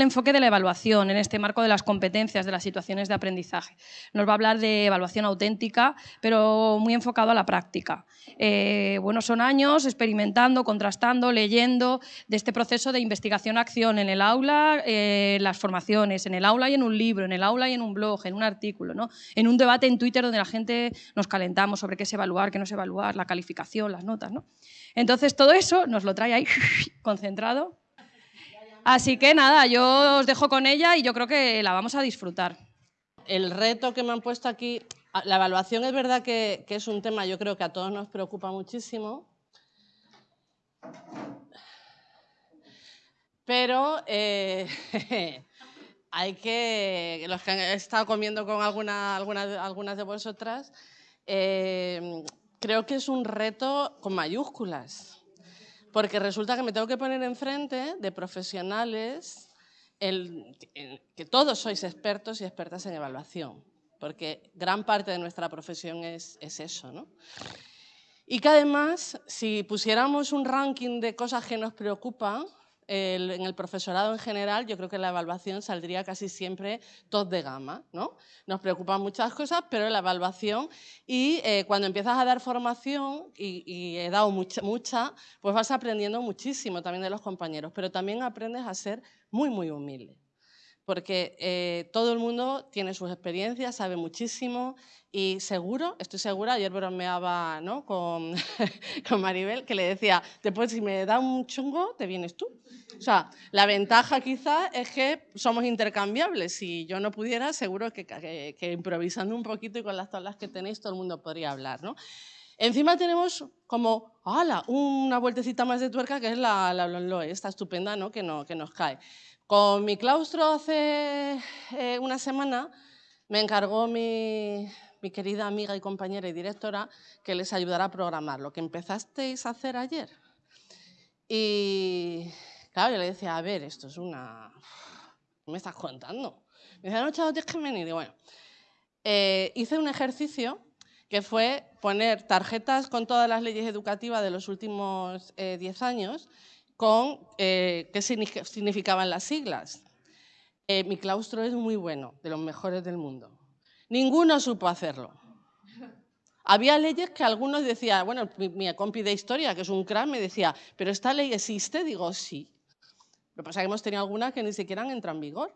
el enfoque de la evaluación en este marco de las competencias de las situaciones de aprendizaje. Nos va a hablar de evaluación auténtica, pero muy enfocado a la práctica. Eh, bueno, son años experimentando, contrastando, leyendo de este proceso de investigación-acción en el aula, eh, las formaciones, en el aula y en un libro, en el aula y en un blog, en un artículo, ¿no? en un debate en Twitter donde la gente nos calentamos sobre qué es evaluar, qué no es evaluar, la calificación, las notas. ¿no? Entonces, todo eso nos lo trae ahí concentrado Así que nada, yo os dejo con ella y yo creo que la vamos a disfrutar. El reto que me han puesto aquí, la evaluación es verdad que, es un tema, yo creo que a todos nos preocupa muchísimo, pero eh, hay que, los que han estado comiendo con alguna, algunas de vosotras, eh, creo que es un reto con mayúsculas porque resulta que me tengo que poner enfrente de profesionales que todos sois expertos y expertas en evaluación, porque gran parte de nuestra profesión es, es eso. ¿no? Y que además, si pusiéramos un ranking de cosas que nos preocupan, en el profesorado en general, yo creo que la evaluación saldría casi siempre top de gama. ¿no? Nos preocupan muchas cosas, pero la evaluación, y eh, cuando empiezas a dar formación, y, he dado mucha, mucha, pues vas aprendiendo muchísimo también de los compañeros, pero también aprendes a ser muy, muy humilde porque eh, todo el mundo tiene sus experiencias, sabe muchísimo y seguro, estoy segura, ayer bromeaba ¿no? con, con Maribel, que le decía, después si me da un chungo, te vienes tú. O sea, la ventaja quizás es que somos intercambiables. Si yo no pudiera, seguro que, que, improvisando un poquito y con las tablas que tenéis, todo el mundo podría hablar. ¿no? Encima tenemos como, ¡hala!, una vueltecita más de tuerca que es la, la, esta estupenda ¿no? Que, no, que nos cae. Con mi claustro hace eh, una semana me encargó mi, querida amiga y compañera y directora que les ayudara a programar lo que empezasteis a hacer ayer. Y claro, yo le decía, a ver, esto es una... ¿Qué me estás contando? Me decía, no, chaval, tienes que venir. Y bueno, eh, hice un ejercicio que fue poner tarjetas con todas las leyes educativas de los últimos 10 eh, años con eh, qué significaban las siglas. Eh, mi claustro es muy bueno, de los mejores del mundo. Ninguno supo hacerlo. Había leyes que algunos decían, bueno, mi, compi de historia, que es un crack, me decía, ¿pero esta ley existe? Digo, sí. Lo que pasa es que hemos tenido algunas que ni siquiera han entrado en vigor.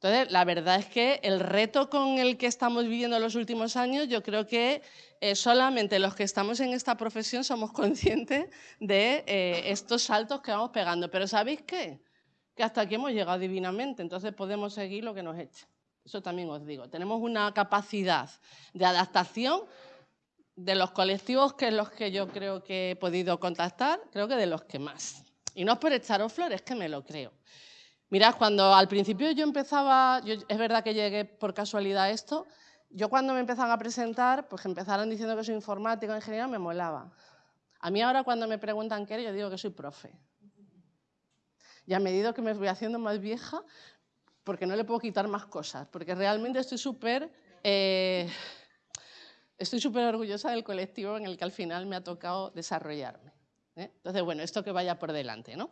Entonces, la verdad es que el reto con el que estamos viviendo los últimos años, yo creo que eh, solamente los que estamos en esta profesión somos conscientes de eh, estos saltos que vamos pegando. Pero ¿sabéis qué? Que hasta aquí hemos llegado divinamente, entonces podemos seguir lo que nos eche. Eso también os digo. Tenemos una capacidad de adaptación de los colectivos que es los que yo creo que he podido contactar, creo que de los que más. Y no es por echaros flores, que me lo creo. Mirad, cuando al principio yo empezaba, es verdad que llegué por casualidad a esto, yo cuando me empezaban a presentar, pues empezaron diciendo que soy informático, ingeniero, me molaba. A mí ahora cuando me preguntan qué eres, yo digo que soy profe. Y a medida que me voy haciendo más vieja, porque no le puedo quitar más cosas, porque realmente estoy súper eh, estoy súper orgullosa del colectivo en el que al final me ha tocado desarrollarme. ¿eh? Entonces, bueno, esto que vaya por delante. ¿no?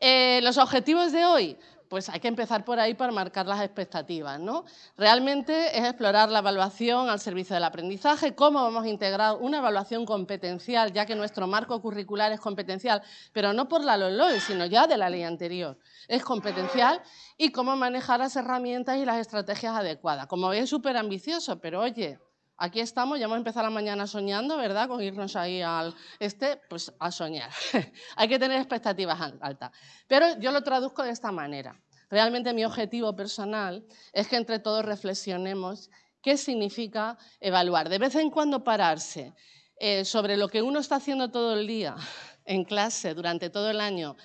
Eh, los objetivos de hoy, pues hay que empezar por ahí para marcar las expectativas. ¿no? Realmente es explorar la evaluación al servicio del aprendizaje, cómo vamos a integrar una evaluación competencial, ya que nuestro marco curricular es competencial, pero no por la LOLOE, sino ya de la ley anterior. Es competencial y cómo manejar las herramientas y las estrategias adecuadas. Como veis, súper ambicioso, pero oye, Aquí estamos, ya hemos empezado la mañana soñando, ¿verdad? Con irnos ahí al este, pues a soñar. Hay que tener expectativas altas. Pero yo lo traduzco de esta manera. Realmente mi objetivo personal es que entre todos reflexionemos qué significa evaluar. De vez en cuando pararse eh, sobre lo que uno está haciendo todo el día en clase, durante todo el año,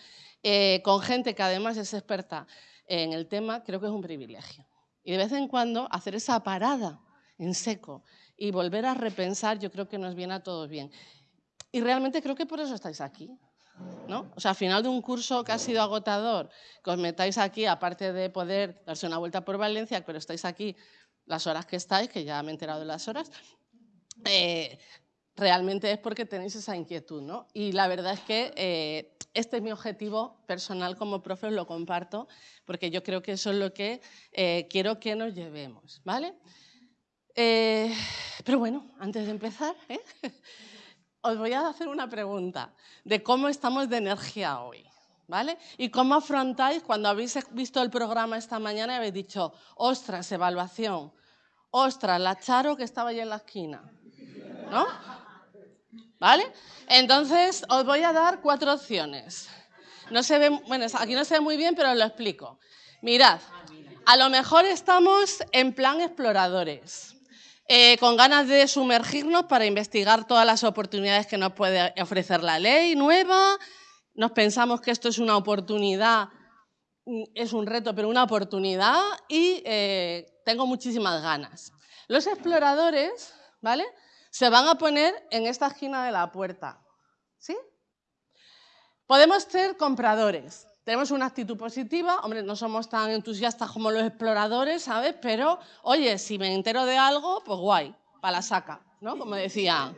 eh, con gente que además es experta en el tema, creo que es un privilegio. Y de vez en cuando hacer esa parada en seco y volver a repensar, yo creo que nos viene a todos bien. Y realmente creo que por eso estáis aquí. ¿no? O sea, al final de un curso que ha sido agotador, que os metáis aquí, aparte de poder darse una vuelta por Valencia, pero estáis aquí las horas que estáis, que ya me he enterado de las horas, eh, realmente es porque tenéis esa inquietud. ¿no? Y la verdad es que eh, este es mi objetivo personal como profe, os lo comparto, porque yo creo que eso es lo que eh, quiero que nos llevemos, ¿vale? Eh, pero bueno, antes de empezar, ¿eh? os voy a hacer una pregunta de cómo estamos de energía hoy. ¿Vale? ¿Y cómo afrontáis cuando habéis visto el programa esta mañana y habéis dicho, ostras, evaluación, ostras, la Charo que estaba ahí en la esquina? ¿No? ¿Vale? Entonces, os voy a dar cuatro opciones. No se ve, bueno, aquí no se ve muy bien, pero os lo explico. Mirad, a lo mejor estamos en plan exploradores. Eh, con ganas de sumergirnos para investigar todas las oportunidades que nos puede ofrecer la ley nueva. Nos pensamos que esto es una oportunidad, mm, es un reto, pero una oportunidad y eh, tengo muchísimas ganas. Los exploradores, ¿vale? Se van a poner en esta esquina de la puerta, ¿sí? Podemos ser compradores, tenemos una actitud positiva, hombre, no somos tan entusiastas como los exploradores, ¿sabes? Pero, oye, si me entero de algo, pues guay, para la saca, ¿no? Como decía.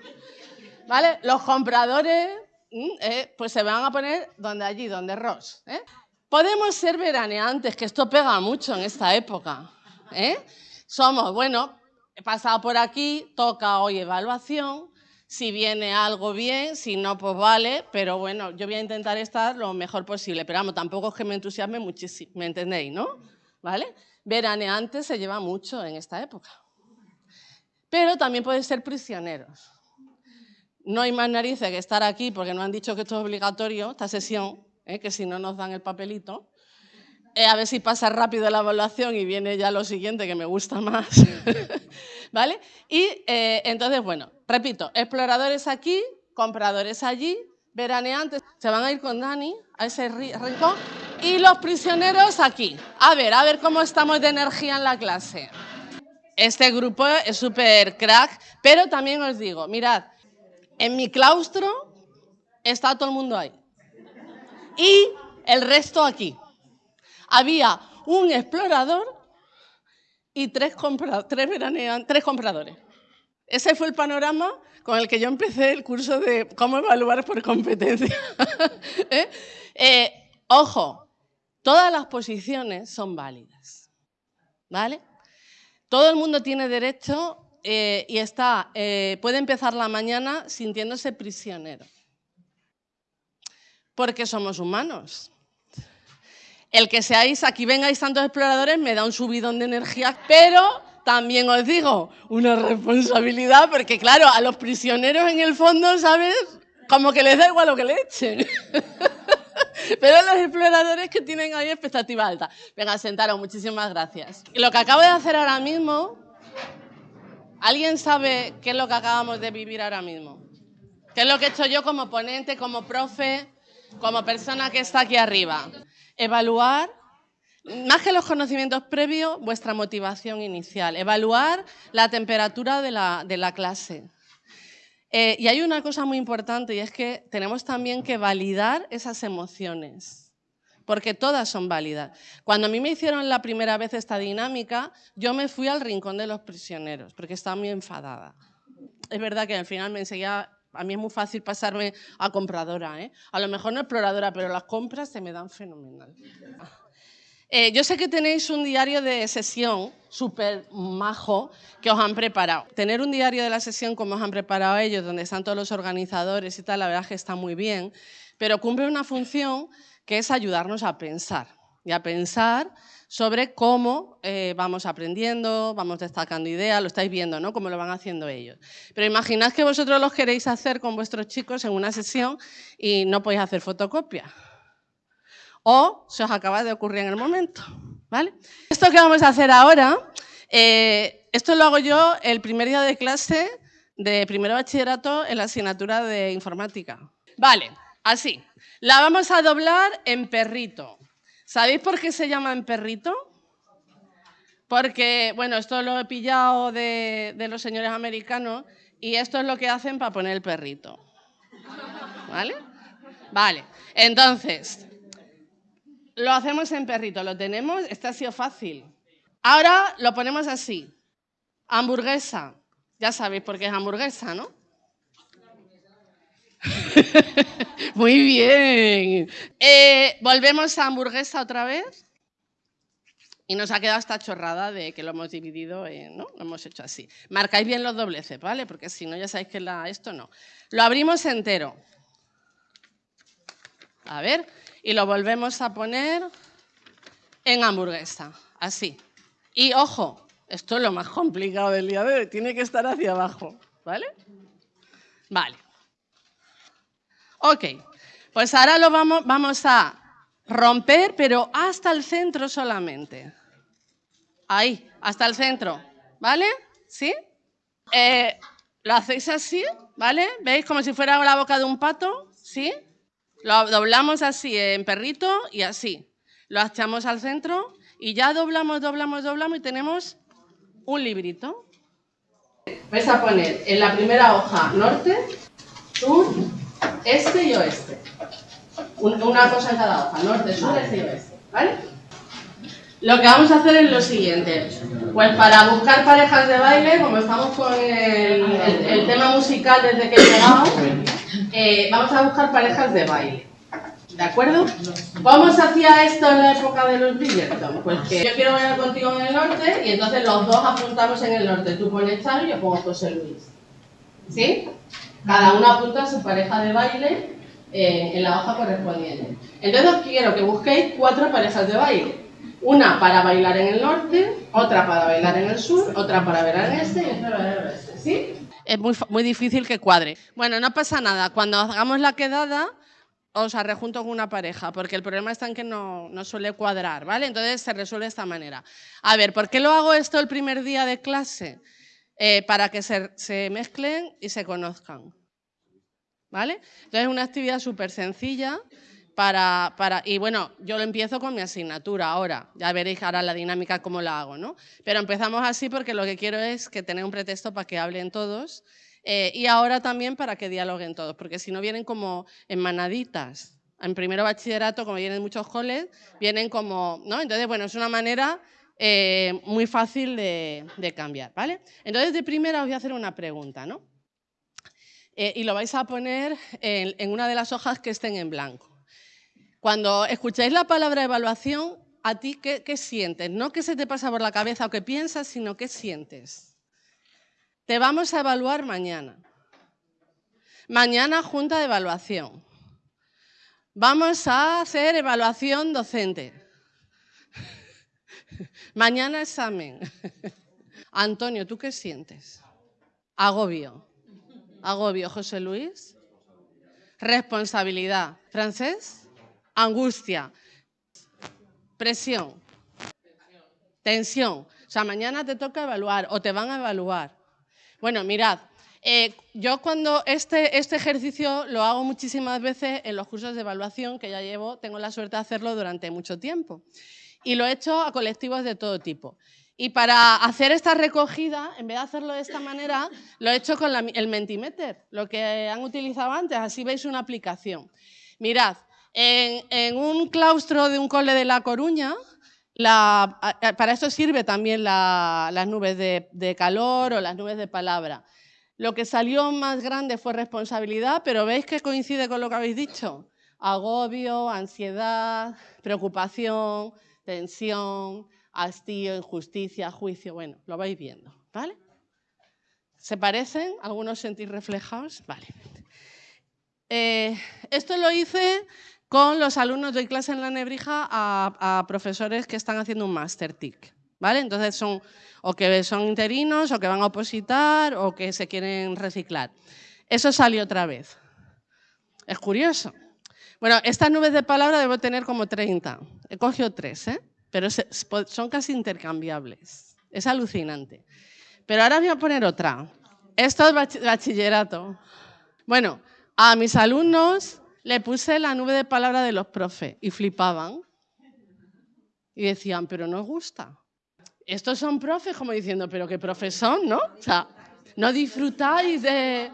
¿Vale? Los compradores, mm, eh, pues se van a poner donde allí, donde Ross. ¿eh? Podemos ser veraneantes, que esto pega mucho en esta época. ¿eh? Somos, bueno, he pasado por aquí, toca hoy evaluación, si viene algo bien, si no, pues vale, pero bueno, yo voy a intentar estar lo mejor posible, pero vamos, tampoco es que me entusiasme muchísimo, ¿me entendéis, no? ¿Vale? Veraneante se lleva mucho en esta época. Pero también pueden ser prisioneros. No hay más narices que estar aquí porque nos han dicho que esto es obligatorio, esta sesión, ¿eh? que si no nos dan el papelito. Eh, a ver si pasa rápido la evaluación y viene ya lo siguiente que me gusta más. ¿Vale? Y eh, entonces, bueno, repito, exploradores aquí, compradores allí, veraneantes se van a ir con Dani a ese rincón y los prisioneros aquí. A ver, a ver cómo estamos de energía en la clase. Este grupo es súper crack, pero también os digo, mirad, en mi claustro está todo el mundo ahí. Y el resto aquí había un explorador y tres, compradores. Ese fue el panorama con el que yo empecé el curso de cómo evaluar por competencia. ¿Eh? Eh, ojo, todas las posiciones son válidas. ¿Vale? Todo el mundo tiene derecho eh, y puede empezar la mañana sintiéndose prisionero. Porque somos humanos. El que seáis, aquí vengáis tantos exploradores me da un subidón de energía, pero también os digo, una responsabilidad, porque claro, a los prisioneros en el fondo, ¿sabes? Como que les da igual lo que le echen. Pero los exploradores que tienen ahí expectativa alta. Venga, sentaros, muchísimas gracias. Lo que acabo de hacer ahora mismo, ¿alguien sabe qué es lo que acabamos de vivir ahora mismo? ¿Qué es lo que he hecho yo como ponente, como profe, como persona que está aquí arriba? Evaluar, más que los conocimientos previos, vuestra motivación inicial. Evaluar la temperatura de la, clase. Eh, y hay una cosa muy importante y es que tenemos también que validar esas emociones, porque todas son válidas. Cuando a mí me hicieron la primera vez esta dinámica, yo me fui al rincón de los prisioneros, porque estaba muy enfadada. Es verdad que al final me enseguía a mí es muy fácil pasarme a compradora. ¿eh? A lo mejor no exploradora, pero las compras se me dan fenomenal. Eh, yo sé que tenéis un diario de sesión súper majo que os han preparado. Tener un diario de la sesión como os han preparado ellos, donde están todos los organizadores y tal, la verdad es que está muy bien, pero cumple una función que es ayudarnos a pensar y a pensar sobre cómo eh, vamos aprendiendo, vamos destacando ideas, lo estáis viendo, ¿no? Cómo lo van haciendo ellos. Pero imaginad que vosotros los queréis hacer con vuestros chicos en una sesión y no podéis hacer fotocopia. O se os acaba de ocurrir en el momento, ¿vale? Esto que vamos a hacer ahora, eh, esto lo hago yo el primer día de clase de primero bachillerato en la asignatura de informática. Vale, así. La vamos a doblar en perrito. ¿Sabéis por qué se llama en perrito? Porque, bueno, esto lo he pillado de, los señores americanos y esto es lo que hacen para poner el perrito. ¿Vale? Vale, entonces, lo hacemos en perrito, lo tenemos, este ha sido fácil. Ahora lo ponemos así, hamburguesa. Ya sabéis por qué es hamburguesa, ¿no? Muy bien. Eh, volvemos a hamburguesa otra vez. Y nos ha quedado esta chorrada de que lo hemos dividido, en, ¿no? Lo hemos hecho así. Marcáis bien los dobleces, ¿vale? Porque si no, ya sabéis que esto no. Lo abrimos entero. A ver. Y lo volvemos a poner en hamburguesa. Así. Y ojo, esto es lo más complicado del día de hoy. Tiene que estar hacia abajo, ¿vale? Vale. Ok. Pues ahora lo vamos, vamos a romper, pero hasta el centro solamente. Ahí, hasta el centro. ¿Vale? ¿Sí? Eh, lo hacéis así, ¿vale? ¿Veis como si fuera la boca de un pato? ¿Sí? Lo doblamos así en perrito y así. Lo echamos al centro y ya doblamos, doblamos, doblamos y tenemos un librito. Vais a poner en la primera hoja norte, sur, este y oeste. Una cosa en cada hoja, norte, sur, este y oeste. ¿Vale? Lo que vamos a hacer es lo siguiente. Pues para buscar parejas de baile, como estamos con el, tema musical desde que he llegado, eh, vamos a buscar parejas de baile. ¿De acuerdo? ¿Cómo se hacía esto en la época de los Bridgerton? Pues que yo quiero bailar contigo en el norte y entonces los dos apuntamos en el norte. Tú pones Charo y yo pongo José Luis. ¿Sí? Cada uno apunta a su pareja de baile eh, en la hoja correspondiente. Entonces quiero que busquéis cuatro parejas de baile. Una para bailar en el norte, otra para bailar en el sur, otra para bailar en este y otra para bailar en el oeste. ¿Sí? Es muy, muy difícil que cuadre. Bueno, no pasa nada. Cuando hagamos la quedada, os rejunto con una pareja, porque el problema está en que no, no, suele cuadrar, ¿vale? Entonces se resuelve de esta manera. A ver, ¿por qué lo hago esto el primer día de clase? Eh, para que se, mezclen y se conozcan, ¿vale? Entonces es una actividad súper sencilla para, para, y bueno, yo lo empiezo con mi asignatura ahora, ya veréis ahora la dinámica cómo la hago, ¿no? Pero empezamos así porque lo que quiero es que tener un pretexto para que hablen todos eh, y ahora también para que dialoguen todos, porque si no vienen como en manaditas. En primero bachillerato, como vienen muchos coles, vienen como, ¿no? Entonces, bueno, es una manera eh, muy fácil de, cambiar, ¿vale? Entonces, de primera os voy a hacer una pregunta, ¿no? Eh, y lo vais a poner en, una de las hojas que estén en blanco. Cuando escucháis la palabra evaluación, ¿a ti qué, qué sientes? No qué se te pasa por la cabeza o qué piensas, sino qué sientes. Te vamos a evaluar mañana. Mañana junta de evaluación. Vamos a hacer evaluación docente. Mañana examen. Antonio, ¿tú qué sientes? Agobio. Agobio, José Luis. Responsabilidad. ¿Francés? Angustia. Presión. Tensión. O sea, mañana te toca evaluar o te van a evaluar. Bueno, mirad, eh, yo cuando este, este ejercicio lo hago muchísimas veces en los cursos de evaluación, que ya llevo, tengo la suerte de hacerlo durante mucho tiempo. Y lo he hecho a colectivos de todo tipo. Y para hacer esta recogida, en vez de hacerlo de esta manera, lo he hecho con el Mentimeter, lo que han utilizado antes, así veis una aplicación. Mirad, en, un claustro de un cole de La Coruña, para esto sirve también las nubes de, calor o las nubes de palabra. Lo que salió más grande fue responsabilidad, pero ¿veis que coincide con lo que habéis dicho? Agobio, ansiedad, preocupación, tensión, hastío, injusticia, juicio. Bueno, lo vais viendo, ¿vale? ¿Se parecen? ¿Algunos sentís reflejados? Vale. Eh, esto lo hice con los alumnos, doy clase en la Nebrija a, profesores que están haciendo un máster TIC. ¿vale? Entonces son o que son interinos, o que van a opositar, o que se quieren reciclar. Eso salió otra vez. Es curioso. Bueno, estas nubes de palabra debo tener como 30. He cogido tres, ¿eh? pero son casi intercambiables. Es alucinante. Pero ahora voy a poner otra. Esto es bachillerato. Bueno, a mis alumnos le puse la nube de palabra de los profes y flipaban. Y decían, pero no os gusta. Estos son profes como diciendo, pero qué profes son, ¿no? O sea, no disfrutáis de...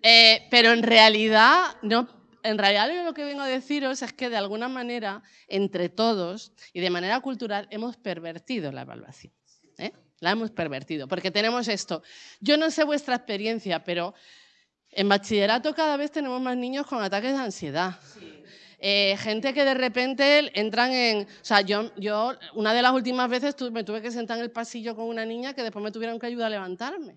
Eh, pero en realidad, no, en realidad lo que vengo a deciros es que de alguna manera, entre todos y de manera cultural, hemos pervertido la evaluación. ¿eh? La hemos pervertido, porque tenemos esto. Yo no sé vuestra experiencia, pero En bachillerato cada vez tenemos más niños con ataques de ansiedad. Eh, gente que de repente entran en... O sea, yo, yo una de las últimas veces me tuve que sentar en el pasillo con una niña que después me tuvieron que ayudar a levantarme.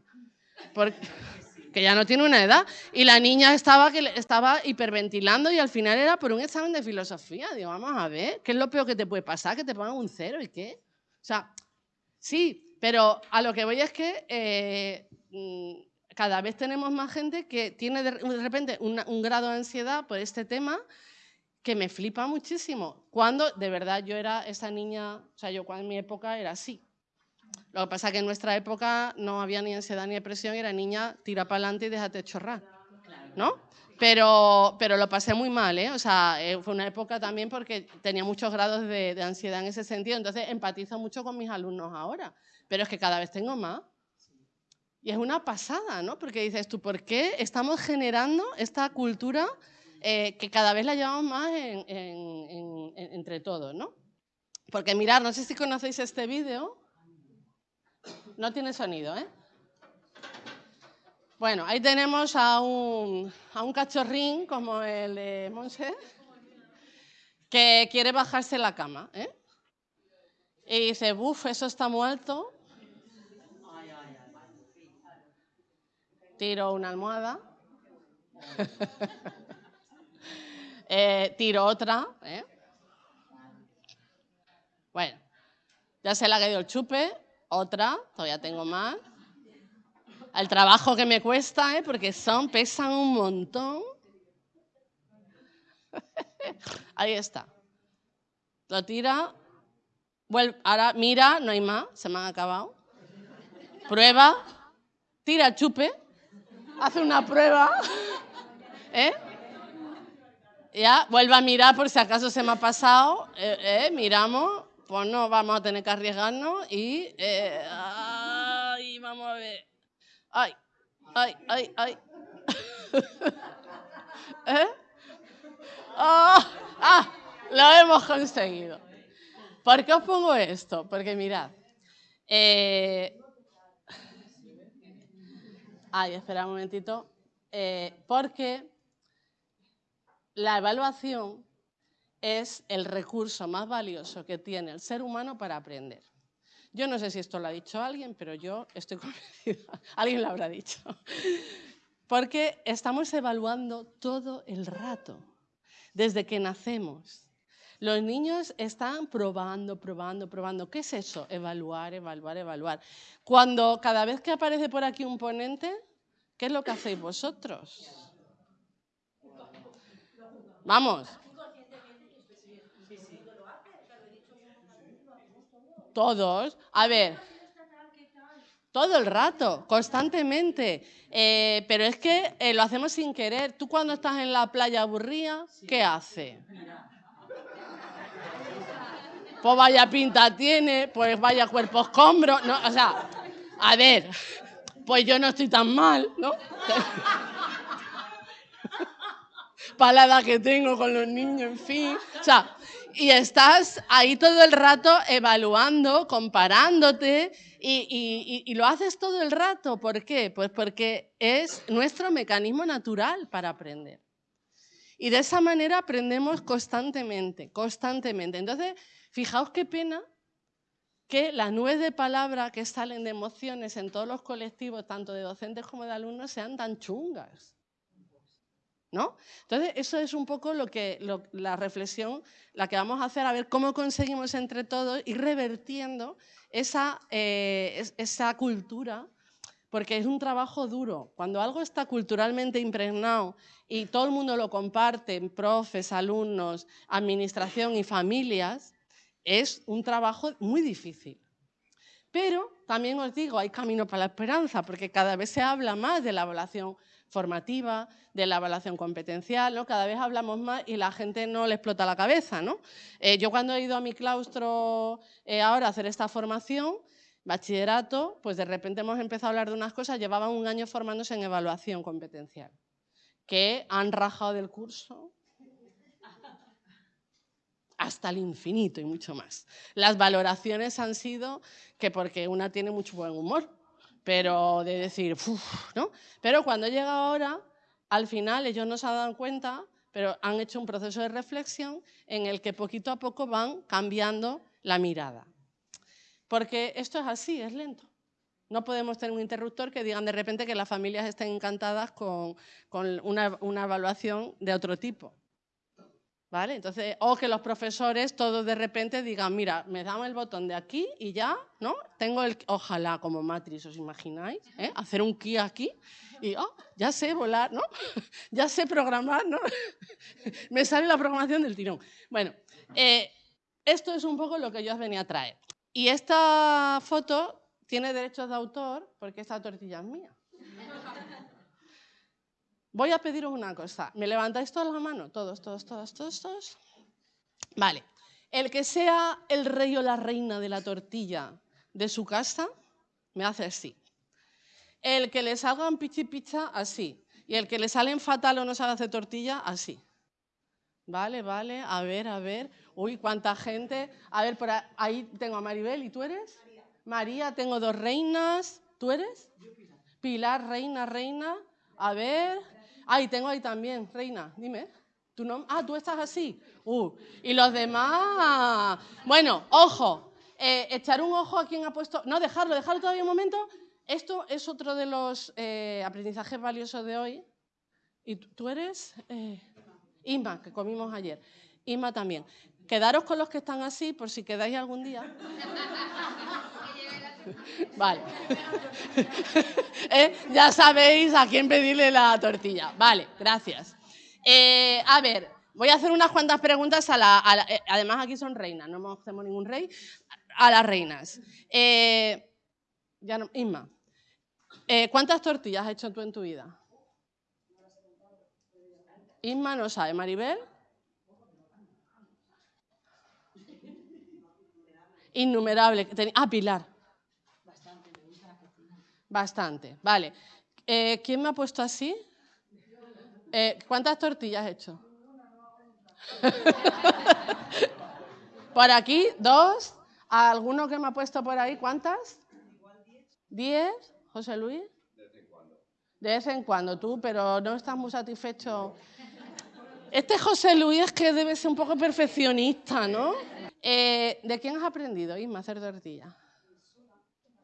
Porque, que ya no tiene una edad. Y la niña estaba, que estaba hiperventilando y al final era por un examen de filosofía. Digo, vamos a ver, ¿qué es lo peor que te puede pasar? Que te pongan un cero y qué. O sea, sí, pero a lo que voy es que eh, mm, cada vez tenemos más gente que tiene de, repente un grado de ansiedad por este tema que me flipa muchísimo. Cuando de verdad yo era esa niña, o sea, yo cuando en mi época era así. Lo que pasa es que en nuestra época no había ni ansiedad ni depresión era niña, tira para adelante y déjate chorrar. ¿No? Pero, pero lo pasé muy mal, ¿eh? O sea, eh, fue una época también porque tenía muchos grados de, de, ansiedad en ese sentido. Entonces empatizo mucho con mis alumnos ahora. Pero es que cada vez tengo más. Y es una pasada, ¿no? Porque dices tú, ¿por qué estamos generando esta cultura eh, que cada vez la llevamos más entre todos, ¿no? Porque mirar, no sé si conocéis este vídeo. No tiene sonido, ¿eh? Bueno, ahí tenemos a un, a un cachorrín como el de Monse, que quiere bajarse la cama, ¿eh? Y dice, buf, eso está muerto. Tiro una almohada. Eh, tiro otra. ¿eh? Bueno, ya se le ha caído el chupe. Otra, todavía tengo más. El trabajo que me cuesta, ¿eh? porque son, pesan un montón. Ahí está. Lo tira. ahora mira, no hay más, se me han acabado. Prueba. Tira chupe. Hace una prueba. ¿Eh? ya, vuelve a mirar por si acaso se me ha pasado, eh, eh, miramos, pues no vamos a tener que arriesgarnos y, eh, ay, vamos a ver, ay, ay, ay, ay. ¿Eh? Oh, ah, lo hemos conseguido. ¿Por qué os pongo esto? Porque mirad, ay, espera un momentito, porque la evaluación es el recurso más valioso que tiene el ser humano para aprender. Yo no sé si esto lo ha dicho alguien, pero yo estoy convencida, alguien lo habrá dicho. Porque estamos evaluando todo el rato, desde que nacemos. Los niños están probando, probando, probando. ¿Qué es eso? Evaluar, evaluar, evaluar. Cuando cada vez que aparece por aquí un ponente, ¿qué es lo que hacéis vosotros? Vamos. Todos. A ver. Todo el rato, constantemente. Eh, pero es que eh, lo hacemos sin querer. Tú cuando estás en la playa aburrida, ¿qué hace? Pues vaya pinta tiene, pues vaya cuerpo escombro. No, o sea, a ver, pues yo no estoy tan mal, ¿no? palada que tengo con los niños, en fin. O sea, y estás ahí todo el rato evaluando, comparándote y, lo haces todo el rato. ¿Por qué? Pues porque es nuestro mecanismo natural para aprender. Y de esa manera aprendemos constantemente, constantemente. Entonces, fijaos qué pena que las nubes de palabra que salen de emociones en todos los colectivos, tanto de docentes como de alumnos, sean tan chungas. Entonces, eso es un poco lo que, la reflexión, la que vamos a hacer, a ver cómo conseguimos entre todos ir revertiendo esa, eh, esa cultura, porque es un trabajo duro. Cuando algo está culturalmente impregnado y todo el mundo lo comparte, profes, alumnos, administración y familias, es un trabajo muy difícil. Pero también os digo, hay camino para la esperanza, porque cada vez se habla más de la evaluación formativa, de la evaluación competencial, ¿no? Cada vez hablamos más y la gente no le explota la cabeza, ¿no? Eh, yo cuando he ido a mi claustro eh, ahora a hacer esta formación, bachillerato, pues de repente hemos empezado a hablar de unas cosas, llevaban un año formándose en evaluación competencial, que han rajado del curso hasta el infinito y mucho más. Las valoraciones han sido que porque una tiene mucho buen humor, pero de decir, ¿no? Pero cuando llega ahora, al final ellos no se han dado cuenta, pero han hecho un proceso de reflexión en el que poquito a poco van cambiando la mirada. Porque esto es así, es lento. No podemos tener un interruptor que digan de repente que las familias estén encantadas con, una, una evaluación de otro tipo. ¿Vale? Entonces, o que los profesores todos de repente digan, mira, me dan el botón de aquí y ya, ¿no? Tengo el, ojalá como Matrix, ¿os imagináis? ¿Eh? Hacer un ki aquí y, oh, ya sé volar, ¿no? ya sé programar, ¿no? me sale la programación del tirón. Bueno, eh, esto es un poco lo que yo os venía a traer. Y esta foto tiene derechos de autor porque esta tortilla es mía. Voy a pediros una cosa. ¿Me levantáis todas las manos? Todos, todos, todos, todos, todos. Vale. El que sea el rey o la reina de la tortilla de su casa, me hace así. El que le salgan pichi picha, así. Y el que le salen fatal o no sabe hacer tortilla, así. Vale, vale. A ver, a ver. Uy, cuánta gente. A ver, por ahí tengo a Maribel. ¿Y tú eres? María. María, tengo dos reinas. ¿Tú eres? Pilar, reina, reina. A ver. Ay, tengo ahí también, Reina, dime. ¿Tu nombre? Ah, tú estás así. Uh, y los demás. Bueno, ojo. Eh, echar un ojo a quien ha puesto. No, dejarlo, dejarlo todavía un momento. Esto es otro de los eh, aprendizajes valiosos de hoy. ¿Y tú eres? Eh, Isma, que comimos ayer. Isma también. Quedaros con los que están así por si quedáis algún día. Vale. ¿Eh? Ya sabéis a quién pedirle la tortilla. Vale, gracias. Eh, a ver, voy a hacer unas cuantas preguntas a la... Eh, además aquí son reinas, no hacemos ningún rey. A las reinas. ya no, Isma, ¿cuántas tortillas has hecho tú en tu vida? Isma no sabe. ¿Maribel? Innumerable. Ah, Pilar. Bastante, vale. Eh, ¿Quién me ha puesto así? Eh, ¿Cuántas tortillas has hecho? por aquí, dos. ¿Alguno que me ha puesto por ahí? ¿Cuántas? ¿Diez? ¿José Luis? De vez en cuando. Tú, pero no estás muy satisfecho. Este José Luis es que debe ser un poco perfeccionista, ¿no? Eh, ¿De quién has aprendido, Isma, hacer tortillas?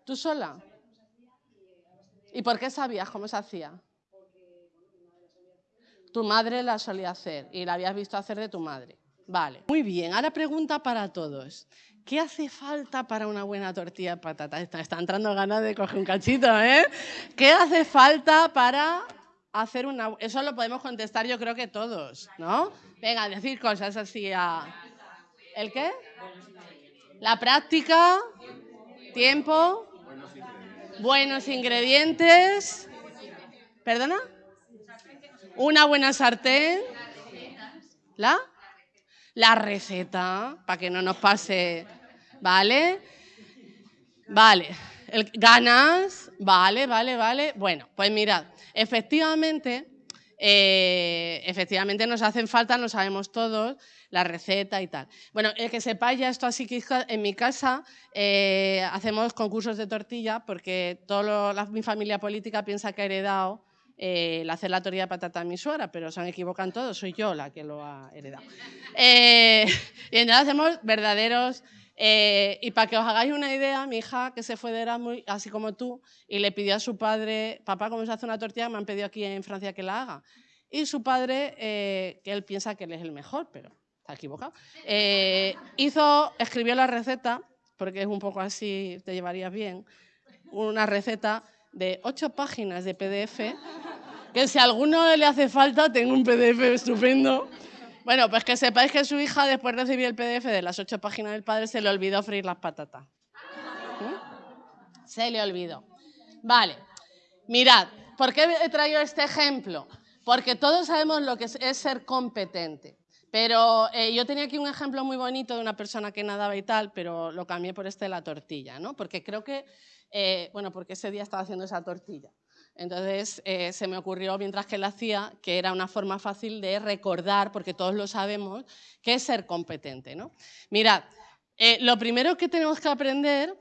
¿Tú sola? ¿Y por qué sabías cómo se hacía? Tu madre la solía hacer y la habías visto hacer de tu madre. Vale. Muy bien, ahora pregunta para todos. ¿Qué hace falta para una buena tortilla de patata? Está, entrando ganas de coger un cachito, ¿eh? ¿Qué hace falta para hacer una... Eso lo podemos contestar yo creo que todos, ¿no? Venga, decir cosas así a... ¿El qué? La práctica, tiempo, buenos ingredientes. ¿Perdona? Una buena sartén. ¿La? La receta, para que no nos pase. ¿Vale? Vale. ganas. Vale, vale, vale. Bueno, pues mirad, efectivamente, eh, efectivamente nos hacen falta, lo sabemos todos, la receta y tal. Bueno, el que sepáis ya esto así que en mi casa eh, hacemos concursos de tortilla porque toda mi familia política piensa que ha heredado eh, hacer la tortilla de patata a mi suegra, pero se han equivocado todos, soy yo la que lo ha heredado. Y entonces hacemos verdaderos... Eh, y para que os hagáis una idea, mi hija que se fue de Erasmus, así como tú, y le pidió a su padre, papá, ¿cómo se hace una tortilla? Me han pedido aquí en Francia que la haga. Y su padre, que él piensa que él es el mejor, pero está equivocado, eh, hizo, escribió la receta, porque es un poco así, te llevarías bien, una receta de ocho páginas de PDF, que si a alguno le hace falta, tengo un PDF estupendo. Bueno, pues que sepáis que su hija, después de recibir el PDF de las ocho páginas del padre, se le olvidó freír las patatas. Se le olvidó. Vale, mirad, ¿por qué he traído este ejemplo? Porque todos sabemos lo que es ser competente. Pero eh, yo tenía aquí un ejemplo muy bonito de una persona que nadaba y tal, pero lo cambié por este de la tortilla, ¿no? Porque creo que, eh, bueno, porque ese día estaba haciendo esa tortilla. Entonces eh, se me ocurrió mientras que la hacía que era una forma fácil de recordar, porque todos lo sabemos, que es ser competente, ¿no? Mirad, lo primero que tenemos que aprender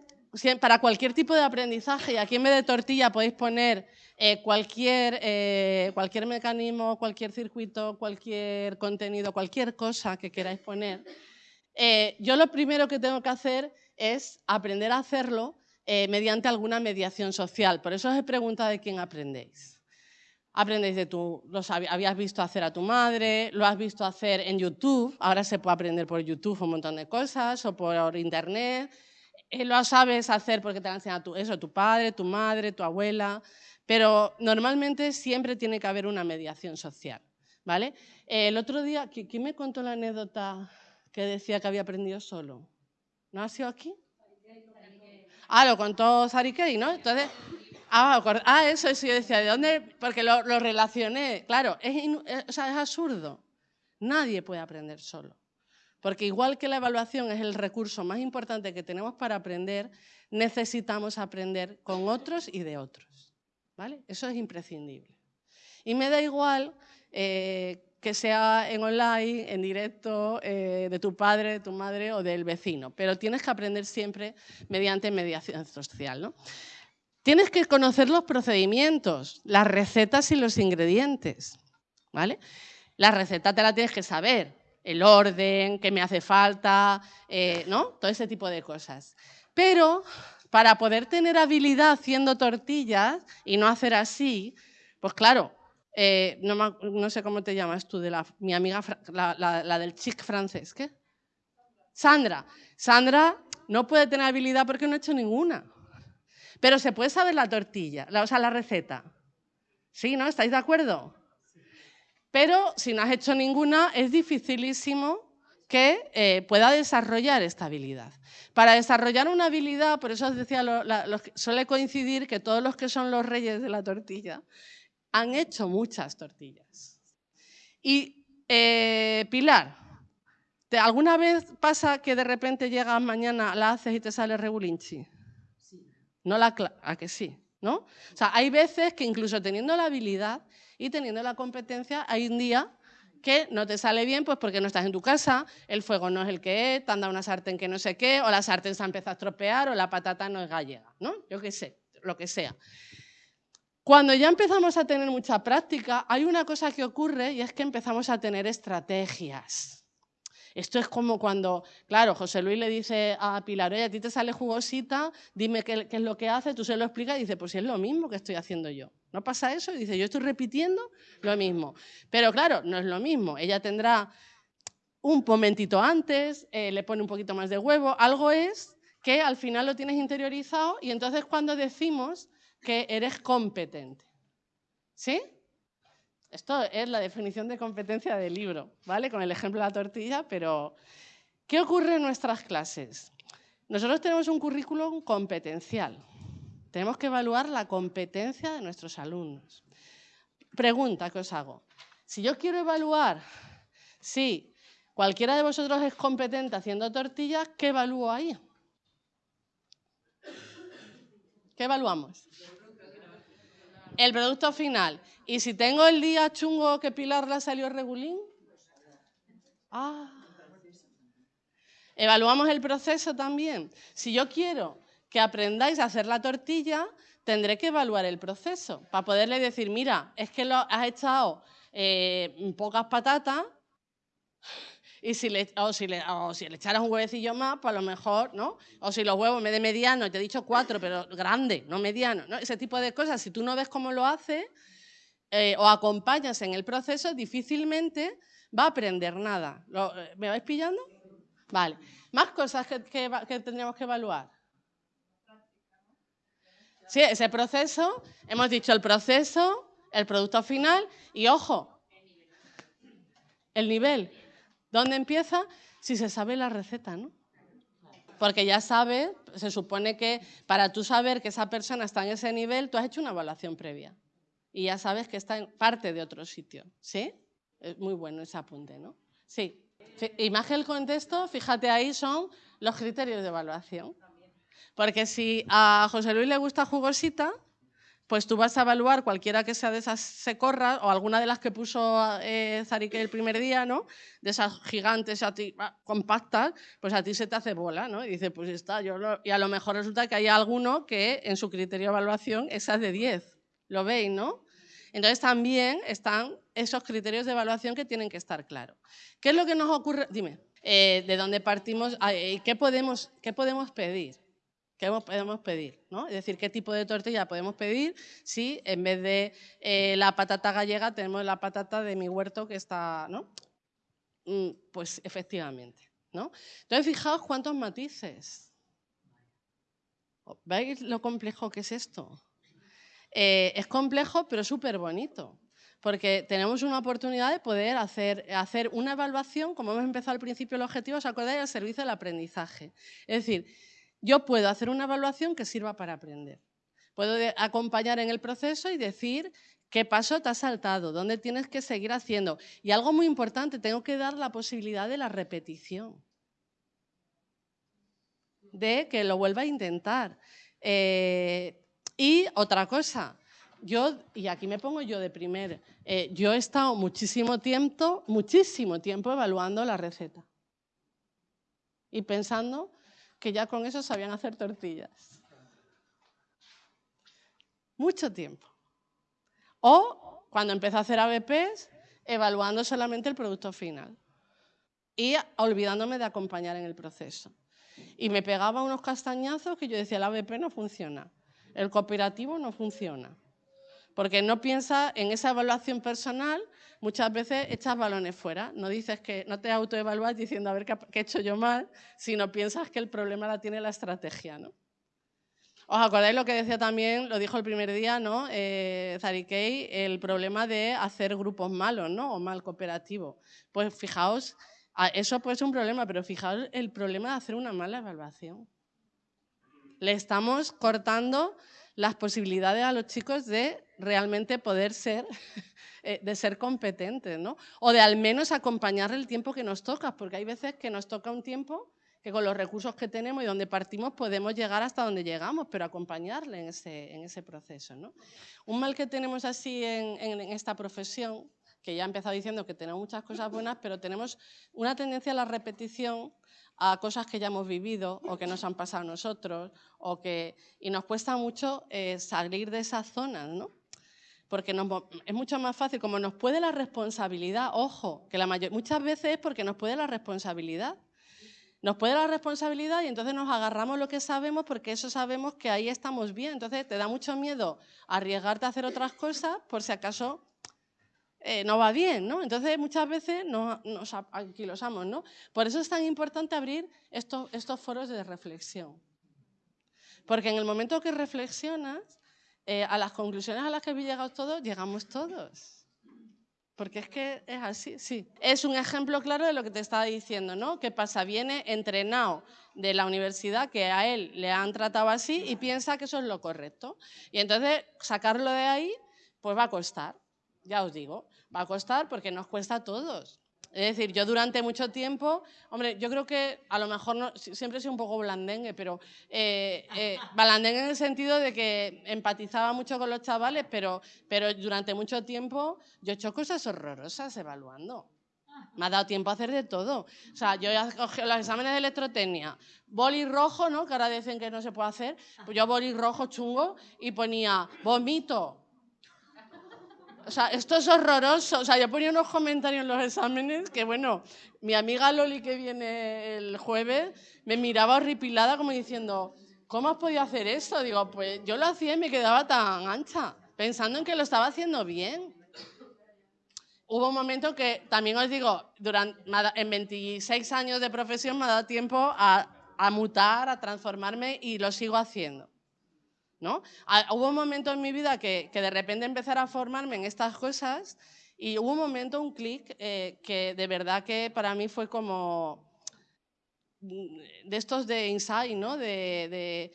para cualquier tipo de aprendizaje, y aquí en vez de tortilla podéis poner eh, cualquier, eh, cualquier mecanismo, cualquier circuito, cualquier contenido, cualquier cosa que queráis poner, eh, yo lo primero que tengo que hacer es aprender a hacerlo mediante alguna mediación social. Por eso os he preguntado de quién aprendéis. Aprendéis de tu, lo habías visto hacer a tu madre, lo has visto hacer en YouTube, ahora se puede aprender por YouTube un montón de cosas, o por internet, eh, lo sabes hacer porque te lo ha enseñado tu, eso, tu padre, tu madre, tu abuela, pero normalmente siempre tiene que haber una mediación social. ¿vale? Eh, el otro día, ¿quién me contó la anécdota que decía que había aprendido solo? ¿No ha sido aquí? Ah, lo contó Sarikei, ¿no? Entonces, ah, ah, eso, eso yo decía, ¿de dónde? Porque lo, relacioné. Claro, es, eh, es absurdo. Nadie puede aprender solo. Porque igual que la evaluación es el recurso más importante que tenemos para aprender, necesitamos aprender con otros y de otros. ¿vale? Eso es imprescindible. Y me da igual eh, que sea en online, en directo, eh, de tu padre, de tu madre o del vecino, pero tienes que aprender siempre mediante mediación social. ¿no? Tienes que conocer los procedimientos, las recetas y los ingredientes. ¿vale? La receta te la tienes que saber, el orden, qué me hace falta, eh, ¿no? Todo ese tipo de cosas. Pero para poder tener habilidad haciendo tortillas y no hacer así, pues claro, eh, no, sé cómo te llamas tú, de la, mi amiga, la, del chic francés, ¿qué? Sandra. Sandra no puede tener habilidad porque no ha hecho ninguna. Pero se puede saber la tortilla, o sea, la receta. ¿Sí, no? ¿Estáis de acuerdo? Pero si no has hecho ninguna, es dificilísimo que eh, pueda desarrollar esta habilidad. Para desarrollar una habilidad, por eso os decía, suele coincidir que todos los que son los reyes de la tortilla han hecho muchas tortillas. Y eh, Pilar, ¿alguna vez pasa que de repente llegas mañana, la haces y te sale regulinchi? Sí. No la, ¿A que sí? ¿no? O sea, hay veces que incluso teniendo la habilidad y teniendo la competencia, hay un día que no te sale bien pues porque no estás en tu casa, el fuego no es el que es, te han dado una sartén que no sé qué, o la sartén se ha empezado a estropear, o la patata no es gallega, ¿no? Yo qué sé, lo que sea. Cuando ya empezamos a tener mucha práctica, hay una cosa que ocurre y es que empezamos a tener estrategias. Esto es como cuando, claro, José Luis le dice a Pilar, oye, a ti te sale jugosita, dime qué, es lo que hace, tú se lo explicas y dice, pues es lo mismo que estoy haciendo yo. ¿No pasa eso? Y dice, yo estoy repitiendo lo mismo. Pero claro, no es lo mismo. Ella tendrá un momentito antes, eh, le pone un poquito más de huevo, algo es que al final lo tienes interiorizado y entonces cuando decimos que eres competente. ¿Sí? Esto es la definición de competencia del libro, ¿vale? Con el ejemplo de la tortilla, pero ¿qué ocurre en nuestras clases? Nosotros tenemos un currículum competencial. Tenemos que evaluar la competencia de nuestros alumnos. Pregunta que os hago. Si yo quiero evaluar si cualquiera de vosotros es competente haciendo tortillas, ¿qué evalúo ahí? ¿Qué evaluamos? El producto final. ¿Y si tengo el día chungo que Pilar la salió regulín? Ah. Evaluamos el proceso también. Si yo quiero que aprendáis a hacer la tortilla, tendré que evaluar el proceso para poderle decir, mira, es que lo has echado eh, pocas patatas y si le, o, si le, o si le echaras un huevecillo más, pues a lo mejor, ¿no? O si los huevos me de mediano, te he dicho cuatro, pero grande, no mediano, ¿no? Ese tipo de cosas, si tú no ves cómo lo hace eh, o acompañas en el proceso, difícilmente va a aprender nada. Eh, ¿Me vais pillando? Vale. Más cosas que, que tendríamos que evaluar. Sí, ese proceso, hemos dicho el proceso, el producto final y, ojo, el nivel. ¿Dónde empieza? Si se sabe la receta, ¿no? Porque ya sabes, se supone que para tú saber que esa persona está en ese nivel, tú has hecho una evaluación previa. Y ya sabes que está en parte de otro sitio. ¿Sí? Es muy bueno ese apunte, ¿no? Sí. Imagen el contexto, fíjate ahí, son los criterios de evaluación. Porque si a José Luis le gusta jugosita, pues tú vas a evaluar cualquiera que sea de esas secorras o alguna de las que puso eh, Zarique el primer día, ¿no? De esas gigantes a ti, compactas, pues a ti se te hace bola, ¿no? Y dice, pues está, y a lo mejor resulta que hay alguno que en su criterio de evaluación esa es de 10. ¿Lo veis, no? Entonces también están esos criterios de evaluación que tienen que estar claros. ¿Qué es lo que nos ocurre? Dime, eh, ¿de dónde partimos? ¿Qué podemos, qué podemos pedir? ¿Qué podemos pedir? ¿no? Es decir, ¿qué tipo de tortilla podemos pedir si en vez de eh, la patata gallega tenemos la patata de mi huerto que está, ¿no? Mm, pues efectivamente, ¿no? Entonces, fijaos cuántos matices. ¿Veis lo complejo que es esto? Eh, es complejo, pero súper bonito porque tenemos una oportunidad de poder hacer, hacer, una evaluación, como hemos empezado al principio el objetivo, ¿os acordáis? Al servicio del aprendizaje. Es decir, yo puedo hacer una evaluación que sirva para aprender. Puedo acompañar en el proceso y decir qué paso te has saltado, dónde tienes que seguir haciendo. Y algo muy importante, tengo que dar la posibilidad de la repetición, de que lo vuelva a intentar. Eh, y otra cosa, yo, y aquí me pongo yo de primer, eh, yo he estado muchísimo tiempo, muchísimo tiempo evaluando la receta y pensando que ya con eso sabían hacer tortillas. Mucho tiempo. O cuando empecé a hacer ABPs, evaluando solamente el producto final y olvidándome de acompañar en el proceso. Y me pegaba unos castañazos que yo decía, el ABP no funciona, el cooperativo no funciona. Porque no piensas en esa evaluación personal, muchas veces echas balones fuera. No dices que no te autoevalúas diciendo a ver qué, he hecho yo mal, sino piensas que el problema la tiene la estrategia. ¿no? ¿Os acordáis lo que decía también, lo dijo el primer día, ¿no? Eh, Zarikei, el problema de hacer grupos malos, ¿no? O mal cooperativo. Pues fijaos, eso puede ser un problema, pero fijaos el problema de hacer una mala evaluación. Le estamos cortando las posibilidades a los chicos de realmente poder ser, eh, de ser competentes, ¿no? O de al menos acompañar el tiempo que nos toca, porque hay veces que nos toca un tiempo que con los recursos que tenemos y donde partimos podemos llegar hasta donde llegamos, pero acompañarle en ese, en ese proceso. ¿no? Un mal que tenemos así en, en, esta profesión, que ya he empezado diciendo que tenemos muchas cosas buenas, pero tenemos una tendencia a la repetición a cosas que ya hemos vivido o que nos han pasado a nosotros, o que, y nos cuesta mucho eh, salir de esas zonas, ¿no? Porque es mucho más fácil, como nos puede la responsabilidad, ojo, que la mayor, muchas veces es porque nos puede la responsabilidad. Nos puede la responsabilidad y entonces nos agarramos lo que sabemos porque eso sabemos que ahí estamos bien. Entonces te da mucho miedo arriesgarte a hacer otras cosas por si acaso eh, no va bien, ¿no? Entonces muchas veces nos, nos anquilosamos, ¿no? Por eso es tan importante abrir estos, estos foros de reflexión. Porque en el momento que reflexionas, eh, a las conclusiones a las que habéis llegado todos, llegamos todos. Porque es que es así, sí. Es un ejemplo claro de lo que te estaba diciendo, ¿no? ¿Qué pasa? Viene entrenado de la universidad que a él le han tratado así y piensa que eso es lo correcto. Y entonces sacarlo de ahí, pues va a costar, ya os digo, va a costar porque nos cuesta a todos. Es decir, yo durante mucho tiempo, hombre, yo creo que a lo mejor no, siempre he sido un poco blandengue, pero eh, eh, blandengue en el sentido de que empatizaba mucho con los chavales, pero, pero durante mucho tiempo yo he hecho cosas horrorosas evaluando. Me ha dado tiempo a hacer de todo. O sea, yo he cogido los exámenes de electrotecnia, boli rojo, ¿no? Que ahora dicen que no se puede hacer. Pues yo boli rojo chungo y ponía vomito, o sea, esto es horroroso. O sea, yo ponía unos comentarios en los exámenes que, bueno, mi amiga Loli que viene el jueves me miraba horripilada como diciendo, ¿cómo has podido hacer eso? Digo, pues yo lo hacía y me quedaba tan ancha, pensando en que lo estaba haciendo bien. Hubo un momento que, también os digo, durante, en 26 años de profesión me ha dado tiempo a, a mutar, a transformarme y lo sigo haciendo. ¿No? Hubo un momento en mi vida que, de repente empezar a formarme en estas cosas y hubo un momento, un clic, eh, que de verdad que para mí fue como de estos de insight, ¿no? De, de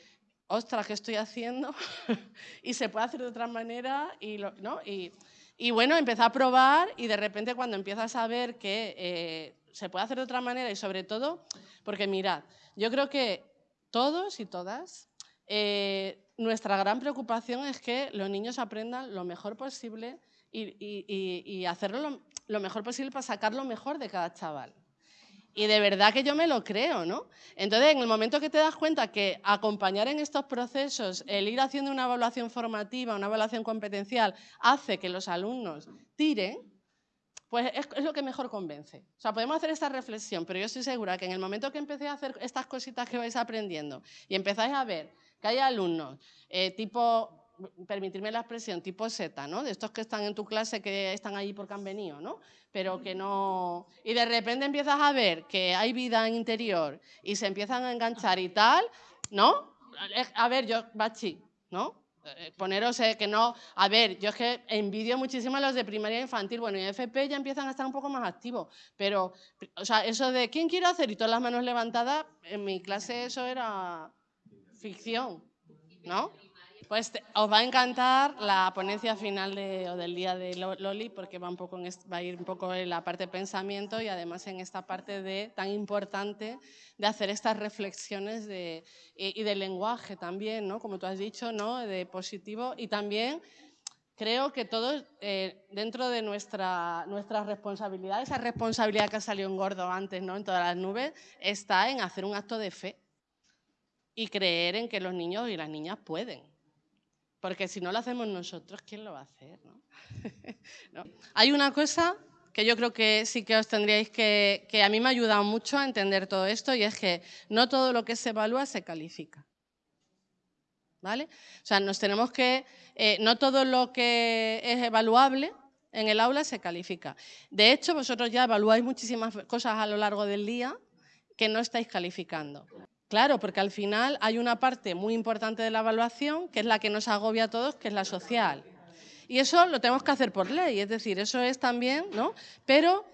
ostras, ¿qué estoy haciendo? y se puede hacer de otra manera y, ¿no? y, y, bueno, empecé a probar y de repente cuando empiezas a ver que eh, se puede hacer de otra manera y sobre todo, porque mirad, yo creo que todos y todas eh, nuestra gran preocupación es que los niños aprendan lo mejor posible y, hacerlo lo mejor posible para sacar lo mejor de cada chaval. Y de verdad que yo me lo creo, ¿no? Entonces, en el momento que te das cuenta que acompañar en estos procesos, el ir haciendo una evaluación formativa, una evaluación competencial, hace que los alumnos tiren, pues es, lo que mejor convence. O sea, podemos hacer esta reflexión, pero yo estoy segura que en el momento que empecé a hacer estas cositas que vais aprendiendo y empezáis a ver que hay alumnos eh, tipo permitirme la expresión, tipo Z, ¿no? De estos que están en tu clase, que están allí porque han venido, ¿no? Pero que no... Y de repente empiezas a ver que hay vida en interior y se empiezan a enganchar y tal, ¿no? A ver, yo, Bachi, ¿no? Eh, poneros eh, que no... A ver, yo es que envidio muchísimo a los de primaria infantil, bueno, y FP ya empiezan a estar un poco más activos, pero, o sea, eso de ¿quién quiere hacer? Y todas las manos levantadas, en mi clase eso era ficción, ¿no? Pues os va a encantar la ponencia final del día de Loli porque va, un poco va a ir un poco en la parte de pensamiento y además en esta parte de, tan importante de hacer estas reflexiones de, y, de lenguaje también, ¿no? como tú has dicho, ¿no? de positivo y también creo que todos, eh, dentro de nuestra, nuestra responsabilidad, esa responsabilidad que ha salido en gordo antes, ¿no? en todas las nubes, está en hacer un acto de fe y creer en que los niños y las niñas pueden. Porque si no lo hacemos nosotros, ¿quién lo va a hacer? Hay una cosa que yo creo que sí que os tendríais que, que a mí me ha ayudado mucho a entender todo esto y es que no todo lo que se evalúa se califica. ¿Vale? O sea, nos tenemos que, eh, no todo lo que es evaluable en el aula se califica. De hecho, vosotros ya evaluáis muchísimas cosas a lo largo del día que no estáis calificando. Claro, porque al final hay una parte muy importante de la evaluación, que es la que nos agobia a todos, que es la social. Y eso lo tenemos que hacer por ley, es decir, eso es también, ¿no? Pero,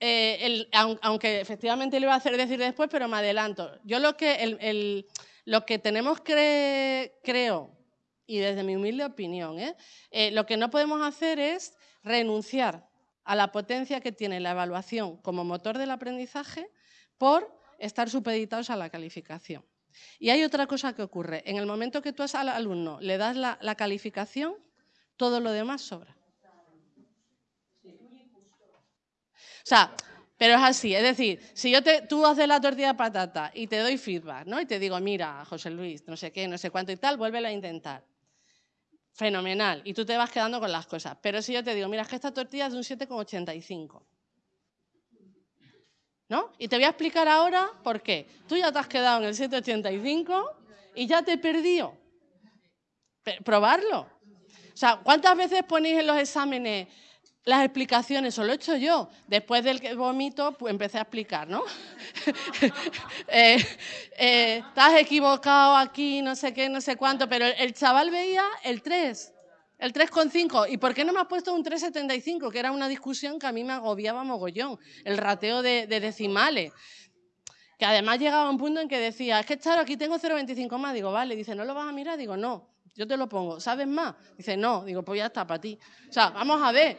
eh, aunque efectivamente le voy a hacer decir después, pero me adelanto. Yo lo que, lo que tenemos creo, y desde mi humilde opinión, ¿eh? Eh, lo que no podemos hacer es renunciar a la potencia que tiene la evaluación como motor del aprendizaje por estar supeditados a la calificación. Y hay otra cosa que ocurre. En el momento que tú al alumno le das la, calificación, todo lo demás sobra. O sea, pero es así, es decir, si yo te, tú haces la tortilla de patata y te doy feedback, ¿no? Y te digo, mira, José Luis, no sé qué, no sé cuánto y tal, vuélvela a intentar. Fenomenal. Y tú te vas quedando con las cosas. Pero si yo te digo, mira, es que esta tortilla es de un 7,85. Y te voy a explicar ahora por qué. Tú ya te has quedado en el 785 y ya te he perdido. Probarlo. O sea, ¿cuántas veces ponéis en los exámenes las explicaciones? O lo he hecho yo. Después del que vomito, pues empecé a explicar, ¿no? Eh, eh, estás equivocado aquí, no sé qué, no sé cuánto, pero el chaval veía el 3 el 3,5. ¿Y por qué no me has puesto un 3,75? Que era una discusión que a mí me agobiaba mogollón, el rateo de, decimales. Que además llegaba a un punto en que decía, es que Charo, aquí tengo 0,25 más. Digo, vale. Dice, ¿no lo vas a mirar? Digo, no, yo te lo pongo. ¿Sabes más? Dice, no. Digo, pues ya está, para ti. O sea, vamos a ver.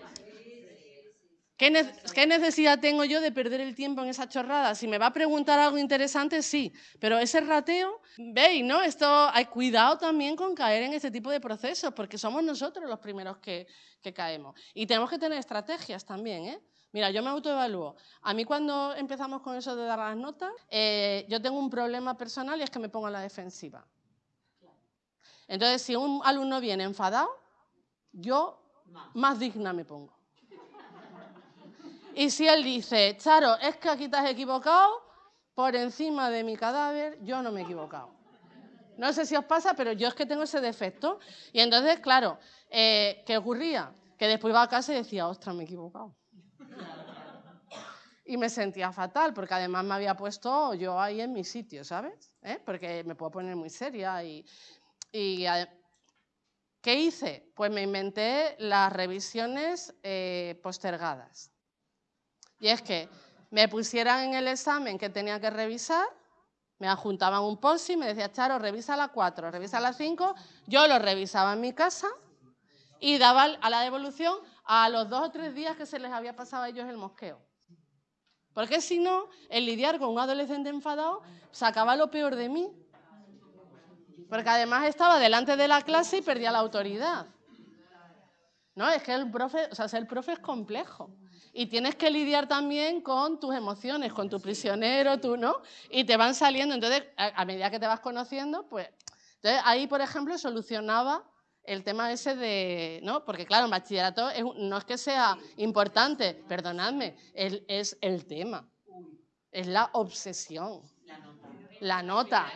¿Qué, necesidad tengo yo de perder el tiempo en esa chorrada? Si me va a preguntar algo interesante, sí, pero ese rateo, veis, ¿no? Esto, hay cuidado también con caer en este tipo de procesos, porque somos nosotros los primeros que, caemos. Y tenemos que tener estrategias también, ¿eh? Mira, yo me autoevalúo. A mí cuando empezamos con eso de dar las notas, eh, yo tengo un problema personal y es que me pongo a la defensiva. Entonces, si un alumno viene enfadado, yo más digna me pongo. Y si él dice, Charo, es que aquí te has equivocado, por encima de mi cadáver yo no me he equivocado. No sé si os pasa, pero yo es que tengo ese defecto. Y entonces, claro, eh, ¿qué ocurría? Que después iba a casa y decía, ostras, me he equivocado. Y me sentía fatal, porque además me había puesto yo ahí en mi sitio, ¿sabes? ¿Eh? Porque me puedo poner muy seria. Y, ¿Qué hice? Pues me inventé las revisiones eh, postergadas. Y es que me pusieran en el examen que tenía que revisar, me adjuntaban un post y me decía, Charo, revisa la 4, revisa la 5, yo lo revisaba en mi casa y daba a la devolución a los dos o tres días que se les había pasado a ellos el mosqueo. Porque si no, el lidiar con un adolescente enfadado sacaba lo peor de mí. Porque además estaba delante de la clase y perdía la autoridad. No, es que el profe, o sea, ser profe es complejo. Y tienes que lidiar también con tus emociones, con tu prisionero, tú, ¿no? Y te van saliendo. Entonces, a, medida que te vas conociendo, pues. Entonces, ahí, por ejemplo, solucionaba el tema ese de, ¿no? Porque claro, en bachillerato no es que sea importante, perdonadme, es el tema, es la obsesión, la nota.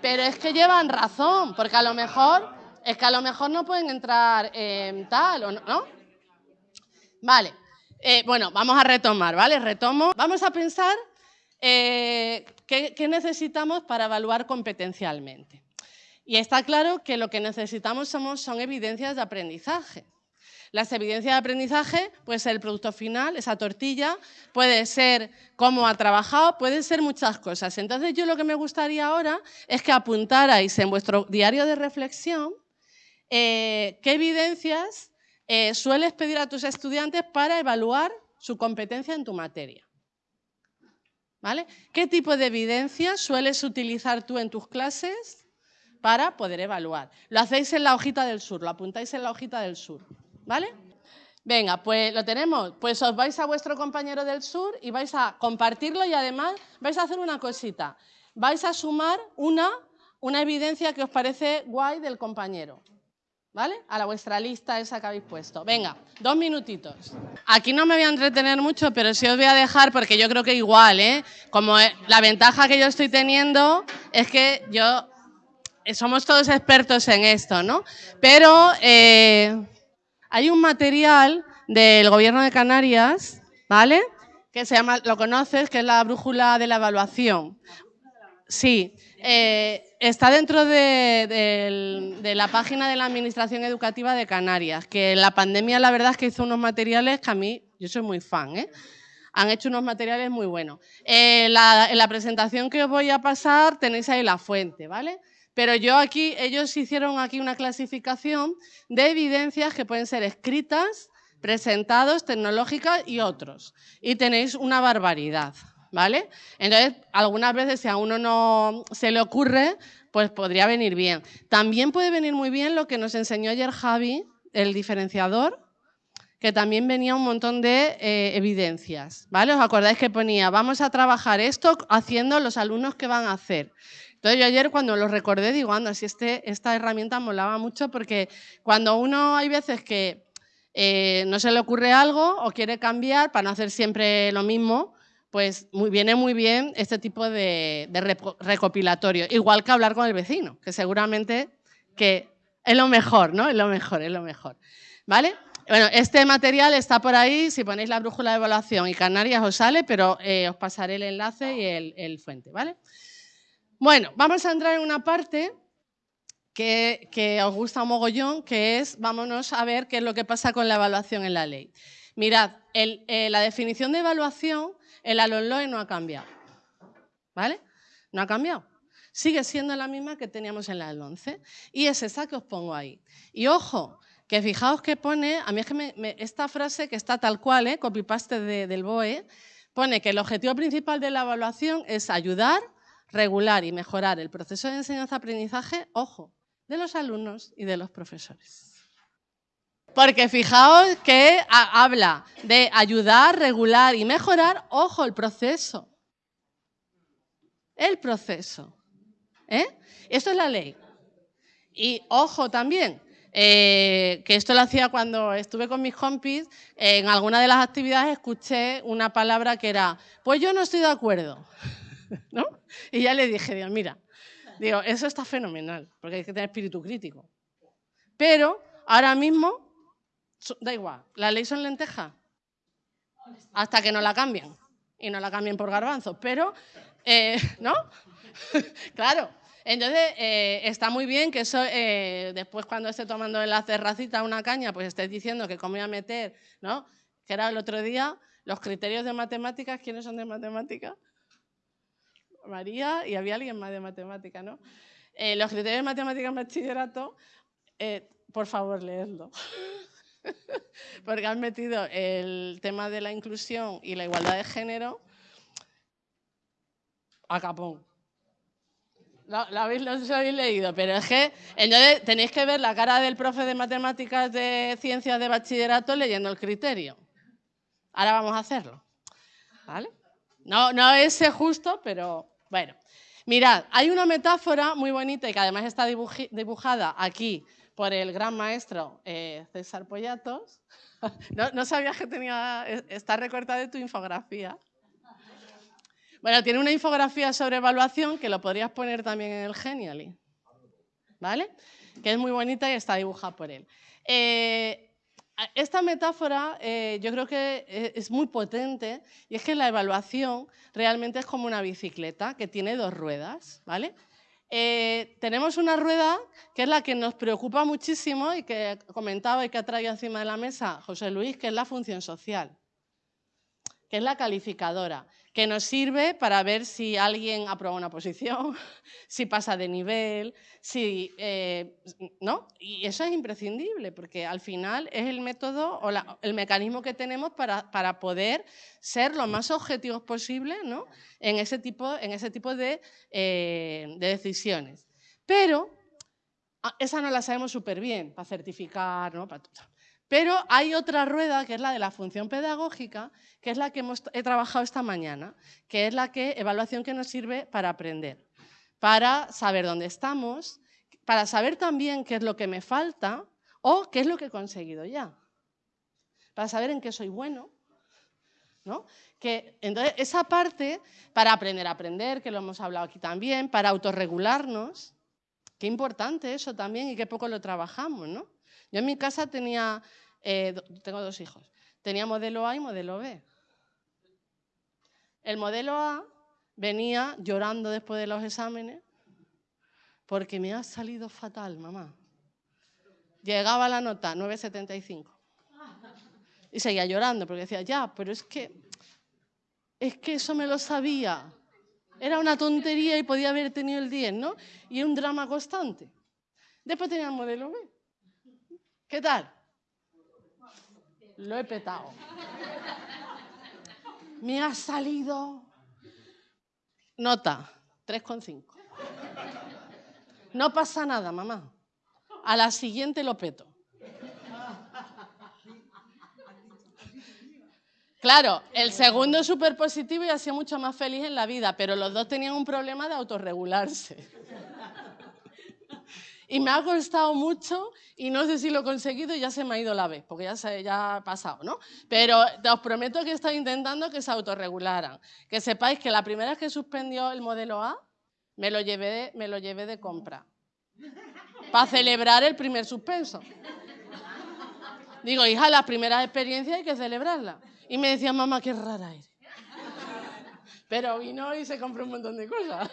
Pero es que llevan razón, porque a lo mejor, es que a lo mejor no pueden entrar en tal, ¿o no? Vale, eh, bueno, vamos a retomar, ¿vale? Retomo. Vamos a pensar eh, qué necesitamos para evaluar competencialmente. Y está claro que lo que necesitamos son evidencias de aprendizaje. Las evidencias de aprendizaje puede ser el producto final, esa tortilla, puede ser cómo ha trabajado, pueden ser muchas cosas. Entonces yo lo que me gustaría ahora es que apuntarais en vuestro diario de reflexión eh, qué evidencias eh, sueles pedir a tus estudiantes para evaluar su competencia en tu materia. ¿Vale? ¿Qué tipo de evidencias sueles utilizar tú en tus clases para poder evaluar. Lo hacéis en la hojita del sur, lo apuntáis en la hojita del sur, ¿vale? Venga, pues lo tenemos. Pues os vais a vuestro compañero del sur y vais a compartirlo y además vais a hacer una cosita. Vais a sumar una, una evidencia que os parece guay del compañero. ¿Vale? A la vuestra lista esa que habéis puesto. Venga, dos minutitos. Aquí no me voy a entretener mucho, pero sí os voy a dejar porque yo creo que igual, ¿eh? Como la ventaja que yo estoy teniendo es que yo eh, somos todos expertos en esto, ¿no? Pero eh, hay un material del gobierno de Canarias, ¿vale? Que se llama, lo conoces, que es la brújula de la evaluación. Sí, eh, está dentro de, la página de la Administración Educativa de Canarias, que la pandemia la verdad es que hizo unos materiales que a mí, yo soy muy fan, ¿eh? han hecho unos materiales muy buenos. en la presentación que os voy a pasar tenéis ahí la fuente, ¿vale? Pero yo aquí, ellos hicieron aquí una clasificación de evidencias que pueden ser escritas, presentados, tecnológicas y otros. Y tenéis una barbaridad, ¿vale? Entonces, algunas veces si a uno no se le ocurre, pues podría venir bien. También puede venir muy bien lo que nos enseñó ayer Javi, el diferenciador, que también venía un montón de eh, evidencias, ¿vale? ¿Os acordáis que ponía, vamos a trabajar esto haciendo los alumnos que van a hacer? Entonces yo ayer cuando lo recordé digo, anda, si este, esta herramienta molaba mucho porque cuando uno hay veces que eh, no se le ocurre algo o quiere cambiar para no hacer siempre lo mismo, pues viene muy bien este tipo de, recopilatorio. Igual que hablar con el vecino, que seguramente que es lo mejor, ¿no? Es lo mejor, es lo mejor. ¿Vale? Bueno, este material está por ahí, si ponéis la brújula de evaluación y Canarias os sale, pero eh, os pasaré el enlace y el, fuente, ¿vale? Bueno, vamos a entrar en una parte que, os gusta un mogollón, que es, vámonos a ver qué es lo que pasa con la evaluación en la ley. Mirad, eh, la definición de evaluación en la LONLOE no ha cambiado. ¿Vale? No ha cambiado. Sigue siendo la misma que teníamos en la del 11. Y es esa que os pongo ahí. Y ojo, que fijaos que pone, a mí es que esta frase que está tal cual, ¿eh? copy-paste del BOE, pone que el objetivo principal de la evaluación es ayudar regular y mejorar el proceso de enseñanza-aprendizaje, ojo, de los alumnos y de los profesores. Porque fijaos que habla de ayudar, regular y mejorar, ojo, el proceso. El proceso. ¿eh? Es la ley. Y ojo también, eh, que esto lo hacía cuando estuve con mis compis, en alguna de las actividades escuché una palabra que era, pues yo no estoy de acuerdo. ¿no? Y ya le dije, Dios, mira, digo, eso está fenomenal, porque hay que tener espíritu crítico. Pero ahora mismo, da igual, la ley son lentejas, hasta que no la cambien, y no la cambien por garbanzos, pero, eh, ¿no? claro, entonces, eh, está muy bien que eso, eh, después cuando esté tomando en la terracita una caña, pues estés diciendo que cómo voy a meter, ¿no? Que era el otro día, los criterios de matemáticas, ¿quiénes son de matemáticas? María y había alguien más de matemática, ¿no? Eh, los criterios de matemática en bachillerato, por favor, leedlo. Porque han metido el tema de la inclusión y la igualdad de género a capón. Lo, lo habéis, leído, pero es que entonces tenéis que ver la cara del profe de matemáticas de ciencias de bachillerato leyendo el criterio. Ahora vamos a hacerlo. ¿Vale? No, no es justo, pero bueno. Mirad, hay una metáfora muy bonita y que además está dibujada aquí por el gran maestro eh, César Pollatos. no, no sabías que tenía, está recortada de tu infografía. Bueno, tiene una infografía sobre evaluación que lo podrías poner también en el Genially, ¿vale? Que es muy bonita y está dibujada por él. Eh, esta metáfora eh, yo creo que eh, es muy potente y es que la evaluación realmente es como una bicicleta que tiene dos ruedas, ¿vale? Tenemos una rueda que es la que nos preocupa muchísimo y que comentaba y que ha traído encima de la mesa José Luis, que es la función social que es la calificadora, que nos sirve para ver si alguien aprueba una posición, si pasa de nivel, si, eh, ¿no? Y eso es imprescindible, porque al final es el método o el mecanismo que tenemos para, para, poder ser lo más objetivos posible ¿no? en ese tipo, en ese tipo de, eh, de decisiones. Pero ah, esa no la sabemos súper bien para certificar, ¿no? Para, pero hay otra rueda, que es la de la función pedagógica, que es la que hemos, he trabajado esta mañana, que es la que, evaluación que nos sirve para aprender, para saber dónde estamos, para saber también qué es lo que me falta o qué es lo que he conseguido ya, para saber en qué soy bueno. ¿no? Que, entonces, esa parte, para aprender a aprender, que lo hemos hablado aquí también, para autorregularnos, qué importante eso también y qué poco lo trabajamos, ¿no? Yo en mi casa tenía, eh, tengo dos hijos, tenía modelo A y modelo B. El modelo A venía llorando después de los exámenes porque me ha salido fatal, mamá. Llegaba la nota 9,75 y seguía llorando porque decía, ya, pero es que, es que eso me lo sabía. Era una tontería y podía haber tenido el 10, ¿no? Y un drama constante. Después tenía el modelo B. ¿Qué tal? Lo he petado. Me ha salido nota 3,5. No pasa nada, mamá. A la siguiente lo peto. Claro, el segundo es súper positivo y ha sido mucho más feliz en la vida, pero los dos tenían un problema de autorregularse. Y me ha costado mucho y no sé si lo he conseguido y ya se me ha ido la vez, porque ya, se, ya ha pasado, ¿no? Pero os prometo que he estado intentando que se autorregularan. Que sepáis que la primera vez que suspendió el modelo A, me lo llevé, me lo llevé de compra. Para celebrar el primer suspenso. Digo, hija, las primeras experiencias hay que celebrarlas. Y me decía, mamá, qué rara eres. Pero vino y se compró un montón de cosas.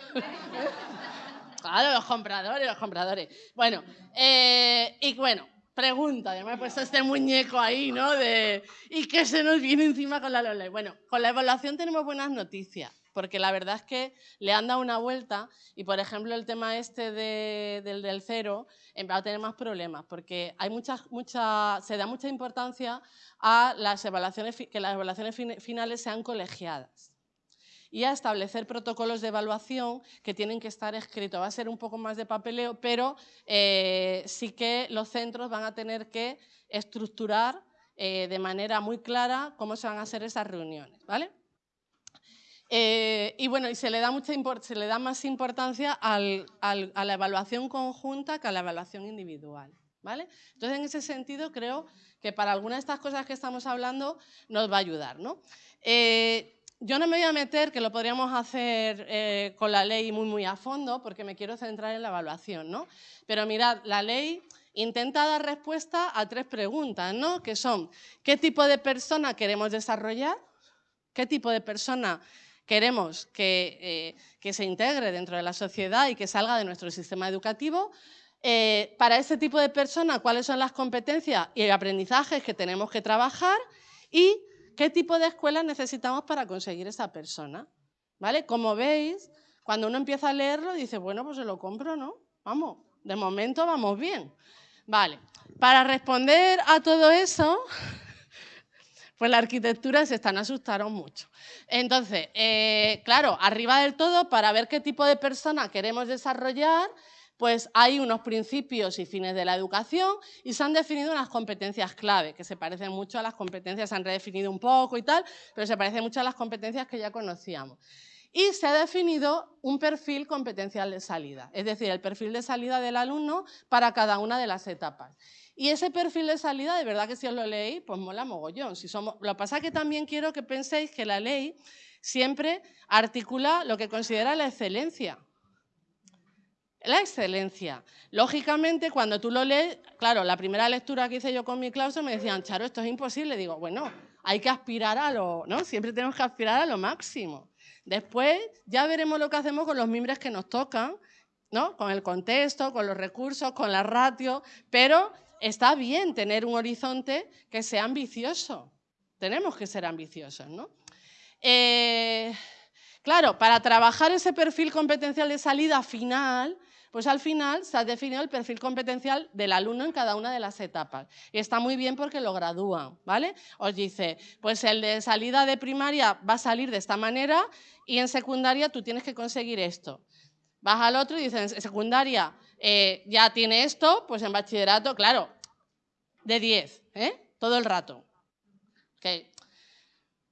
Claro, los compradores, los compradores. Bueno, eh, y bueno, pregunta, ya me he puesto este muñeco ahí, ¿no? De, ¿Y qué se nos viene encima con la LOLE? Bueno, con la evaluación tenemos buenas noticias, porque la verdad es que le han dado una vuelta y, por ejemplo, el tema este del, del cero va a tener más problemas, porque hay muchas, mucha, se da mucha importancia a las evaluaciones, que las evaluaciones finales sean colegiadas y a establecer protocolos de evaluación que tienen que estar escritos. Va a ser un poco más de papeleo, pero eh, sí que los centros van a tener que estructurar eh, de manera muy clara cómo se van a hacer esas reuniones. ¿vale? Eh, y bueno, y se le da, mucha se le da más importancia a la evaluación conjunta que a la evaluación individual. ¿vale? Entonces, en ese sentido, creo que para algunas de estas cosas que estamos hablando nos va a ayudar. ¿no? Yo no me voy a meter, que lo podríamos hacer eh, con la ley muy, muy a fondo, porque me quiero centrar en la evaluación, ¿no? Pero mirad, la ley intenta dar respuesta a tres preguntas, ¿no? Que son, ¿qué tipo de persona queremos desarrollar? ¿Qué tipo de persona queremos que, eh, se integre dentro de la sociedad y que salga de nuestro sistema educativo? Eh, para ese tipo de persona, ¿cuáles son las competencias y aprendizajes que tenemos que trabajar? Y ¿Qué tipo de escuela necesitamos para conseguir esa persona? ¿Vale? Como veis, cuando uno empieza a leerlo, dice, bueno, pues se lo compro, ¿no? Vamos, de momento vamos bien. Vale, para responder a todo eso, pues la arquitectura se están asustaron mucho. Entonces, eh, claro, arriba del todo, para ver qué tipo de persona queremos desarrollar, pues hay unos principios y fines de la educación y se han definido unas competencias clave, que se parecen mucho a las competencias, se han redefinido un poco y tal, pero se parecen mucho a las competencias que ya conocíamos. Y se ha definido un perfil competencial de salida, es decir, el perfil de salida del alumno para cada una de las etapas. Y ese perfil de salida, de verdad que si os lo leéis, pues mola mogollón. Si somos... Lo que pasa es que también quiero que penséis que la ley siempre articula lo que considera la excelencia. La excelencia. Lógicamente, cuando tú lo lees, claro, la primera lectura que hice yo con mi claustro me decían, Charo, esto es imposible. Digo, bueno, hay que aspirar a lo, ¿no? Siempre tenemos que aspirar a lo máximo. Después ya veremos lo que hacemos con los mimbres que nos tocan, ¿no? Con el contexto, con los recursos, con la ratio, pero está bien tener un horizonte que sea ambicioso. Tenemos que ser ambiciosos, ¿no? Eh, claro, para trabajar ese perfil competencial de salida final, pues al final se ha definido el perfil competencial del alumno en cada una de las etapas. Y está muy bien porque lo gradúan, ¿vale? Os dice, pues el de salida de primaria va a salir de esta manera y en secundaria tú tienes que conseguir esto. Vas al otro y dices, en secundaria eh, ya tiene esto, pues en bachillerato, claro, de 10, ¿eh? Todo el rato.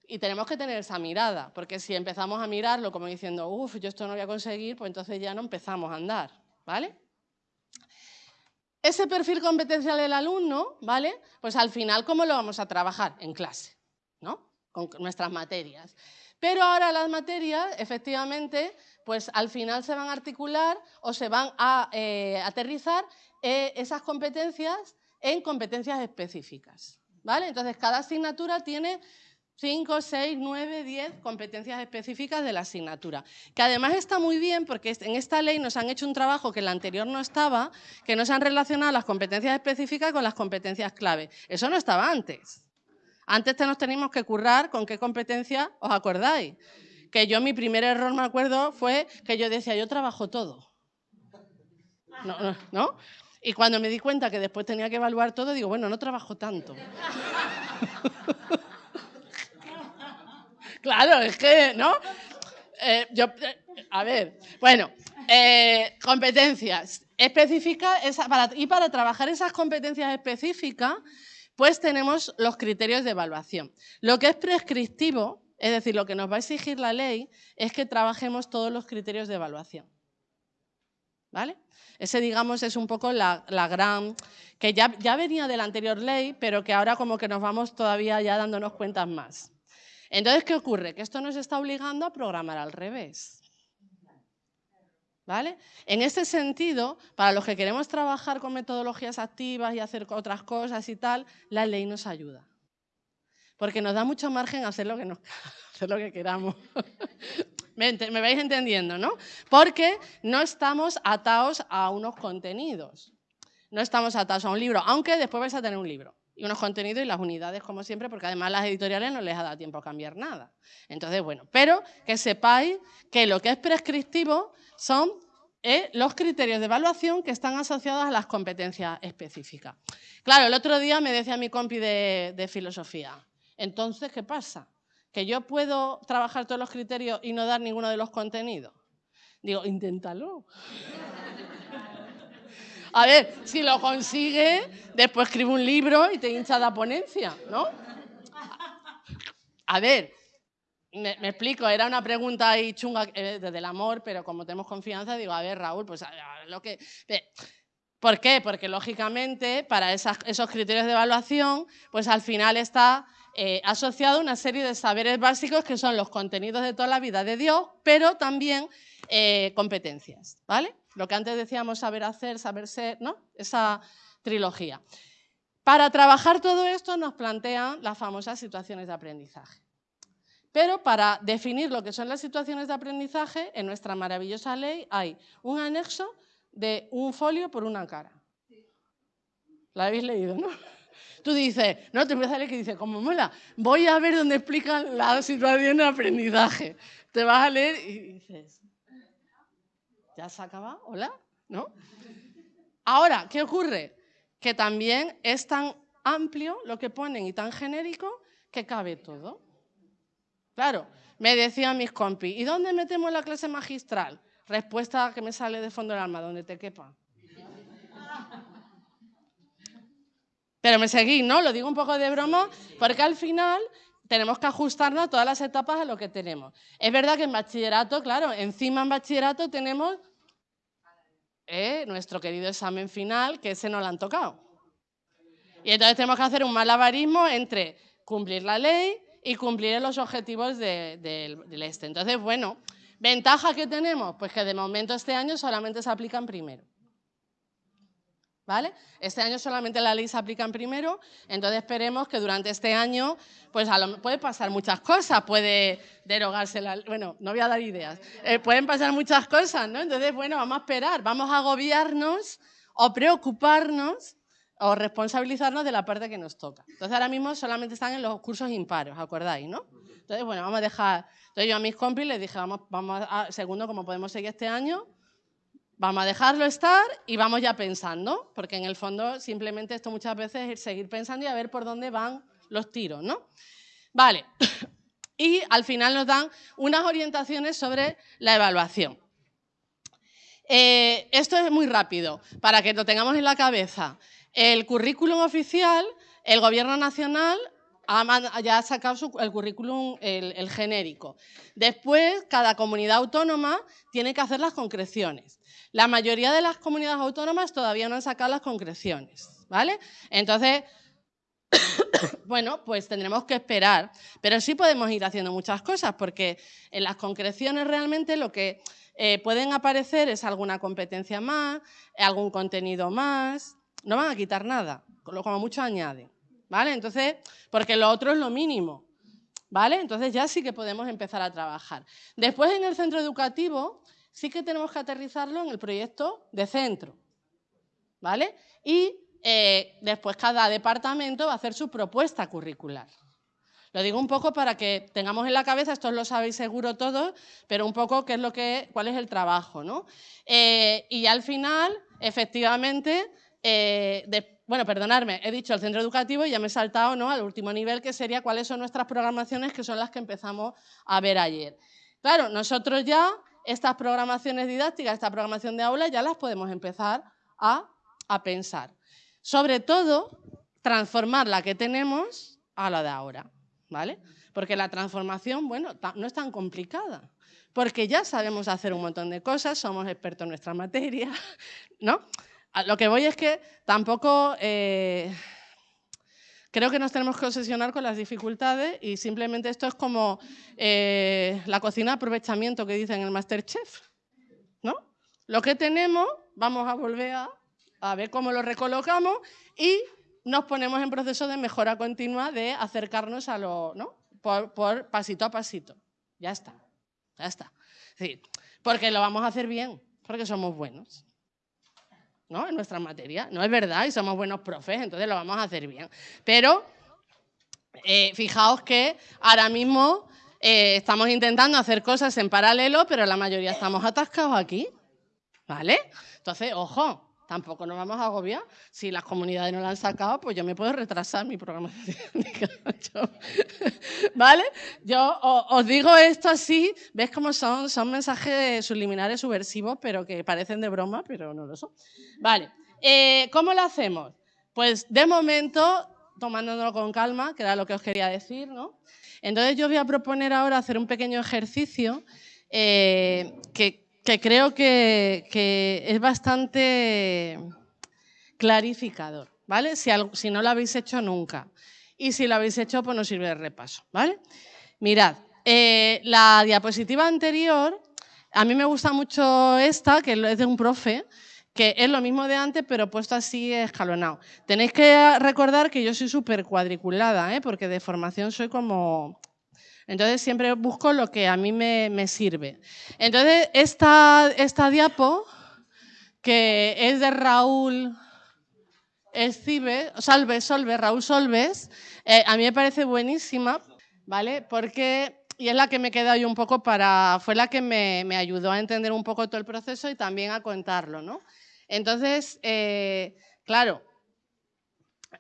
Y tenemos que tener esa mirada, porque si empezamos a mirarlo como diciendo, uff, yo esto no voy a conseguir, pues entonces ya no empezamos a andar. ¿Vale? Ese perfil competencial del alumno, ¿vale? Pues al final, ¿cómo lo vamos a trabajar? En clase, ¿no? Con nuestras materias. Pero ahora las materias, efectivamente, pues al final se van a articular o se van a eh, aterrizar eh, esas competencias en competencias específicas, ¿vale? Entonces, cada asignatura tiene 5, 6, 9, 10 competencias específicas de la asignatura. Que además está muy bien porque en esta ley nos han hecho un trabajo que en la anterior no estaba, que no se han relacionado las competencias específicas con las competencias clave. Eso no estaba antes. Antes nos teníamos que currar con qué competencia os acordáis. Que yo mi primer error, me acuerdo, fue que yo decía, yo trabajo todo. ¿No? ¿No? ¿No? Y cuando me di cuenta que después tenía que evaluar todo, digo, bueno, no trabajo tanto. Claro, es que, ¿no? Eh, yo, eh, a ver, bueno, eh, competencias específicas, y para trabajar esas competencias específicas, pues tenemos los criterios de evaluación. Lo que es prescriptivo, es decir, lo que nos va a exigir la ley, es que trabajemos todos los criterios de evaluación. ¿Vale? Ese, digamos, es un poco la, gran... que ya venía de la anterior ley, pero que ahora como que nos vamos todavía ya dándonos cuentas más. Entonces, ¿qué ocurre? Que esto nos está obligando a programar al revés. ¿Vale? En este sentido, para los que queremos trabajar con metodologías activas y hacer otras cosas y tal, la ley nos ayuda. Porque nos da mucho margen a hacer lo que, nos, hacer lo que queramos. ¿Me, ¿Me vais entendiendo, no? Porque no estamos atados a unos contenidos. No estamos atados a un libro, aunque después vais a tener un libro y unos contenidos y las unidades, como siempre, porque además las editoriales no les ha dado tiempo a cambiar nada. Entonces, bueno, pero que sepáis que lo que es prescriptivo son eh, los criterios de evaluación que están asociados a las competencias específicas. Claro, el otro día me decía mi compi de, de filosofía, entonces, ¿qué pasa? ¿Que yo puedo trabajar todos los criterios y no dar ninguno de los contenidos? Digo, inténtalo. A ver, si lo consigue, después escribe un libro y te hincha la ponencia, ¿no? A ver, me, explico, era una pregunta ahí chunga eh, desde el amor, pero como tenemos confianza, digo, a ver, Raúl, pues lo que... ¿Por qué? Porque lógicamente para esos criterios de evaluación, pues al final está eh, asociado una serie de saberes básicos que son los contenidos de toda la vida de Dios, pero también eh, competencias, ¿vale? Lo que antes decíamos saber hacer, saber ser, ¿no? Esa trilogía. Para trabajar todo esto nos plantean las famosas situaciones de aprendizaje. Pero para definir lo que son las situaciones de aprendizaje, en nuestra maravillosa ley hay un anexo de un folio por una cara. ¿La habéis leído, no? Tú dices, no, te empieza a leer que dice, como mola, voy a ver dónde explican la situación de aprendizaje. Te vas a leer y dices, ¿Ya se acaba? ¿Hola? ¿No? Ahora, ¿qué ocurre? Que también es tan amplio lo que ponen y tan genérico que cabe todo. Claro, me decían mis compis, ¿y dónde metemos la clase magistral? Respuesta que me sale de fondo del alma, donde te quepa. Pero me seguí, ¿no? Lo digo un poco de broma, porque al final tenemos que ajustarnos a todas las etapas a lo que tenemos. Es verdad que en bachillerato, claro, encima en bachillerato tenemos eh, nuestro querido examen final, que ese no lo han tocado. Y entonces tenemos que hacer un malabarismo entre cumplir la ley y cumplir los objetivos del este. Entonces, bueno, ¿ventaja que tenemos? Pues que de momento este año solamente se aplican primero. ¿Vale? Este año solamente la ley se aplica en primero, entonces esperemos que durante este año, pues puede pasar muchas cosas, puede derogarse la bueno, no voy a dar ideas, eh, pueden pasar muchas cosas, ¿no? Entonces, bueno, vamos a esperar, vamos a agobiarnos o preocuparnos o responsabilizarnos de la parte que nos toca. Entonces, ahora mismo solamente están en los cursos impares, ¿acordáis, no? Entonces, bueno, vamos a dejar, entonces yo a mis compis les dije, vamos, vamos a, segundo, como podemos seguir este año, Vamos a dejarlo estar y vamos ya pensando, porque en el fondo simplemente esto muchas veces es seguir pensando y a ver por dónde van los tiros, ¿no? Vale, y al final nos dan unas orientaciones sobre la evaluación. Eh, esto es muy rápido, para que lo tengamos en la cabeza. El currículum oficial, el Gobierno Nacional ya ha sacado el currículum, el, genérico. Después, cada comunidad autónoma tiene que hacer las concreciones. La mayoría de las comunidades autónomas todavía no han sacado las concreciones, ¿vale? Entonces, bueno, pues tendremos que esperar, pero sí podemos ir haciendo muchas cosas, porque en las concreciones realmente lo que eh, pueden aparecer es alguna competencia más, algún contenido más, no van a quitar nada, como mucho añaden. ¿vale? Entonces, porque lo otro es lo mínimo, ¿vale? Entonces ya sí que podemos empezar a trabajar. Después en el centro educativo sí que tenemos que aterrizarlo en el proyecto de centro, ¿vale? Y eh, después cada departamento va a hacer su propuesta curricular. Lo digo un poco para que tengamos en la cabeza, esto lo sabéis seguro todos, pero un poco qué es lo que, cuál es el trabajo, ¿no? Eh, y al final, efectivamente, eh, bueno, perdonadme, he dicho el centro educativo y ya me he saltado ¿no? al último nivel, que sería cuáles son nuestras programaciones, que son las que empezamos a ver ayer. Claro, nosotros ya estas programaciones didácticas, esta programación de aula, ya las podemos empezar a, a pensar. Sobre todo, transformar la que tenemos a la de ahora, ¿vale? Porque la transformación, bueno, no es tan complicada, porque ya sabemos hacer un montón de cosas, somos expertos en nuestra materia, ¿no? lo que voy es que tampoco eh, creo que nos tenemos que obsesionar con las dificultades y simplemente esto es como eh, la cocina de aprovechamiento que dicen en el Masterchef. ¿no? Lo que tenemos, vamos a volver a, ver cómo lo recolocamos y nos ponemos en proceso de mejora continua de acercarnos a lo, ¿no? Por, pasito a pasito. Ya está, ya está. Sí, porque lo vamos a hacer bien, porque somos buenos. ¿No? en nuestra materia. No es verdad y somos buenos profes, entonces lo vamos a hacer bien. Pero eh, fijaos que ahora mismo eh, estamos intentando hacer cosas en paralelo, pero la mayoría estamos atascados aquí. ¿Vale? Entonces, ojo, tampoco nos vamos a agobiar. Si las comunidades no la han sacado, pues yo me puedo retrasar mi programación. ¿Vale? Yo os digo esto así, ves cómo son, son mensajes subliminares subversivos, pero que parecen de broma, pero no lo son. Vale, eh, ¿cómo lo hacemos? Pues de momento, tomándolo con calma, que era lo que os quería decir, ¿no? Entonces yo voy a proponer ahora hacer un pequeño ejercicio eh, que que creo que, es bastante clarificador, ¿vale? Si, no lo habéis hecho nunca. Y si lo habéis hecho, pues nos sirve de repaso, ¿vale? Mirad, eh, la diapositiva anterior, a mí me gusta mucho esta, que es de un profe, que es lo mismo de antes, pero puesto así escalonado. Tenéis que recordar que yo soy súper cuadriculada, ¿eh? porque de formación soy como entonces siempre busco lo que a mí me, sirve. Entonces esta, esta diapo, que es de Raúl Escibe, Solves, Raúl Solves, eh, a mí me parece buenísima, ¿vale? Porque, y es la que me queda yo un poco para, fue la que me, ayudó a entender un poco todo el proceso y también a contarlo, ¿no? Entonces, eh, claro,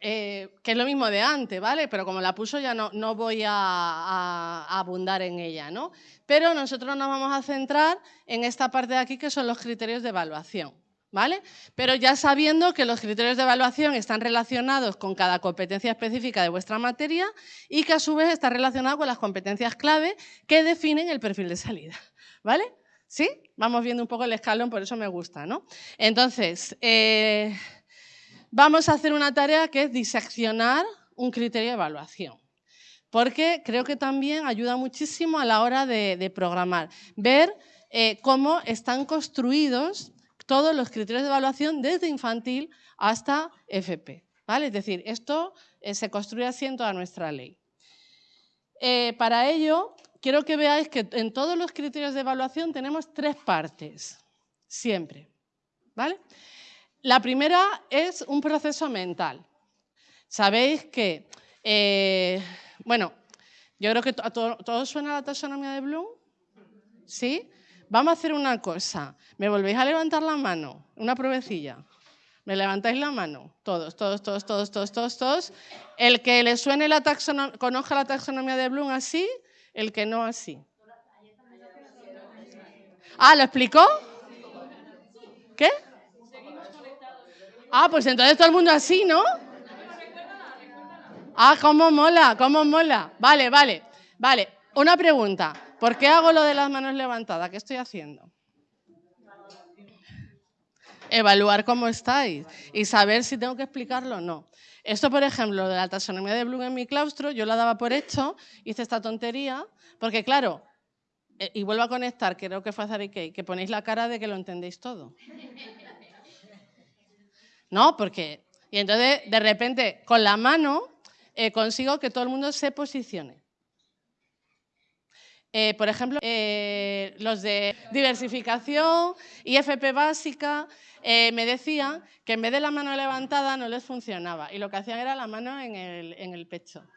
eh, que es lo mismo de antes, ¿vale? Pero como la puso ya no, no voy a, abundar en ella, ¿no? Pero nosotros nos vamos a centrar en esta parte de aquí que son los criterios de evaluación. ¿Vale? Pero ya sabiendo que los criterios de evaluación están relacionados con cada competencia específica de vuestra materia y que a su vez está relacionado con las competencias clave que definen el perfil de salida. ¿Vale? ¿Sí? Vamos viendo un poco el escalón, por eso me gusta, ¿no? Entonces, eh, vamos a hacer una tarea que es diseccionar un criterio de evaluación. Porque creo que también ayuda muchísimo a la hora de, programar. Ver eh, cómo están construidos todos los criterios de evaluación desde infantil hasta FP. ¿vale? Es decir, esto eh, se construye así en toda nuestra ley. Eh, para ello, quiero que veáis que en todos los criterios de evaluación tenemos tres partes, siempre. ¿vale? La primera es un proceso mental. Sabéis que, eh, bueno, yo creo que a todo, suena la taxonomía de Bloom, ¿sí? Vamos a hacer una cosa. ¿Me volvéis a levantar la mano? Una pruebecilla. ¿Me levantáis la mano? Todos, todos, todos, todos, todos, todos, todos. El que le suene la taxonomía, conozca la taxonomía de Bloom así, el que no así. Ah, ¿lo explicó? ¿Qué? Ah, pues entonces todo el mundo así, ¿no? Ah, cómo mola, cómo mola. Vale, vale, vale. Una pregunta. ¿Por qué hago lo de las manos levantadas? ¿Qué estoy haciendo? Evaluar cómo estáis y saber si tengo que explicarlo o no. Esto, por ejemplo, de la taxonomía de Bloom en mi claustro, yo la daba por hecho, hice esta tontería, porque claro, eh, y vuelvo a conectar, creo que fue a que ponéis la cara de que lo entendéis todo. ¿No? Porque, y entonces, de repente, con la mano, eh, consigo que todo el mundo se posicione. Eh, por ejemplo, eh, los de diversificación y FP básica me decían que en vez de la mano levantada no les funcionaba y lo que hacían era la mano en el, en el pecho,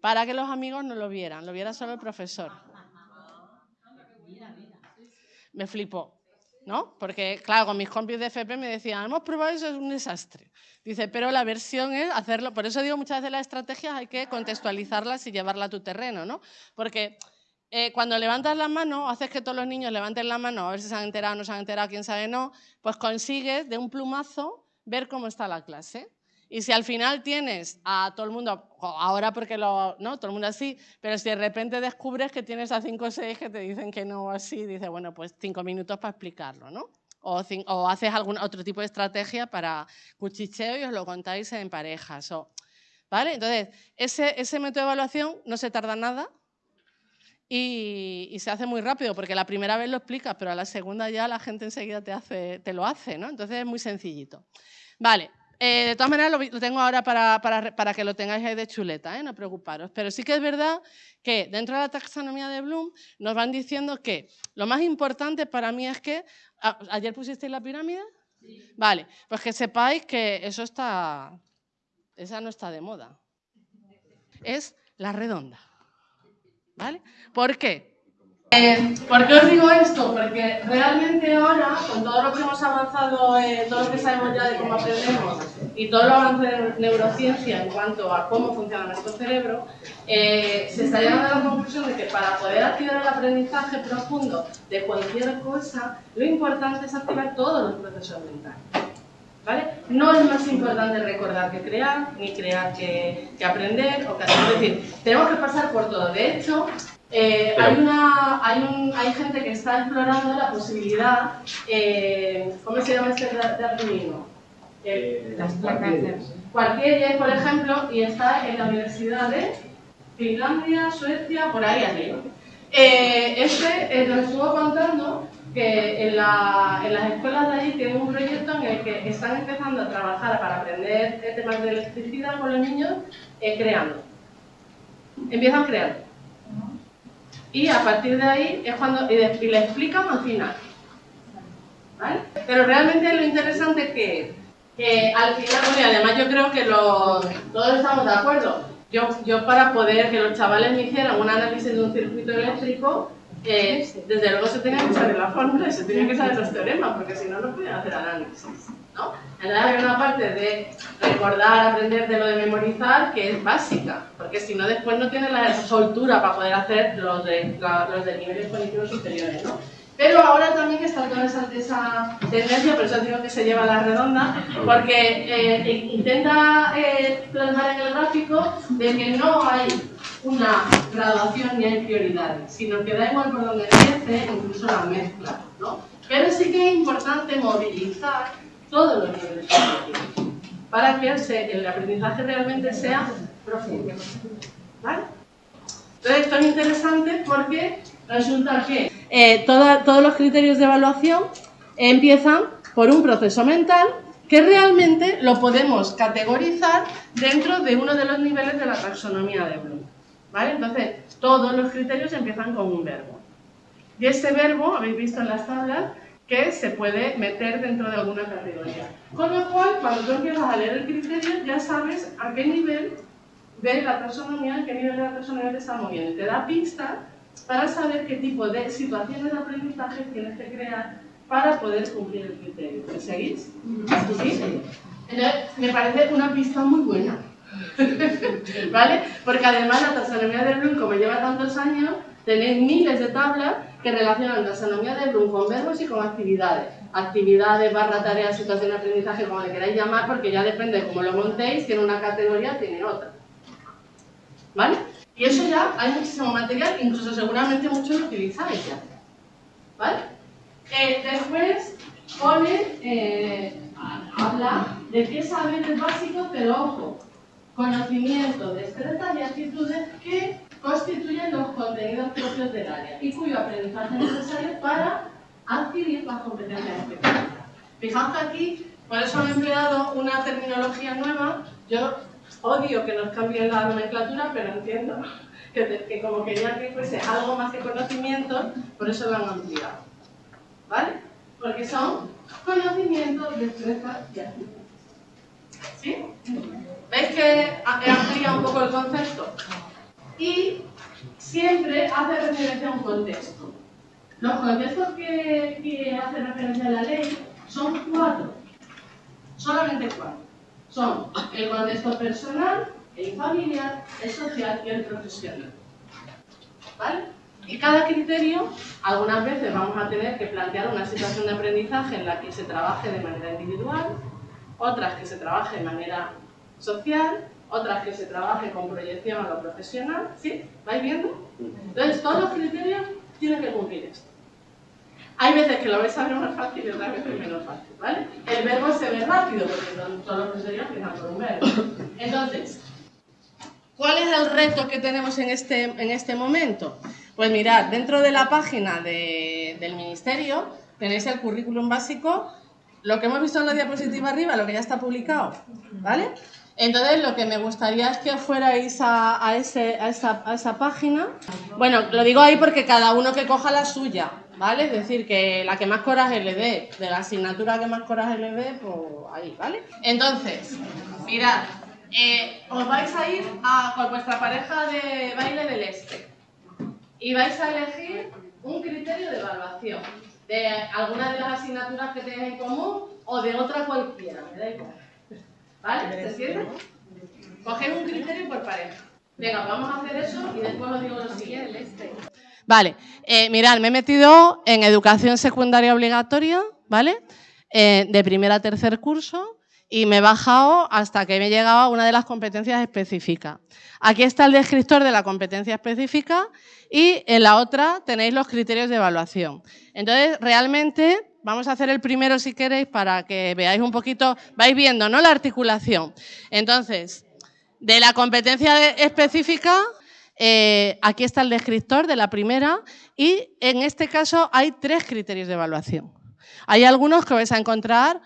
para que los amigos no lo vieran, lo viera solo el profesor. Me flipó, ¿no? Porque, claro, con mis compis de FP me decían, hemos probado eso, es un desastre. Dice, pero la versión es hacerlo, por eso digo muchas veces las estrategias hay que contextualizarlas y llevarla a tu terreno, ¿no? Porque eh, cuando levantas la mano, haces que todos los niños levanten la mano, a ver si se han enterado, no se han enterado, quién sabe no, pues consigues de un plumazo ver cómo está la clase. Y si al final tienes a todo el mundo, ahora porque lo, no, todo el mundo así, pero si de repente descubres que tienes a cinco o seis que te dicen que no así, dices, bueno, pues cinco minutos para explicarlo, ¿no? O, o, haces algún otro tipo de estrategia para cuchicheo y os lo contáis en parejas. ¿vale? Entonces, ese, método de evaluación no se tarda nada, y, se hace muy rápido, porque la primera vez lo explicas, pero a la segunda ya la gente enseguida te lo hace, ¿no? Entonces es muy sencillito. Vale, eh, de todas maneras lo, tengo ahora para, para, para, que lo tengáis ahí de chuleta, ¿eh? no preocuparos. Pero sí que es verdad que dentro de la taxonomía de Bloom nos van diciendo que lo más importante para mí es que... ¿Ayer pusisteis la pirámide? Sí. Vale, pues que sepáis que eso está... Esa no está de moda. Es la redonda. ¿Vale? ¿Por qué? Eh, ¿Por qué os digo esto? Porque realmente ahora, con todo lo que hemos avanzado, eh, todo lo que sabemos ya de cómo aprendemos y todo lo avance de neurociencia en cuanto a cómo funciona nuestro cerebro, eh, se está llegando a la conclusión de que para poder activar el aprendizaje profundo de cualquier cosa, lo importante es activar todos los procesos mentales. No es más importante recordar que crear, ni crear que, aprender, o que. Es decir, tenemos que pasar por todo. De hecho, eh, hay, una, hay, un, hay, gente que está explorando la posibilidad, eh, ¿cómo se llama este darwinismo? Eh, cualquier por ejemplo, y está en la Universidad de Finlandia, Suecia, por ahí arriba. Eh, este nos estuvo contando que en, las escuelas de allí tienen un proyecto en el que están empezando a trabajar para aprender temas de electricidad con los niños eh, creando. Empiezan creando. Y a partir de ahí es cuando y, le explican al final. ¿Vale? Pero realmente lo interesante es que, al final, y además yo creo que todos estamos de acuerdo. Yo, yo para poder que los chavales me hicieran un análisis de un circuito eléctrico, desde luego se tenía que saber la fórmula y se tenía que saber los teoremas, porque si no, no podían hacer análisis. ¿No? Entonces hay una parte de recordar, aprender de lo de memorizar que es básica, porque si no después no tienes la soltura para poder hacer los de, los de niveles cognitivos superiores, ¿no? Pero ahora también está toda esa, esa, tendencia, por eso digo que se lleva la redonda, porque eh, intenta eh, en el gráfico de que no hay una graduación ni hay prioridades, sino que da igual por donde empiece, incluso la mezcla. ¿no? Pero sí que es importante movilizar todos los niveles para que el aprendizaje realmente sea profundo. ¿Vale? Entonces esto es interesante porque resulta que eh, todos los criterios de evaluación empiezan por un proceso mental que realmente lo podemos categorizar dentro de uno de los niveles de la taxonomía de Bloom. ¿Vale? Entonces, todos los criterios empiezan con un verbo. Y ese verbo, habéis visto en las tablas, que se puede meter dentro de alguna categoría. Con lo cual, cuando tú empiezas a leer el criterio, ya sabes a qué nivel de la taxonomía, a qué nivel de la taxonomía te está moviendo. Te da pistas para saber qué tipo de situaciones de aprendizaje tienes que crear para poder cumplir el criterio. ¿Me seguís? ¿Sí? Entonces, me parece una pista muy buena. ¿Vale? Porque además la taxonomía de Bloom, como lleva tantos años, tenéis miles de tablas que relacionan taxonomía de Bloom con verbos y con actividades. Actividades, barra, tareas, situación de aprendizaje, como le queráis llamar, porque ya depende de cómo lo montéis, tiene una categoría, tiene otra. ¿Vale? Y eso ya hay muchísimo material, incluso seguramente muchos lo utilizáis ya. ¿Vale? Eh, después pone, eh, habla de qué saberes básicos, pero ojo, conocimiento, destrezas y actitudes que constituyen los contenidos propios del área y cuyo aprendizaje es necesario para adquirir las competencias específicas. Fijaos que aquí, por eso han empleado una terminología nueva, yo odio que nos cambien la nomenclatura, pero entiendo que, como quería que fuese algo más que conocimiento, por eso lo han ampliado. ¿Vale? Porque son conocimientos, destrezas y actitudes. ¿Sí? ¿Veis que amplía un poco el concepto? Y siempre hace referencia a un contexto. Los contextos que, que hace referencia a la ley son cuatro. Solamente cuatro. Son el contexto personal, el familiar, el social y el profesional. ¿Vale? Y cada criterio, algunas veces vamos a tener que plantear una situación de aprendizaje en la que se trabaje de manera individual, otras que se trabaje de manera social, otras que se trabaje con proyección a lo profesional, ¿sí? ¿Vais viendo? Entonces, todos los criterios tienen que cumplir esto. Hay veces que lo vais a ver más fácil y otras veces menos fácil, ¿vale? El verbo se ve rápido porque todos los criterios empiezan por un verbo. Entonces, ¿cuál es el reto que tenemos en este, en este momento? Pues mirad, dentro de la página de, del Ministerio tenéis el currículum básico lo que hemos visto en la diapositiva arriba, lo que ya está publicado, ¿vale? Entonces, lo que me gustaría es que fuerais a, ese, a, esa, a, esa, página. Bueno, lo digo ahí porque cada uno que coja la suya, ¿vale? Es decir, que la que más coraje le dé, de la asignatura que más coraje le dé, pues ahí, ¿vale? Entonces, mirad, eh, os vais a ir con vuestra pareja de baile del este y vais a elegir un criterio de evaluación de alguna de las asignaturas que tengáis en común o de otra cualquiera, me da igual. ¿Vale? ¿Se siente? Coged un criterio por pareja. Venga, vamos a hacer eso y después os digo lo siguiente. Este. Vale, eh, mirad, me he metido en educación secundaria obligatoria, ¿vale? Eh, de primer a tercer curso y me he bajado hasta que me he llegado a una de las competencias específicas. Aquí está el descriptor de la competencia específica y en la otra tenéis los criterios de evaluación. Entonces, realmente, vamos a hacer el primero si queréis para que veáis un poquito, vais viendo, ¿no? La articulación. Entonces, de la competencia específica, eh, aquí está el descriptor de la primera y en este caso hay tres criterios de evaluación. Hay algunos que vais a encontrar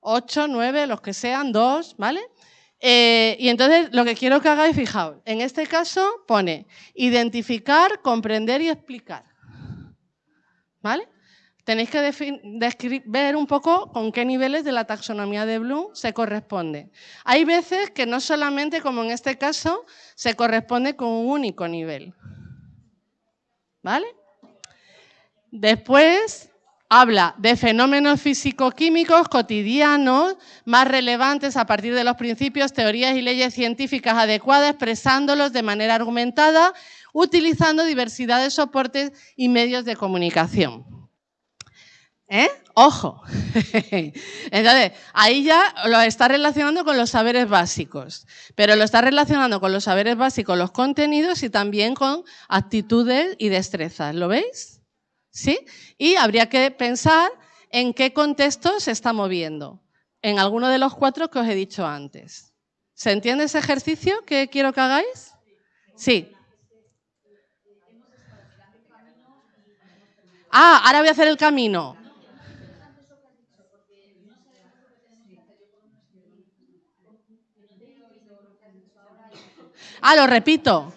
ocho, nueve, los que sean, dos, ¿vale? Eh, y entonces lo que quiero que hagáis, fijaos, en este caso pone identificar, comprender y explicar. ¿Vale? Tenéis que ver un poco con qué niveles de la taxonomía de Bloom se corresponde. Hay veces que no solamente, como en este caso, se corresponde con un único nivel. ¿Vale? Después habla de fenómenos físico-químicos cotidianos más relevantes a partir de los principios, teorías y leyes científicas adecuadas, expresándolos de manera argumentada, utilizando diversidad de soportes y medios de comunicación. ¿Eh? Ojo. Entonces, ahí ya lo está relacionando con los saberes básicos, pero lo está relacionando con los saberes básicos, los contenidos y también con actitudes y destrezas. ¿Lo veis? ¿Sí? Y habría que pensar en qué contexto se está moviendo, en alguno de los cuatro que os he dicho antes. ¿Se entiende ese ejercicio que quiero que hagáis? Sí. Ah, ahora voy a hacer el camino. Ah, lo repito.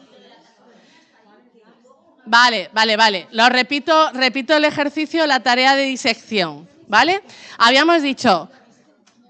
Vale, vale, vale. Lo repito, repito el ejercicio, la tarea de disección, ¿vale? Habíamos dicho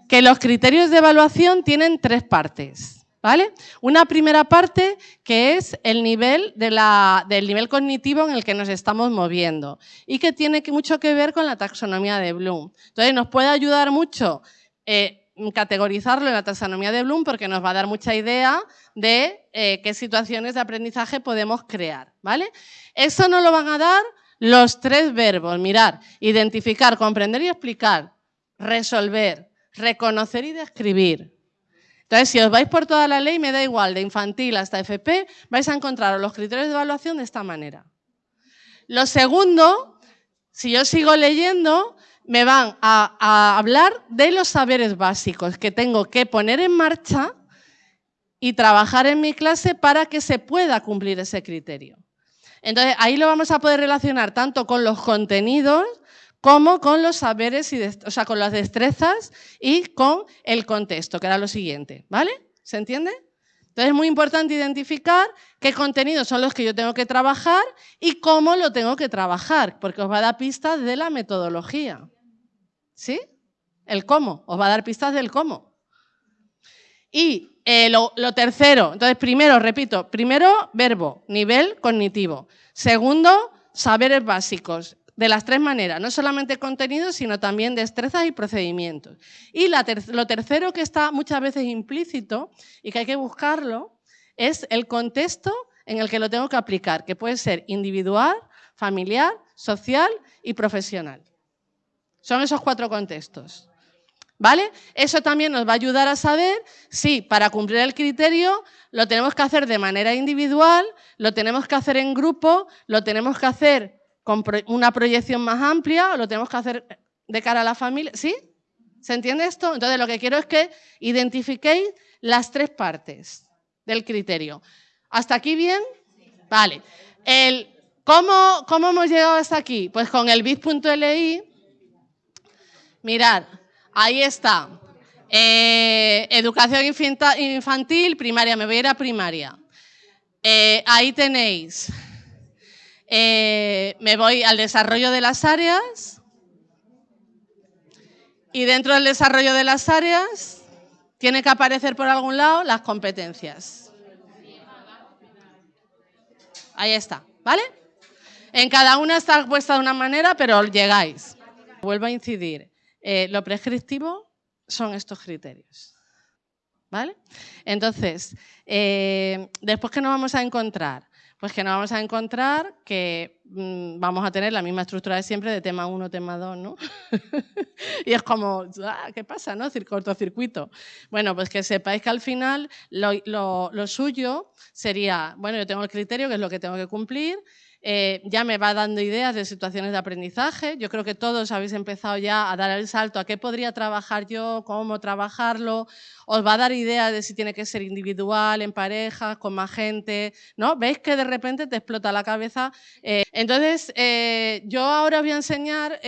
que los criterios de evaluación tienen tres partes, ¿vale? Una primera parte que es el nivel del nivel cognitivo en el que nos estamos moviendo y que tiene mucho que ver con la taxonomía de Bloom. Entonces nos puede ayudar mucho eh, categorizarlo en la taxonomía de Bloom porque nos va a dar mucha idea de eh, qué situaciones de aprendizaje podemos crear. ¿vale? Eso nos lo van a dar los tres verbos. Mirar, identificar, comprender y explicar, resolver, reconocer y describir. Entonces, si os vais por toda la ley, me da igual, de infantil hasta FP, vais a encontrar los criterios de evaluación de esta manera. Lo segundo, si yo sigo leyendo, me van a, hablar de los saberes básicos que tengo que poner en marcha y trabajar en mi clase para que se pueda cumplir ese criterio. Entonces, ahí lo vamos a poder relacionar tanto con los contenidos como con los saberes, y o sea, con las destrezas y con el contexto, que era lo siguiente. ¿Vale? ¿Se entiende? Entonces es muy importante identificar qué contenidos son los que yo tengo que trabajar y cómo lo tengo que trabajar, porque os va a dar pistas de la metodología. ¿Sí? El cómo, os va a dar pistas del cómo. Y eh, lo, tercero, entonces primero, repito, primero verbo, nivel cognitivo. Segundo, saberes básicos, de las tres maneras, no solamente contenidos, sino también destrezas y procedimientos. Y lo tercero que está muchas veces implícito y que hay que buscarlo es el contexto en el que lo tengo que aplicar, que puede ser individual, familiar, social y profesional. Son esos cuatro contextos. ¿Vale? Eso también nos va a ayudar a saber si para cumplir el criterio lo tenemos que hacer de manera individual, lo tenemos que hacer en grupo, lo tenemos que hacer con una proyección más amplia o lo tenemos que hacer de cara a la familia. ¿Sí? ¿Se entiende esto? Entonces lo que quiero es que identifiquéis las tres partes del criterio. ¿Hasta aquí bien? Vale. ¿cómo, ¿Cómo hemos llegado hasta aquí? Pues con el bit.li Mirad, ahí está. Eh, educación infantil, primaria, me voy a ir a primaria. Eh, ahí tenéis. Eh, me voy al desarrollo de las áreas. Y dentro del desarrollo de las áreas, tiene que aparecer por algún lado las competencias. Ahí está, ¿vale? En cada una está puesta de una manera, pero llegáis. Vuelvo a incidir. Eh, lo prescriptivo son estos criterios. ¿Vale? Entonces, eh, después que nos vamos a encontrar, pues que nos vamos a encontrar que mm, vamos a tener la misma estructura de siempre de tema 1, tema 2, ¿no? y es como, ah, ¿qué pasa, no? Cortocircuito. Bueno, pues que sepáis que al final lo, lo suyo sería, bueno, yo tengo el criterio, que es lo que tengo que cumplir, eh, ya me va dando ideas de situaciones de aprendizaje. Yo creo que todos habéis empezado ya a dar el salto a qué podría trabajar yo, cómo trabajarlo. Os va a dar ideas de si tiene que ser individual, en pareja, con más gente. ¿no? ¿Veis que de repente te explota la cabeza? Eh, entonces, eh, yo ahora os voy a enseñar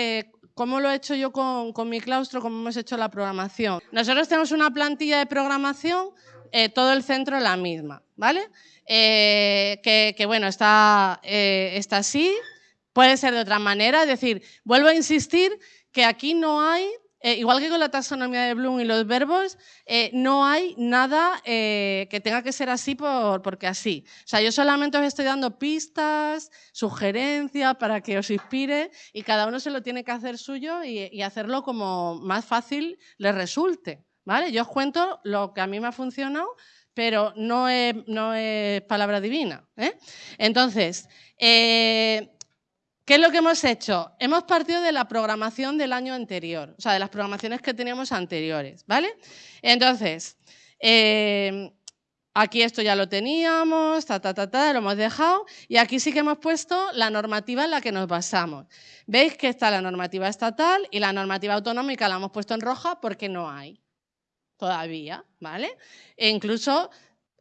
cómo lo he hecho yo con, con, mi claustro, cómo hemos hecho la programación. Nosotros tenemos una plantilla de programación, todo el centro la misma. ¿vale? Eh, que, bueno, está, eh, está así, puede ser de otra manera, es decir, vuelvo a insistir que aquí no hay eh, igual que con la taxonomía de Bloom y los verbos, eh, no hay nada eh, que tenga que ser así por, porque así. O sea, yo solamente os estoy dando pistas, sugerencias para que os inspire y cada uno se lo tiene que hacer suyo y, hacerlo como más fácil le resulte. Yo os cuento lo que a mí me ha funcionado, pero no es, palabra divina. Entonces, ¿Qué es lo que hemos hecho? Hemos partido de la programación del año anterior, o sea, de las programaciones que teníamos anteriores, ¿vale? Entonces, eh, aquí esto ya lo teníamos, ta, ta, ta, ta, lo hemos dejado, y aquí sí que hemos puesto la normativa en la que nos basamos. Veis que está la normativa estatal y la normativa autonómica la hemos puesto en roja porque no hay todavía, ¿vale? E incluso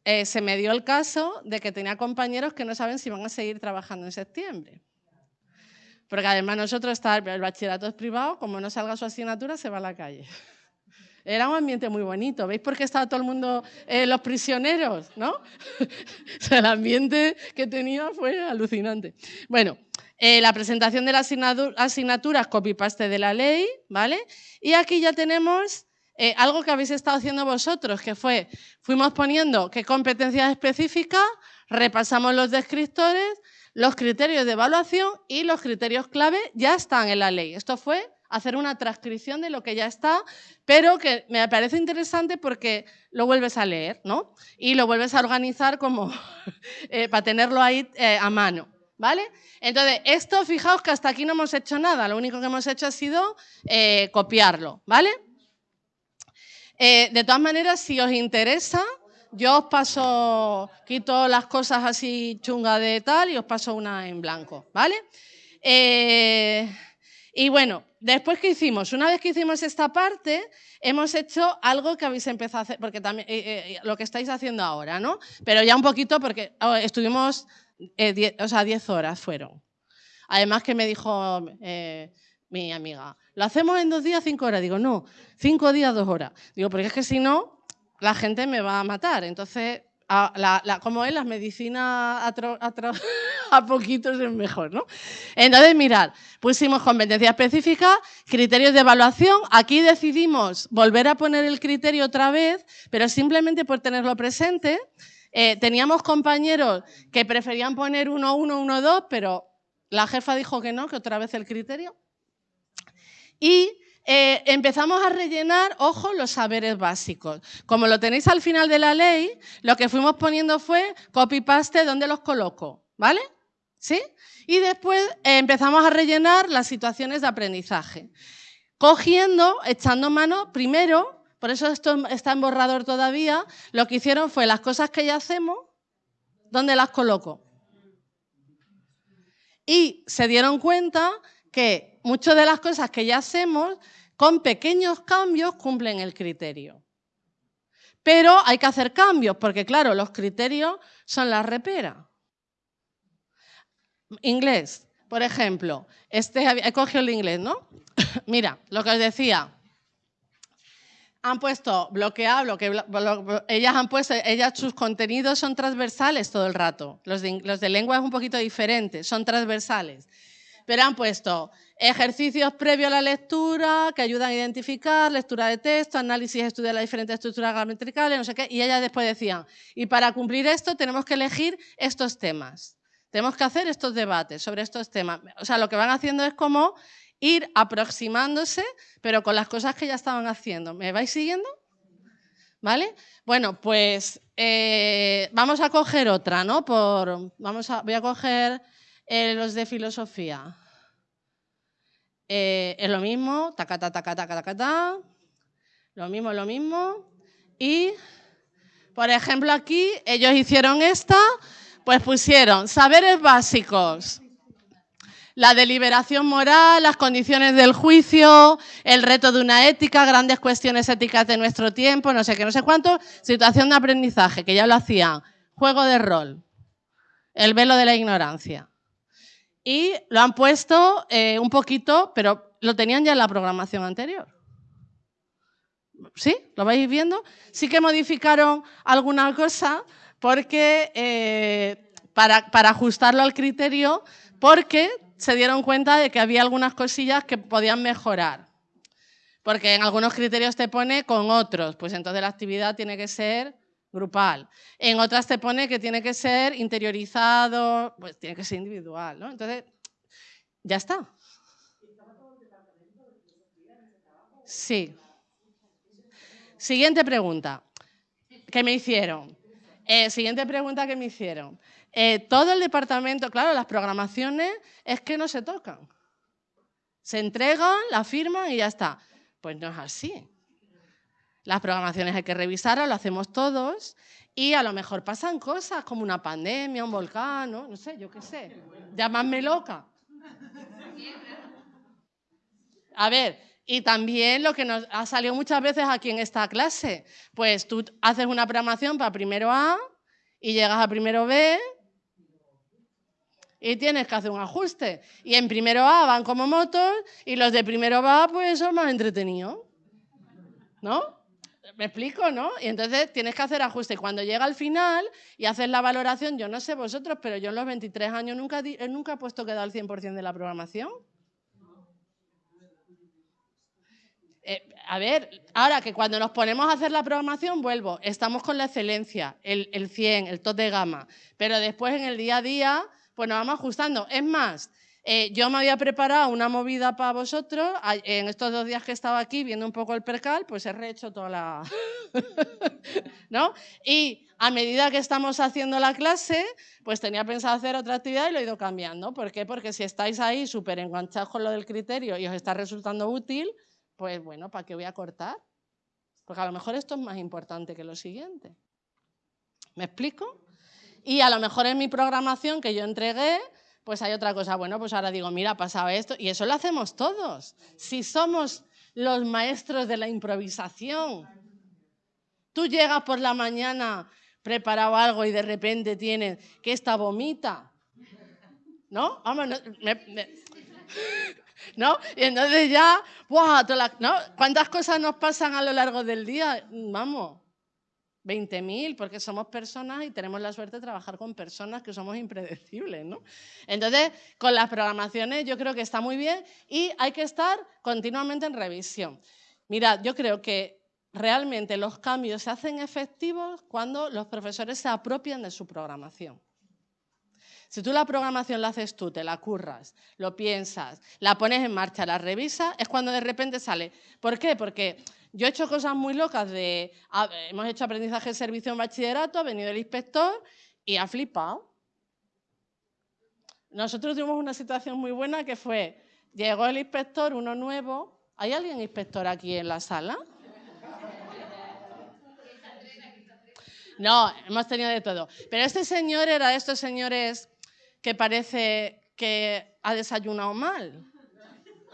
eh, se me dio el caso de que tenía compañeros que no saben si van a seguir trabajando en septiembre. Porque además nosotros está el bachillerato es privado, como no salga su asignatura, se va a la calle. Era un ambiente muy bonito. ¿Veis por qué estaba todo el mundo, eh, los prisioneros? ¿no? el ambiente que tenía fue alucinante. Bueno, eh, la presentación de las asignaturas, copy-paste de la ley, ¿vale? Y aquí ya tenemos eh, algo que habéis estado haciendo vosotros, que fue, fuimos poniendo qué competencias específicas, repasamos los descriptores, los criterios de evaluación y los criterios clave ya están en la ley. Esto fue hacer una transcripción de lo que ya está, pero que me parece interesante porque lo vuelves a leer, ¿no? Y lo vuelves a organizar como eh, para tenerlo ahí eh, a mano, ¿vale? Entonces, esto, fijaos que hasta aquí no hemos hecho nada, lo único que hemos hecho ha sido copiarlo, ¿vale? De todas maneras, si os interesa, yo os paso, quito las cosas así chungas de tal y os paso una en blanco, ¿vale? Eh, y bueno, después que hicimos, una vez que hicimos esta parte, hemos hecho algo que habéis empezado a hacer, porque también eh, eh, lo que estáis haciendo ahora, ¿no? Pero ya un poquito porque oh, estuvimos, o sea, 10 horas fueron. Además que me dijo mi amiga, ¿lo hacemos en dos días, cinco horas? Digo, no, cinco días, dos horas. Digo, porque es que si no, la gente me va a matar. Entonces, como es, las medicinas a, poquitos es mejor, ¿no? Entonces, mirad, pusimos competencia específica, criterios de evaluación. Aquí decidimos volver a poner el criterio otra vez, pero simplemente por tenerlo presente. Eh, teníamos compañeros que preferían poner 1, 1, 1, 2, pero la jefa dijo que no, que otra vez el criterio. Y eh, empezamos a rellenar, ojo, los saberes básicos. Como lo tenéis al final de la ley, lo que fuimos poniendo fue copy-paste, ¿dónde los coloco? ¿Vale? ¿Sí? Y después eh, empezamos a rellenar las situaciones de aprendizaje. Cogiendo, echando mano, primero, por eso esto está en borrador todavía, lo que hicieron fue las cosas que ya hacemos, ¿dónde las coloco? Y se dieron cuenta que muchas de las cosas que ya hacemos con pequeños cambios cumplen el criterio. Pero hay que hacer cambios, porque claro, los criterios son la repera. Inglés, por ejemplo, este, he cogido el inglés, ¿no? Mira, lo que os decía, han puesto bloqueado, bloque, ellas han puesto, ellas sus contenidos son transversales todo el rato. Los de, los de lengua es un poquito diferente, son transversales. Pero han puesto Ejercicios previos a la lectura que ayudan a identificar, lectura de texto, análisis, estudiar las diferentes estructuras gramaticales, no sé qué. Y ellas después decían, y para cumplir esto tenemos que elegir estos temas. Tenemos que hacer estos debates sobre estos temas. O sea, lo que van haciendo es como ir aproximándose, pero con las cosas que ya estaban haciendo. ¿Me vais siguiendo? ¿Vale? Bueno, pues eh, vamos a coger otra, ¿no? Por, vamos a, voy a coger eh, los de filosofía. Eh, es lo mismo, tacata, tacata, tacata, lo mismo, lo mismo. Y, por ejemplo, aquí ellos hicieron esta, pues pusieron saberes básicos, la deliberación moral, las condiciones del juicio, el reto de una ética, grandes cuestiones éticas de nuestro tiempo, no sé qué, no sé cuánto, situación de aprendizaje, que ya lo hacían, juego de rol, el velo de la ignorancia y lo han puesto eh, un poquito, pero lo tenían ya en la programación anterior. ¿Sí? ¿Lo vais viendo? Sí que modificaron alguna cosa porque, eh, para, para ajustarlo al criterio, porque se dieron cuenta de que había algunas cosillas que podían mejorar. Porque en algunos criterios te pone con otros, pues entonces la actividad tiene que ser grupal. En otras te pone que tiene que ser interiorizado, pues tiene que ser individual, ¿no? Entonces, ya está. Sí. Siguiente pregunta que me hicieron. Eh, siguiente pregunta que me hicieron. Eh, todo el departamento, claro, las programaciones es que no se tocan. Se entregan, la firman y ya está. Pues no es así. Las programaciones hay que revisarlas, lo hacemos todos y a lo mejor pasan cosas como una pandemia, un volcán, no, sé, yo qué sé. Llamadme loca. A ver, y también lo que nos ha salido muchas veces aquí en esta clase, pues tú haces una programación para primero A y llegas a primero B y tienes que hacer un ajuste. Y en primero A van como motos y los de primero A pues son más entretenidos. ¿No? ¿Me explico, no? Y entonces tienes que hacer ajuste. Y cuando llega al final y haces la valoración, yo no sé vosotros, pero yo en los 23 años nunca, nunca he puesto que da el 100% de la programación. Eh, a ver, ahora que cuando nos ponemos a hacer la programación, vuelvo, estamos con la excelencia, el, el 100, el top de gama, pero después en el día a día, pues nos vamos ajustando. Es más, eh, yo me había preparado una movida para vosotros. En estos dos días que estaba aquí viendo un poco el percal, pues he rehecho toda la... ¿No? Y a medida que estamos haciendo la clase, pues tenía pensado hacer otra actividad y lo he ido cambiando. ¿Por qué? Porque si estáis ahí súper enganchados con lo del criterio y os está resultando útil, pues bueno, ¿para qué voy a cortar? Porque a lo mejor esto es más importante que lo siguiente. ¿Me explico? Y a lo mejor en mi programación que yo entregué, pues hay otra cosa. Bueno, pues ahora digo, mira, ha pasado esto. Y eso lo hacemos todos. Si somos los maestros de la improvisación. Tú llegas por la mañana preparado algo y de repente tienes que esta vomita. ¿No? Vamos, ¿no? Y entonces ya, ¿no? ¿Cuántas cosas nos pasan a lo largo del día? Vamos. 20.000, porque somos personas y tenemos la suerte de trabajar con personas que somos impredecibles, ¿no? Entonces, con las programaciones yo creo que está muy bien y hay que estar continuamente en revisión. Mirad, yo creo que realmente los cambios se hacen efectivos cuando los profesores se apropian de su programación. Si tú la programación la haces tú, te la curras, lo piensas, la pones en marcha, la revisas, es cuando de repente sale. ¿Por qué? Porque yo he hecho cosas muy locas de, hemos hecho aprendizaje de servicio en bachillerato, ha venido el inspector y ha flipado. Nosotros tuvimos una situación muy buena que fue, llegó el inspector, uno nuevo, ¿hay alguien inspector aquí en la sala? No, hemos tenido de todo. Pero este señor era de estos señores que parece que ha desayunado mal.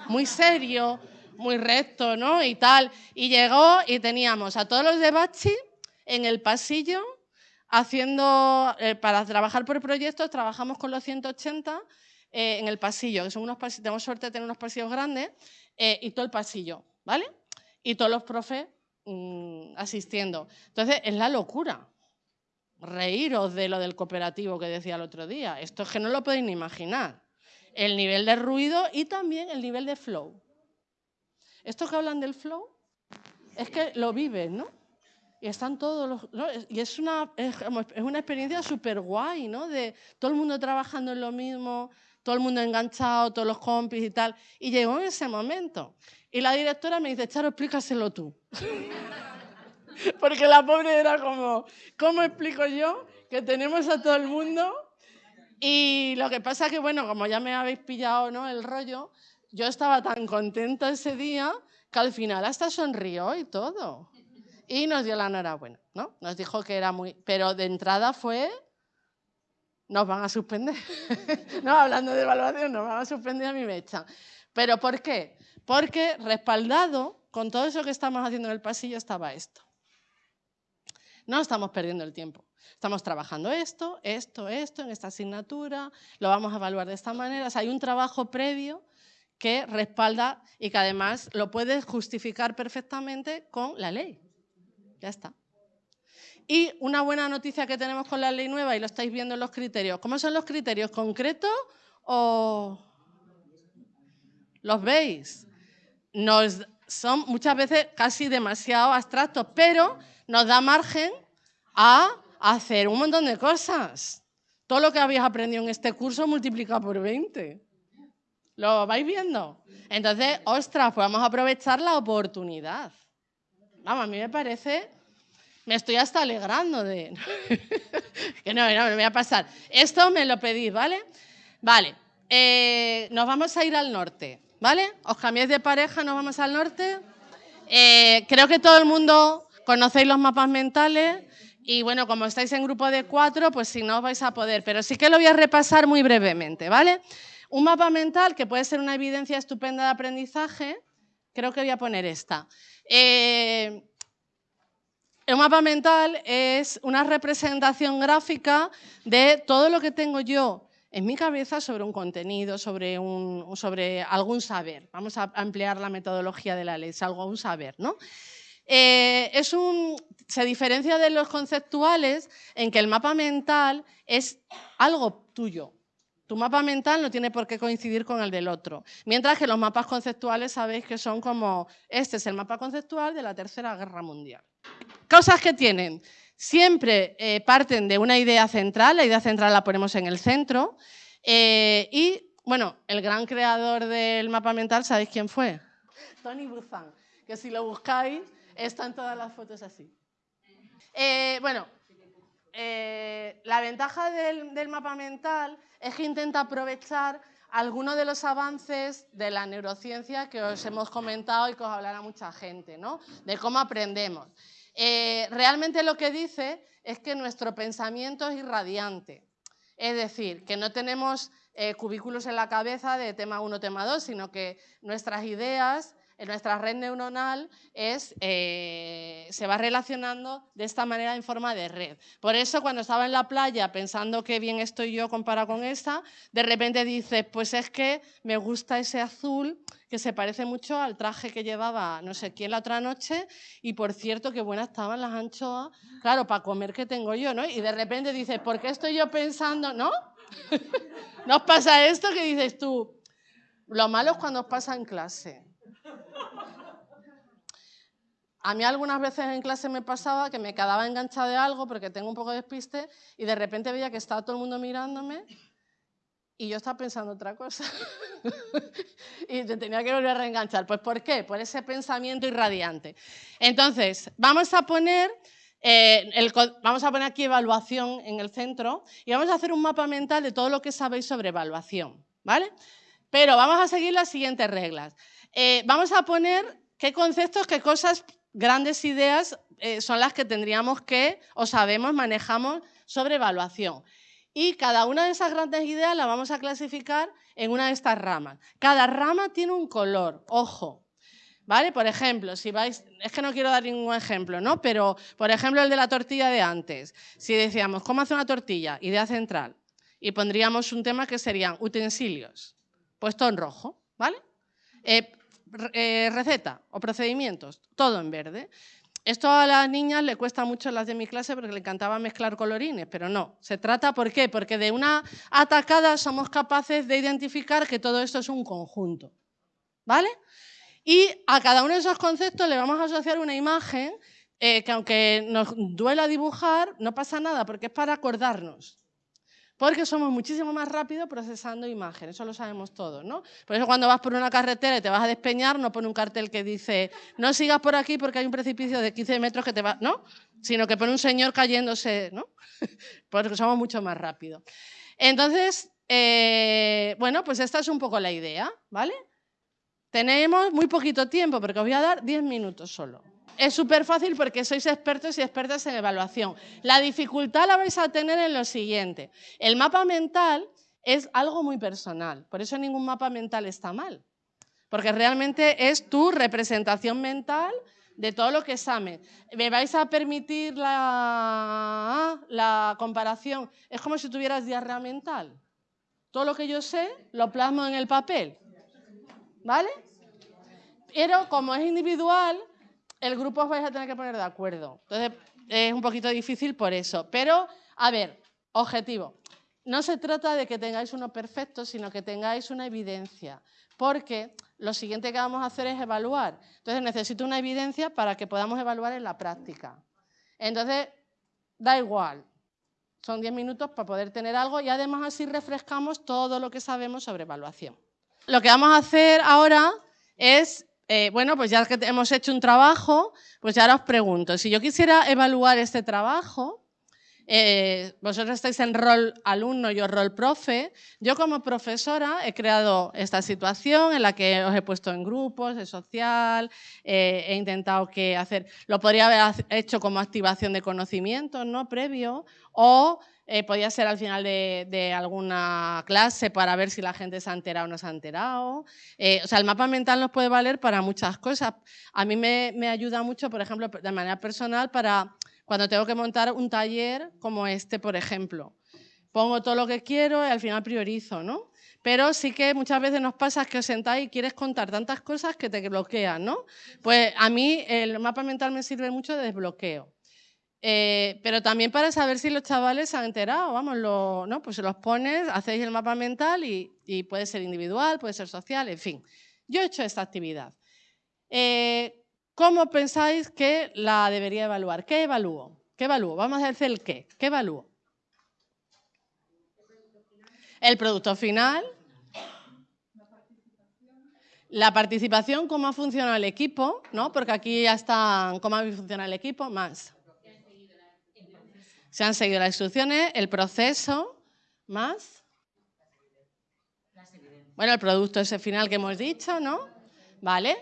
Muy serio, muy recto, ¿no? Y tal. Y llegó y teníamos a todos los de Bachi en el pasillo haciendo, eh, para trabajar por proyectos, trabajamos con los 180 eh, en el pasillo, que son unos pasillos, tenemos suerte de tener unos pasillos grandes, eh, y todo el pasillo, ¿vale? Y todos los profes mm, asistiendo. Entonces, es la locura. Reíros de lo del cooperativo que decía el otro día. Esto es que no lo podéis ni imaginar. El nivel de ruido y también el nivel de flow. Estos que hablan del flow es que lo viven, ¿no? Y están todos los... Y es una, es, una experiencia súper guay, ¿no? De todo el mundo trabajando en lo mismo, todo el mundo enganchado, todos los compis y tal. Y llegó en ese momento. Y la directora me dice, Charo, explícaselo tú. Porque la pobre era como, ¿cómo explico yo que tenemos a todo el mundo? Y lo que pasa que, bueno, como ya me habéis pillado ¿no? el rollo, yo estaba tan contenta ese día que al final hasta sonrió y todo. Y nos dio la enhorabuena, ¿no? Nos dijo que era muy... Pero de entrada fue... Nos van a suspender. no, hablando de evaluación, nos van a suspender a mi mecha. ¿Pero por qué? Porque respaldado con todo eso que estamos haciendo en el pasillo estaba esto. No estamos perdiendo el tiempo. Estamos trabajando esto, esto, esto, en esta asignatura, lo vamos a evaluar de esta manera. O sea, hay un trabajo previo que respalda y que además lo puedes justificar perfectamente con la ley. Ya está. Y una buena noticia que tenemos con la ley nueva, y lo estáis viendo en los criterios, ¿cómo son los criterios? ¿Concretos o los veis? Nos son muchas veces casi demasiado abstractos, pero nos da margen a hacer un montón de cosas. Todo lo que habéis aprendido en este curso multiplica por 20. ¿Lo vais viendo? Entonces, ostras, pues vamos a aprovechar la oportunidad. Vamos, a mí me parece, me estoy hasta alegrando de... que no, no, me voy a pasar. Esto me lo pedís, ¿vale? Vale, eh, nos vamos a ir al norte, ¿vale? Os cambiáis de pareja, nos vamos al norte. Eh, creo que todo el mundo conocéis los mapas mentales y bueno, como estáis en grupo de cuatro, pues si no vais a poder, pero sí que lo voy a repasar muy brevemente, ¿vale? Un mapa mental que puede ser una evidencia estupenda de aprendizaje, creo que voy a poner esta. Eh, un mapa mental es una representación gráfica de todo lo que tengo yo en mi cabeza sobre un contenido, sobre, un, sobre algún saber. Vamos a ampliar la metodología de la ley, algo un saber, ¿no? Eh, es un, se diferencia de los conceptuales en que el mapa mental es algo tuyo. Tu mapa mental no tiene por qué coincidir con el del otro. Mientras que los mapas conceptuales sabéis que son como, este es el mapa conceptual de la Tercera Guerra Mundial. Cosas que tienen. Siempre eh, parten de una idea central, la idea central la ponemos en el centro. Eh, y, bueno, el gran creador del mapa mental, ¿sabéis quién fue? Tony Buzan, que si lo buscáis están todas las fotos así. Eh, bueno, eh, la ventaja del, mapa mental es que intenta aprovechar algunos de los avances de la neurociencia que os hemos comentado y que os hablará mucha gente, ¿no? de cómo aprendemos. Eh, realmente lo que dice es que nuestro pensamiento es irradiante, es decir, que no tenemos cubículos en la cabeza de tema 1, tema 2, sino que nuestras ideas nuestra red neuronal es, eh, se va relacionando de esta manera en forma de red. Por eso cuando estaba en la playa pensando que bien estoy yo comparado con esta, de repente dices, pues es que me gusta ese azul que se parece mucho al traje que llevaba no sé quién la otra noche y por cierto qué buenas estaban las anchoas, claro, para comer que tengo yo, ¿no? Y de repente dices, ¿por qué estoy yo pensando, no? ¿Nos pasa esto que dices tú? Lo malo es cuando os pasa en clase a mí algunas veces en clase me pasaba que me quedaba enganchada de algo porque tengo un poco de despiste y de repente veía que estaba todo el mundo mirándome y yo estaba pensando otra cosa. y te tenía que volver a reenganchar. Pues ¿por qué? Por ese pensamiento irradiante. Entonces, vamos a poner... Eh, vamos a poner aquí evaluación en el centro y vamos a hacer un mapa mental de todo lo que sabéis sobre evaluación, ¿vale? Pero vamos a seguir las siguientes reglas. Eh, vamos a poner qué conceptos, qué cosas grandes ideas eh, son las que tendríamos que, o sabemos, manejamos sobre evaluación. Y cada una de esas grandes ideas la vamos a clasificar en una de estas ramas. Cada rama tiene un color, ojo. ¿Vale? Por ejemplo, si vais, es que no quiero dar ningún ejemplo, ¿no? Pero, por ejemplo, el de la tortilla de antes. Si decíamos, ¿cómo hace una tortilla? Idea central. Y pondríamos un tema que serían utensilios, puesto en rojo, ¿vale? Eh, eh, receta o procedimientos, todo en verde. Esto a las niñas le cuesta mucho las de mi clase porque le encantaba mezclar colorines, pero no. Se trata, ¿por qué? Porque de una atacada somos capaces de identificar que todo esto es un conjunto. ¿Vale? Y a cada uno de esos conceptos le vamos a asociar una imagen eh, que aunque nos duela dibujar, no pasa nada porque es para acordarnos. Porque somos muchísimo más rápidos procesando imágenes, eso lo sabemos todos, ¿no? Por eso cuando vas por una carretera y te vas a despeñar, no pone un cartel que dice, no sigas por aquí porque hay un precipicio de 15 metros que te va, ¿no? Sino que pone un señor cayéndose, ¿no? Porque somos mucho más rápidos. Entonces, eh, bueno, pues esta es un poco la idea, ¿vale? Tenemos muy poquito tiempo, porque os voy a dar 10 minutos solo. Es súper fácil porque sois expertos y expertas en evaluación. La dificultad la vais a tener en lo siguiente. El mapa mental es algo muy personal, por eso ningún mapa mental está mal, porque realmente es tu representación mental de todo lo que sabe. ¿Me vais a permitir la, la comparación? Es como si tuvieras diarrea mental. Todo lo que yo sé lo plasmo en el papel. ¿Vale? Pero como es individual, el grupo os vais a tener que poner de acuerdo. Entonces, es un poquito difícil por eso. Pero, a ver, objetivo. No se trata de que tengáis uno perfecto, sino que tengáis una evidencia. Porque lo siguiente que vamos a hacer es evaluar. Entonces necesito una evidencia para que podamos evaluar en la práctica. Entonces, da igual, son 10 minutos para poder tener algo y además así refrescamos todo lo que sabemos sobre evaluación. Lo que vamos a hacer ahora es, eh, bueno, pues ya que hemos hecho un trabajo, pues ya ahora os pregunto, si yo quisiera evaluar este trabajo, eh, vosotros estáis en rol alumno, yo rol profe. Yo como profesora he creado esta situación en la que os he puesto en grupos, de social, eh, he intentado que hacer, lo podría haber hecho como activación de conocimientos, ¿no? Previo, o eh, podía ser al final de, alguna clase para ver si la gente se ha enterado o no se ha enterado. o sea, el mapa mental nos puede valer para muchas cosas. A mí me, me ayuda mucho, por ejemplo, de manera personal, para cuando tengo que montar un taller como este, por ejemplo. Pongo todo lo que quiero y al final priorizo, ¿no? Pero sí que muchas veces nos pasa que os sentáis y quieres contar tantas cosas que te bloquean, ¿no? Pues a mí el mapa mental me sirve mucho de desbloqueo. Eh, pero también para saber si los chavales se han enterado, vamos, ¿no? Pues se los pones, hacéis el mapa mental y, puede ser individual, puede ser social, en fin. Yo he hecho esta actividad. Eh, ¿Cómo pensáis que la debería evaluar? ¿Qué evalúo? ¿Qué evalúo? Vamos a decir el qué. ¿Qué evalúo? El producto final. La participación, cómo ha funcionado el equipo, ¿no? Porque aquí ya están cómo ha funcionado el equipo, más. Se han seguido las instrucciones, el proceso, más. Bueno, el producto ese final que hemos dicho, ¿no? ¿Vale?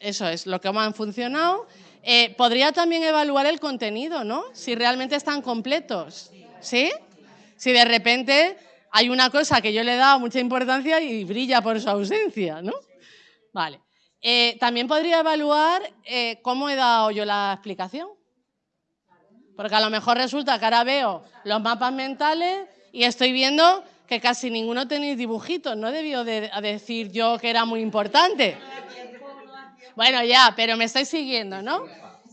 Eso es, lo que han funcionado. Eh, podría también evaluar el contenido, ¿no? Si realmente están completos, ¿sí? Si de repente hay una cosa que yo le he dado mucha importancia y brilla por su ausencia, ¿no? Vale. Eh, también podría evaluar eh, cómo he dado yo la explicación. Porque a lo mejor resulta que ahora veo los mapas mentales y estoy viendo que casi ninguno tenéis dibujitos. No debió de decir yo que era muy importante. Bueno, ya, pero me estáis siguiendo, ¿no?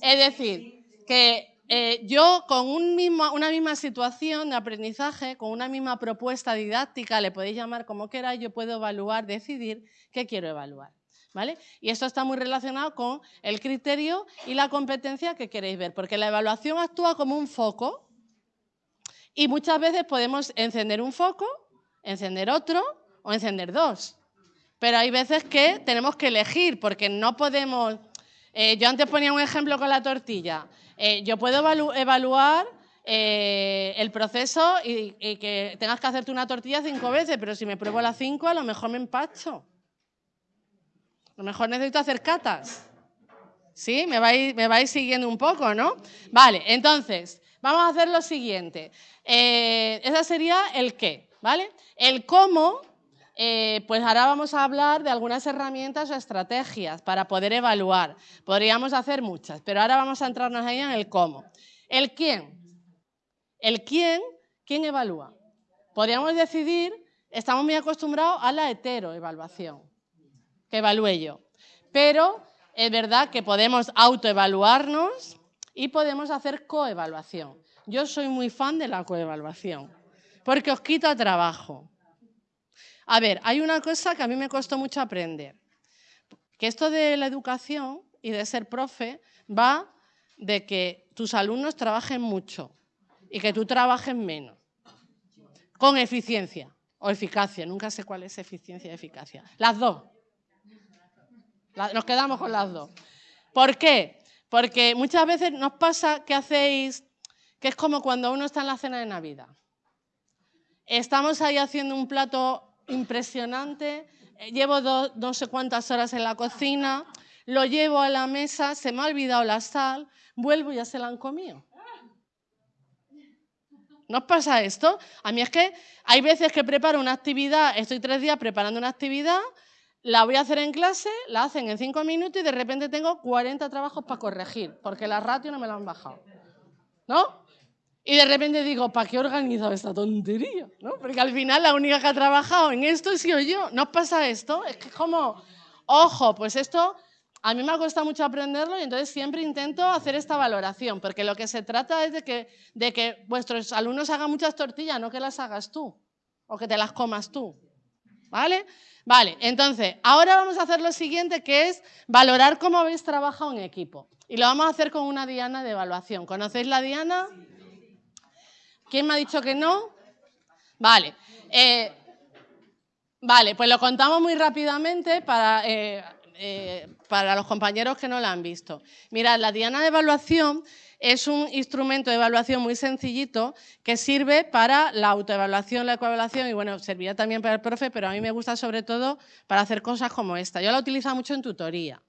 Es decir, que eh, yo con un mismo, una misma situación de aprendizaje, con una misma propuesta didáctica, le podéis llamar como queráis, yo puedo evaluar, decidir qué quiero evaluar. Y esto está muy relacionado con el criterio y la competencia que queréis ver, porque la evaluación actúa como un foco y muchas veces podemos encender un foco, encender otro o encender dos. Pero hay veces que tenemos que elegir porque no podemos... Eh, yo antes ponía un ejemplo con la tortilla. Eh, yo puedo evaluar eh, el proceso y, que tengas que hacerte una tortilla cinco veces, pero si me pruebo las cinco, a lo mejor me empacho. A lo mejor necesito hacer catas. ¿Sí? Me vais, me vais siguiendo un poco, ¿no? Vale, entonces, vamos a hacer lo siguiente. ese sería el qué, ¿vale? El cómo eh, pues ahora vamos a hablar de algunas herramientas o estrategias para poder evaluar. Podríamos hacer muchas, pero ahora vamos a entrarnos ahí en el cómo. El quién. El quién, ¿quién evalúa? Podríamos decidir, estamos muy acostumbrados a la heteroevaluación, que evalúe yo. Pero es verdad que podemos autoevaluarnos y podemos hacer coevaluación. Yo soy muy fan de la coevaluación, porque os quita trabajo. A ver, hay una cosa que a mí me costó mucho aprender, que esto de la educación y de ser profe va de que tus alumnos trabajen mucho y que tú trabajes menos, con eficiencia o eficacia, nunca sé cuál es eficiencia y eficacia, las dos. Nos quedamos con las dos. ¿Por qué? Porque muchas veces nos pasa que hacéis, que es como cuando uno está en la cena de Navidad. Estamos ahí haciendo un plato impresionante. Eh, llevo no sé cuántas horas en la cocina, lo llevo a la mesa, se me ha olvidado la sal, vuelvo y ya se la han comido. ¿No pasa esto? A mí es que hay veces que preparo una actividad, estoy tres días preparando una actividad, la voy a hacer en clase, la hacen en cinco minutos y de repente tengo 40 trabajos para corregir, porque la ratio no me la han bajado. ¿No? Y de repente digo, ¿para qué he esta tontería? ¿No? Porque al final la única que ha trabajado en esto he sido yo. ¿No pasa esto? Es que como, ojo, pues esto a mí me ha costado mucho aprenderlo y entonces siempre intento hacer esta valoración, porque lo que se trata es de que vuestros alumnos hagan muchas tortillas, no que las hagas tú o que te las comas tú. ¿Vale? Vale, entonces, ahora vamos a hacer lo siguiente, que es valorar cómo habéis trabajado en equipo. Y lo vamos a hacer con una diana de evaluación. ¿Conocéis la diana? ¿Quién me ha dicho que no? Vale. Eh, vale, pues lo contamos muy rápidamente para, eh, eh, para los compañeros que no la han visto. Mirad, la diana de evaluación es un instrumento de evaluación muy sencillito que sirve para la autoevaluación, la ecoevaluación y bueno, servirá también para el profe, pero a mí me gusta sobre todo para hacer cosas como esta. Yo la utilizo mucho en tutoría,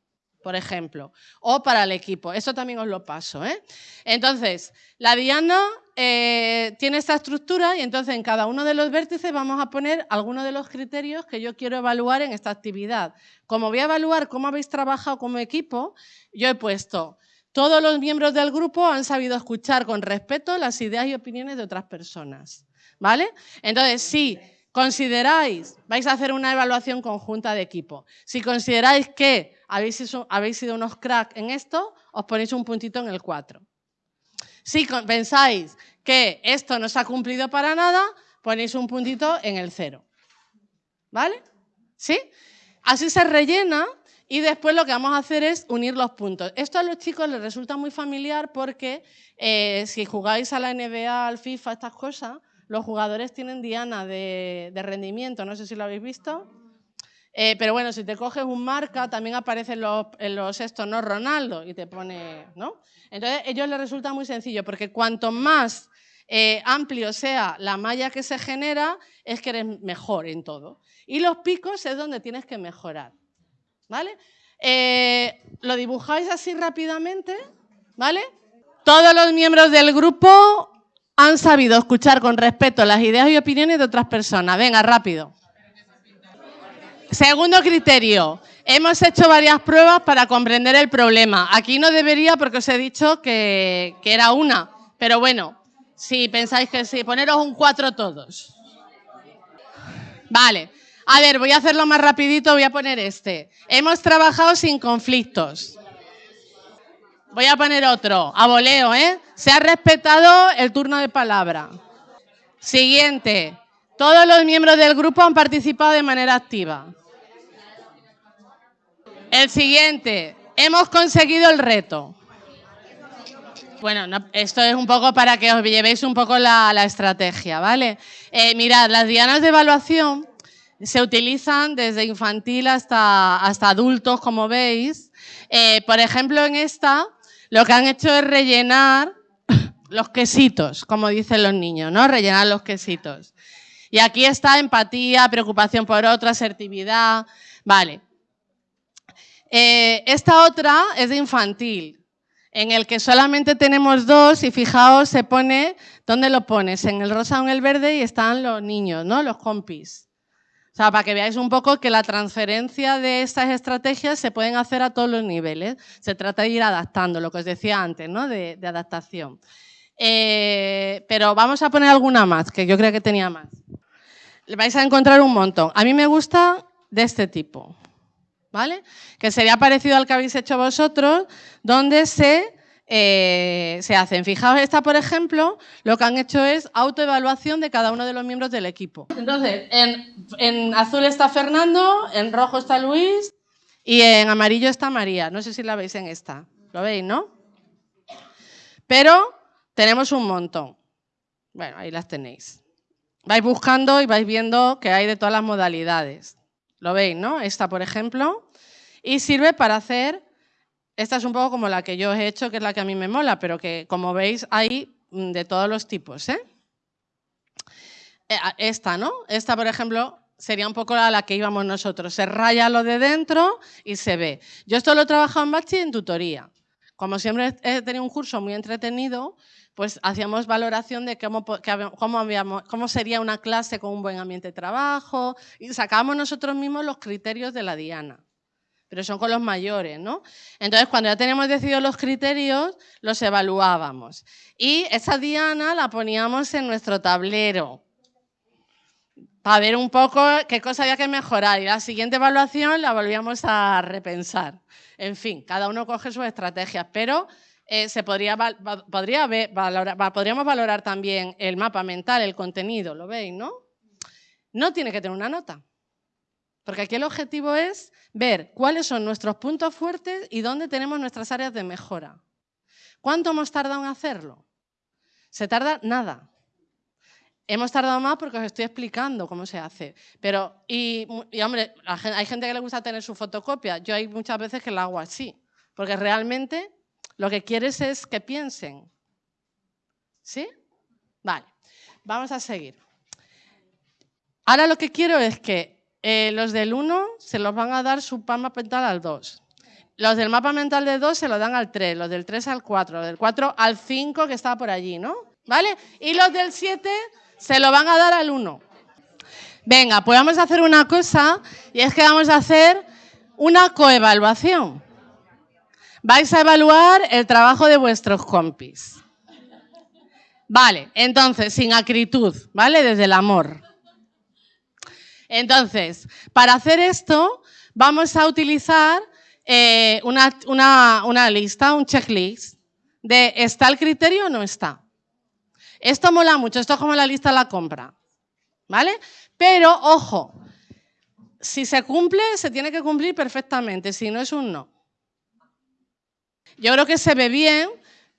por ejemplo, o para el equipo. Esto también os lo paso. ¿eh? Entonces, la diana eh, tiene esta estructura y entonces en cada uno de los vértices vamos a poner algunos de los criterios que yo quiero evaluar en esta actividad. Como voy a evaluar cómo habéis trabajado como equipo, yo he puesto todos los miembros del grupo han sabido escuchar con respeto las ideas y opiniones de otras personas. ¿Vale? Entonces, si consideráis, vais a hacer una evaluación conjunta de equipo, si consideráis que habéis, sido unos cracks en esto, os ponéis un puntito en el 4. Si pensáis que esto no se ha cumplido para nada, ponéis un puntito en el 0. ¿Vale? ¿Sí? Así se rellena y después lo que vamos a hacer es unir los puntos. Esto a los chicos les resulta muy familiar porque eh, si jugáis a la NBA, al FIFA, estas cosas, los jugadores tienen diana de, rendimiento, no sé si lo habéis visto. Eh, pero bueno, si te coges un marca, también aparecen los, estos, ¿no? Ronaldo, y te pone, ¿no? Entonces, a ellos les resulta muy sencillo, porque cuanto más eh, amplio sea la malla que se genera, es que eres mejor en todo. Y los picos es donde tienes que mejorar. ¿Vale? Eh, lo dibujáis así rápidamente, ¿vale? Todos los miembros del grupo han sabido escuchar con respeto las ideas y opiniones de otras personas. Venga, rápido. Segundo criterio. Hemos hecho varias pruebas para comprender el problema. Aquí no debería porque os he dicho que, que era una. Pero bueno, si pensáis que sí, poneros un cuatro todos. Vale. A ver, voy a hacerlo más rapidito, voy a poner este. Hemos trabajado sin conflictos. Voy a poner otro, a voleo, ¿eh? Se ha respetado el turno de palabra. Siguiente. Todos los miembros del grupo han participado de manera activa. El siguiente. Hemos conseguido el reto. Bueno, esto es un poco para que os llevéis un poco la, estrategia, ¿vale? Eh, mirad, las dianas de evaluación se utilizan desde infantil hasta, hasta adultos, como veis. Eh, por ejemplo, en esta, lo que han hecho es rellenar los quesitos, como dicen los niños, ¿no? Rellenar los quesitos. Y aquí está empatía, preocupación por otra, asertividad. Vale. Eh, esta otra es de infantil, en el que solamente tenemos dos y fijaos, se pone, ¿dónde lo pones? En el rosa o en el verde y están los niños, ¿no? Los compis. O sea, para que veáis un poco que la transferencia de estas estrategias se pueden hacer a todos los niveles. Se trata de ir adaptando, lo que os decía antes, ¿no? de, adaptación. Eh, pero vamos a poner alguna más, que yo creo que tenía más. Vais a encontrar un montón. A mí me gusta de este tipo, ¿vale? Que sería parecido al que habéis hecho vosotros, donde se eh, se hacen. Fijaos, esta, por ejemplo, lo que han hecho es autoevaluación de cada uno de los miembros del equipo. Entonces, en, azul está Fernando, en rojo está Luis y en amarillo está María. No sé si la veis en esta. ¿Lo veis, no? Pero tenemos un montón. Bueno, ahí las tenéis. Vais buscando y vais viendo que hay de todas las modalidades. ¿Lo veis, no? Esta, por ejemplo. Y sirve para hacer esta es un poco como la que yo he hecho, que es la que a mí me mola, pero que como veis hay mm, de todos los tipos. ¿eh? Eh, esta, ¿no? Esta, por ejemplo, sería un poco la que íbamos nosotros. Se raya lo de dentro y se ve. Yo esto lo he trabajado en Bachi en tutoría. Como siempre he tenido un curso muy entretenido, pues hacíamos valoración de cómo, cómo, cómo sería una clase con un buen ambiente de trabajo y sacábamos nosotros mismos los criterios de la Diana pero son con los mayores, ¿no? Entonces, cuando ya teníamos decidido los criterios, los evaluábamos. Y esa diana la poníamos en nuestro tablero para ver un poco qué cosa había que mejorar. Y la siguiente evaluación la volvíamos a repensar. En fin, cada uno coge sus estrategias, pero eh, se podría, podría valorar, podríamos valorar también el mapa mental, el contenido, ¿lo veis, no? No tiene que tener una nota. Porque aquí el objetivo es ver cuáles son nuestros puntos fuertes y dónde tenemos nuestras áreas de mejora. ¿Cuánto hemos tardado en hacerlo? Se tarda nada. Hemos tardado más porque os estoy explicando cómo se hace. Pero, y, hombre, hay gente que le gusta tener su fotocopia. Yo hay muchas veces que la hago así. Porque realmente lo que quieres es que piensen. ¿Sí? Vale, vamos a seguir. Ahora lo que quiero es que eh, los del 1 se los van a dar su mapa mental al 2. Los del mapa mental de 2 se lo dan al 3, los del 3 al 4, los del 4 al 5 que está por allí, ¿no? ¿Vale? Y los del 7 se lo van a dar al 1. Venga, pues vamos a hacer una cosa y es que vamos a hacer una coevaluación. Vais a evaluar el trabajo de vuestros compis. Vale, entonces, sin acritud, ¿vale? Desde el amor. Entonces, para hacer esto, vamos a utilizar eh, una, lista, un checklist de ¿está el criterio o no está? Esto mola mucho, esto es como la lista de la compra, ¿vale? Pero, ojo, si se cumple, se tiene que cumplir perfectamente, si no es un no. Yo creo que se ve bien,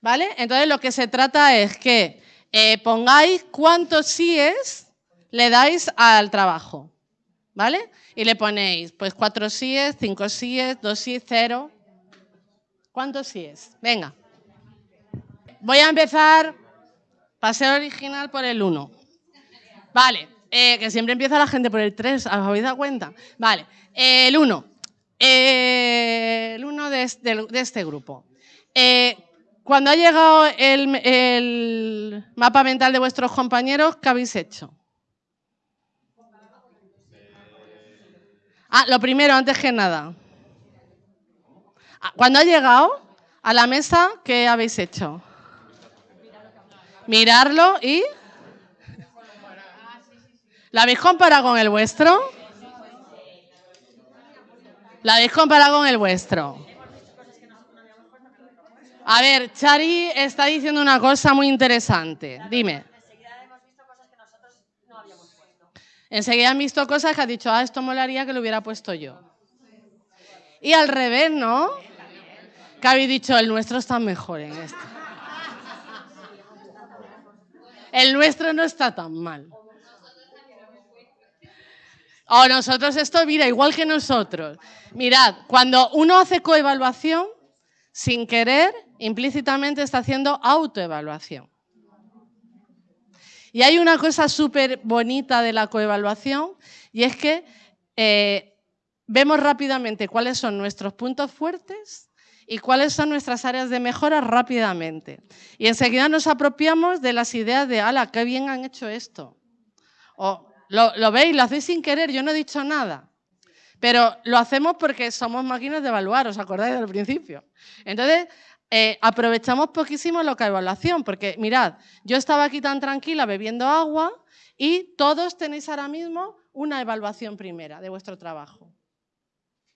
¿vale? Entonces lo que se trata es que eh, pongáis cuántos síes le dais al trabajo. ¿Vale? Y le ponéis, pues cuatro síes, cinco síes, dos síes, cero. ¿Cuántos síes? Venga. Voy a empezar paseo original por el 1. Vale, eh, que siempre empieza la gente por el 3, ¿os habéis dado cuenta? Vale, el 1. el 1 de, este grupo. Eh, cuando ha llegado el mapa mental de vuestros compañeros, ¿qué habéis hecho? Ah, lo primero, antes que nada. Ah, cuando ha llegado a la mesa, ¿qué habéis hecho? Mirarlo y... ¿La habéis comparado con el vuestro? ¿La habéis comparado con el vuestro? A ver, Chari está diciendo una cosa muy interesante. Dime. Enseguida han visto cosas que ha dicho, ah, esto molaría que lo hubiera puesto yo. Y al revés, ¿no? Que habéis dicho, el nuestro está mejor en esto. El nuestro no está tan mal. O nosotros esto, mira, igual que nosotros. Mirad, cuando uno hace coevaluación, sin querer, implícitamente está haciendo autoevaluación. Y hay una cosa súper bonita de la coevaluación y es que eh, vemos rápidamente cuáles son nuestros puntos fuertes y cuáles son nuestras áreas de mejora rápidamente. Y enseguida nos apropiamos de las ideas de, ala, qué bien han hecho esto. O lo, lo veis, lo hacéis sin querer, yo no he dicho nada. Pero lo hacemos porque somos máquinas de evaluar, ¿os acordáis del principio? Entonces, eh, aprovechamos poquísimo la evaluación, porque mirad, yo estaba aquí tan tranquila bebiendo agua y todos tenéis ahora mismo una evaluación primera de vuestro trabajo.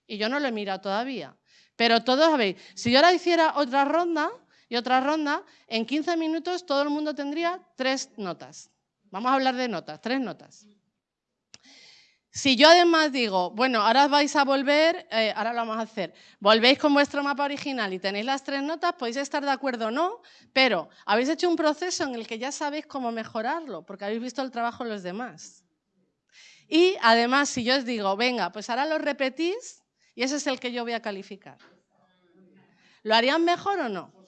Y yo no lo he mirado todavía. Pero todos sabéis, si yo ahora hiciera otra ronda y otra ronda, en 15 minutos todo el mundo tendría tres notas. Vamos a hablar de notas, tres notas. Si yo además digo, bueno, ahora vais a volver, eh, ahora lo vamos a hacer, volvéis con vuestro mapa original y tenéis las tres notas, podéis estar de acuerdo o no, pero habéis hecho un proceso en el que ya sabéis cómo mejorarlo, porque habéis visto el trabajo de los demás. Y además, si yo os digo, venga, pues ahora lo repetís y ese es el que yo voy a calificar. ¿Lo harían mejor o no?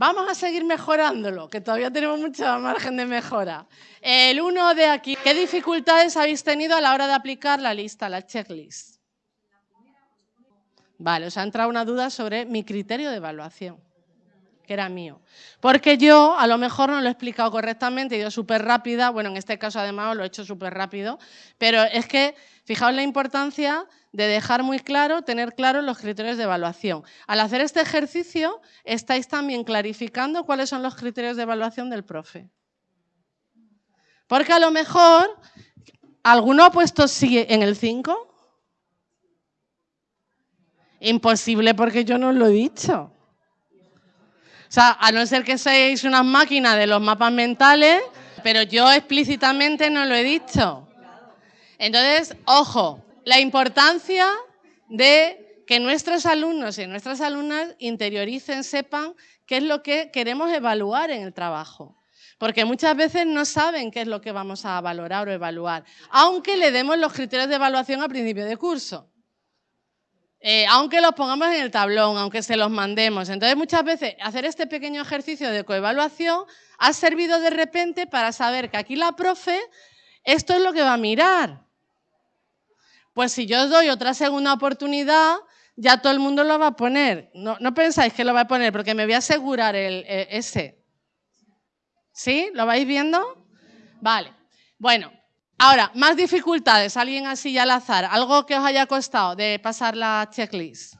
Vamos a seguir mejorándolo, que todavía tenemos mucha margen de mejora. El uno de aquí, ¿qué dificultades habéis tenido a la hora de aplicar la lista, la checklist? Vale, os ha entrado una duda sobre mi criterio de evaluación, que era mío. Porque yo a lo mejor no lo he explicado correctamente, ido súper rápida, bueno, en este caso además lo he hecho súper rápido, pero es que fijaos la importancia de dejar muy claro, tener claros los criterios de evaluación. Al hacer este ejercicio, estáis también clarificando cuáles son los criterios de evaluación del profe. Porque a lo mejor, ¿alguno ha puesto sí en el 5? Imposible porque yo no lo he dicho. Sea, a no ser que seáis una máquina de los mapas mentales, pero yo explícitamente no lo he dicho. Entonces, ojo, la importancia de que nuestros alumnos y nuestras alumnas interioricen, sepan qué es lo que queremos evaluar en el trabajo. Porque muchas veces no saben qué es lo que vamos a valorar o evaluar, aunque le demos los criterios de evaluación a principio de curso. Eh, aunque los pongamos en el tablón, aunque se los mandemos. Entonces, muchas veces hacer este pequeño ejercicio de coevaluación ha servido de repente para saber que aquí la profe, esto es lo que va a mirar. Pues si yo os doy otra segunda oportunidad, ya todo el mundo lo va a poner. No, pensáis que lo va a poner porque me voy a asegurar el, el, ese. ¿Sí? ¿Lo vais viendo? Vale. Bueno, Ahora, más dificultades, alguien así al azar, algo que os haya costado de pasar la checklist.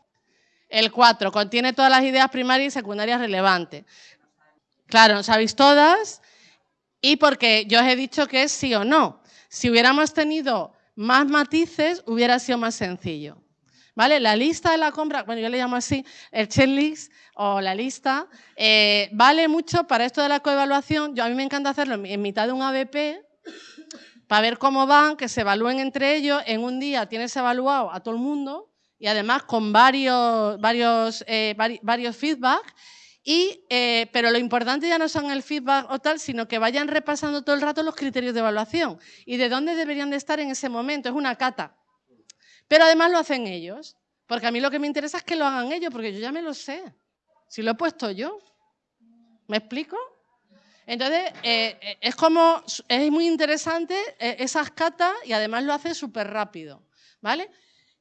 El 4, contiene todas las ideas primarias y secundarias relevantes. Claro, no sabéis todas y porque yo os he dicho que es sí o no. Si hubiéramos tenido más matices, hubiera sido más sencillo. ¿Vale? La lista de la compra, bueno, yo le llamo así, el checklist o la lista, eh, vale mucho para esto de la coevaluación. Yo, a mí me encanta hacerlo en mitad de un ABP, para ver cómo van, que se evalúen entre ellos. En un día tienes evaluado a todo el mundo y además con varios, varios, eh, varios feedback. Eh, pero lo importante ya no son el feedback o tal, sino que vayan repasando todo el rato los criterios de evaluación y de dónde deberían de estar en ese momento. Es una cata. Pero además lo hacen ellos, porque a mí lo que me interesa es que lo hagan ellos, porque yo ya me lo sé. Si lo he puesto yo. ¿Me explico? Entonces, eh, eh, es como, es muy interesante eh, esas catas y además lo hace súper rápido, ¿vale?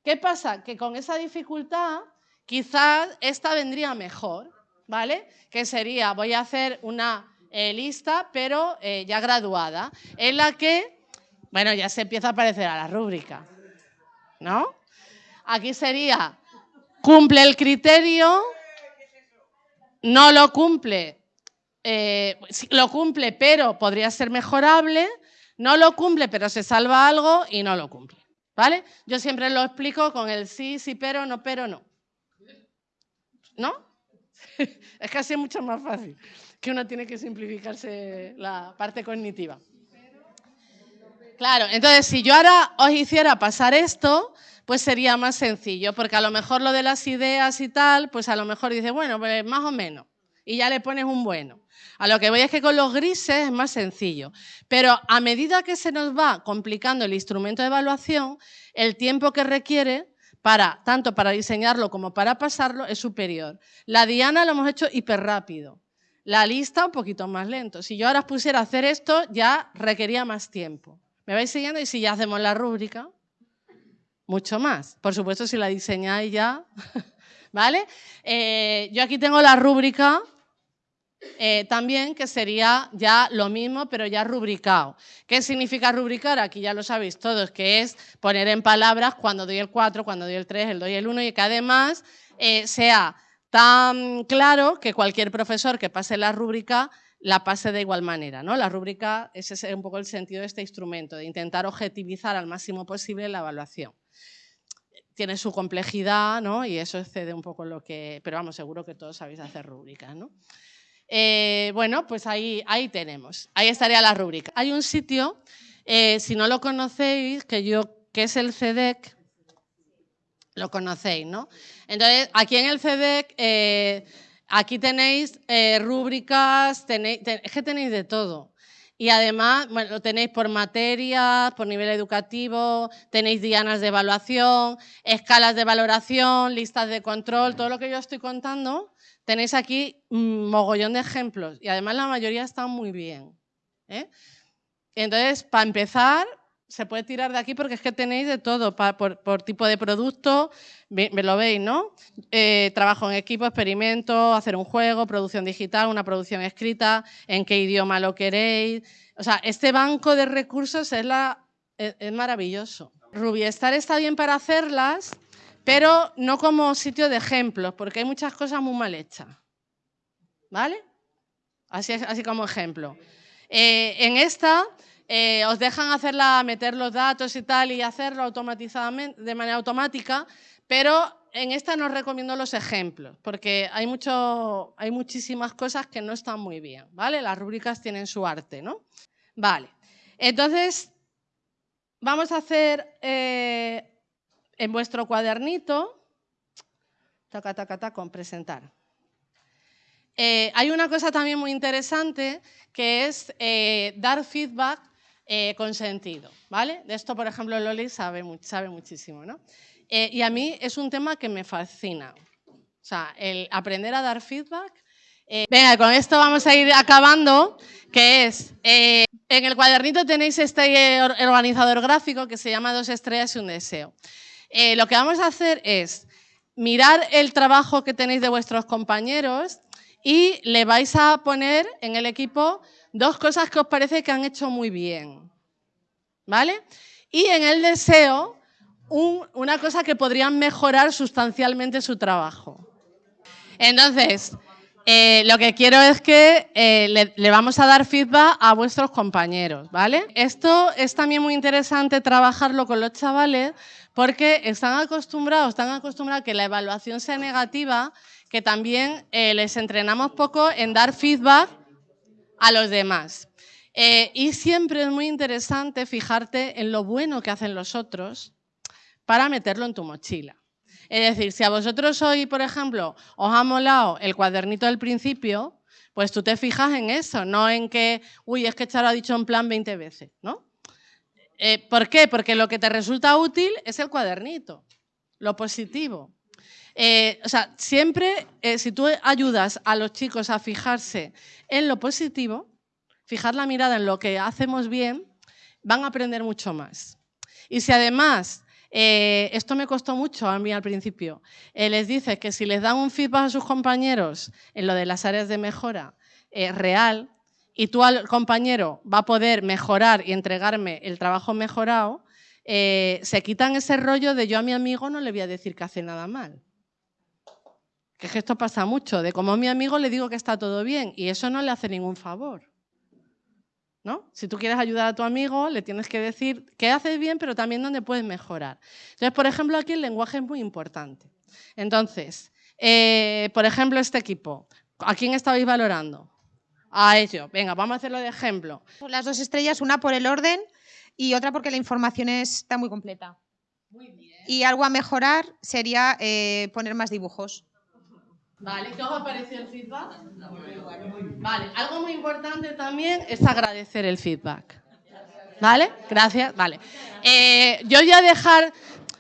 ¿Qué pasa? Que con esa dificultad quizás esta vendría mejor, ¿vale? Que sería, voy a hacer una lista, pero ya graduada, en la que, bueno, ya se empieza a parecer a la rúbrica, ¿no? Aquí sería, cumple el criterio, no lo cumple, eh, lo cumple pero podría ser mejorable, no lo cumple pero se salva algo y no lo cumple. ¿Vale? Yo siempre lo explico con el sí, sí, pero, no, pero, no. ¿No? es es mucho más fácil, que uno tiene que simplificarse la parte cognitiva. Claro, entonces si yo ahora os hiciera pasar esto, pues sería más sencillo, porque a lo mejor lo de las ideas y tal, pues a lo mejor dice, bueno, pues más o menos, y ya le pones un bueno. A lo que voy es que con los grises es más sencillo. Pero a medida que se nos va complicando el instrumento de evaluación, el tiempo que requiere para, tanto para diseñarlo como para pasarlo es superior. La diana lo hemos hecho hiper rápido. La lista un poquito más lento. Si yo ahora pusiera a hacer esto, ya requería más tiempo. ¿Me vais siguiendo? Y si ya hacemos la rúbrica, mucho más. Por supuesto, si la diseñáis ya, ¿vale? Eh, yo aquí tengo la rúbrica eh, también que sería ya lo mismo, pero ya rubricado. ¿Qué significa rubricar? Aquí ya lo sabéis todos, que es poner en palabras cuando doy el 4, cuando doy el 3, el doy el 1 y que además eh, sea tan claro que cualquier profesor que pase la rúbrica la pase de igual manera. ¿no? La rúbrica, ese es un poco el sentido de este instrumento, de intentar objetivizar al máximo posible la evaluación tiene su complejidad, ¿no? Y eso excede un poco lo que... Pero vamos, seguro que todos sabéis hacer rúbricas, ¿no? Eh, bueno, pues ahí, ahí tenemos, ahí estaría la rúbrica. Hay un sitio, eh, si no lo conocéis, que, yo, que es el CEDEC, lo conocéis, ¿no? Entonces, aquí en el CEDEC, eh, aquí tenéis rúbricas, tenéis, es que tenéis de todo. Y además, bueno, lo tenéis por materias, por nivel educativo, tenéis dianas de evaluación, escalas de valoración, listas de control, todo lo que yo estoy contando Tenéis aquí un mogollón de ejemplos y además la mayoría están muy bien. ¿eh? Entonces, para empezar, se puede tirar de aquí porque es que tenéis de todo, por, tipo de producto, me, lo veis, ¿no? Eh, trabajo en equipo, experimento, hacer un juego, producción digital, una producción escrita, en qué idioma lo queréis. O sea, este banco de recursos es, la, es, es maravilloso. Rubiestar está bien para hacerlas, pero no como sitio de ejemplos, porque hay muchas cosas muy mal hechas. ¿Vale? Así, así como ejemplo. Eh, en esta eh, os dejan hacerla, meter los datos y tal y hacerlo automatizadamente, de manera automática, pero en esta no os recomiendo los ejemplos, porque hay, mucho, hay muchísimas cosas que no están muy bien, ¿vale? Las rúbricas tienen su arte, ¿no? Vale. Entonces, vamos a hacer eh, en vuestro cuadernito, taca, taca, con presentar. Eh, hay una cosa también muy interesante que es eh, dar feedback con sentido, ¿vale? De esto, por ejemplo, Loli sabe, sabe muchísimo, ¿no? y a mí es un tema que me fascina. O sea, el aprender a dar feedback venga, con esto vamos a ir acabando, que es, en el cuadernito tenéis este organizador gráfico que se llama Dos estrellas y un deseo. Eh, lo que vamos a hacer es mirar el trabajo que tenéis de vuestros compañeros y le vais a poner en el equipo dos cosas que os parece que han hecho muy bien. ¿Vale? Y en el deseo, una cosa que podrían mejorar sustancialmente su trabajo. Entonces, eh, lo que quiero es que eh, le, le, vamos a dar feedback a vuestros compañeros, ¿vale? Esto es también muy interesante trabajarlo con los chavales porque están acostumbrados, están acostumbrados a que la evaluación sea negativa, que también eh, les entrenamos poco en dar feedback a los demás. Eh, y siempre es muy interesante fijarte en lo bueno que hacen los otros para meterlo en tu mochila. Es decir, si a vosotros hoy, por ejemplo, os ha molado el cuadernito del principio, pues tú te fijas en eso, no en que, uy, es que Charo ha dicho en plan 20 veces, ¿no? Eh, ¿Por qué? Porque lo que te resulta útil es el cuadernito, lo positivo. Eh, o sea, siempre, eh, si tú ayudas a los chicos a fijarse en lo positivo, fijar la mirada en lo que hacemos bien, van a aprender mucho más. Y si además, esto me costó mucho a mí al principio, les dices que si les dan un feedback a sus compañeros en lo de las áreas de mejora real, y tú compañero va a poder mejorar y entregarme el trabajo mejorado, eh, se quitan ese rollo de yo a mi amigo no le voy a decir que hace nada mal. Que, es que esto pasa mucho, de como a mi amigo le digo que está todo bien y eso no le hace ningún favor. ¿No? Si tú quieres ayudar a tu amigo, le tienes que decir que haces bien, pero también dónde puedes mejorar. Entonces, por ejemplo, aquí el lenguaje es muy importante. Entonces, eh, por ejemplo, este equipo, ¿a quién estabais valorando? A ello. Venga, vamos a hacerlo de ejemplo. Las dos estrellas, una por el orden y otra porque la información está muy completa. Muy bien. Y algo a mejorar sería eh, poner más dibujos. Vale, ¿qué os ha parecido el feedback? Vale, algo muy importante también es agradecer el feedback. ¿Vale? Gracias. Vale. Eh, yo voy a dejar,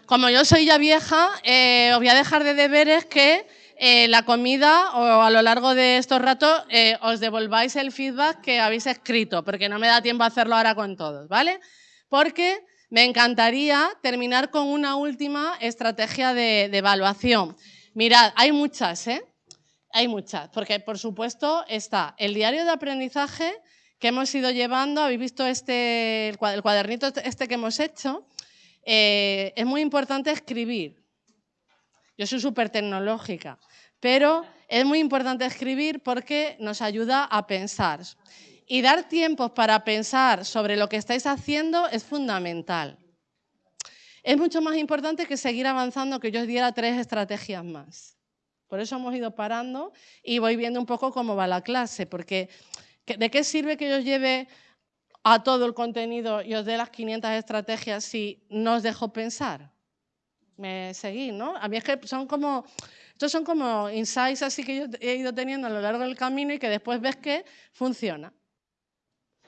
como yo soy ya vieja, eh, os voy a dejar de deberes que eh, la comida o a lo largo de estos ratos eh, os devolváis el feedback que habéis escrito, porque no me da tiempo a hacerlo ahora con todos, ¿vale? Porque me encantaría terminar con una última estrategia de, evaluación. Mirad, hay muchas, ¿eh? Hay muchas, porque por supuesto está el diario de aprendizaje que hemos ido llevando, habéis visto este, el cuadernito este que hemos hecho, eh, es muy importante escribir. Yo soy súper tecnológica. Pero es muy importante escribir porque nos ayuda a pensar. Y dar tiempos para pensar sobre lo que estáis haciendo es fundamental. Es mucho más importante que seguir avanzando, que yo os diera tres estrategias más. Por eso hemos ido parando y voy viendo un poco cómo va la clase, porque ¿de qué sirve que yo os lleve a todo el contenido y os dé las 500 estrategias si no os dejo pensar? Me seguís, ¿no? A mí es que son como estos son como insights así que yo he ido teniendo a lo largo del camino y que después ves que funciona.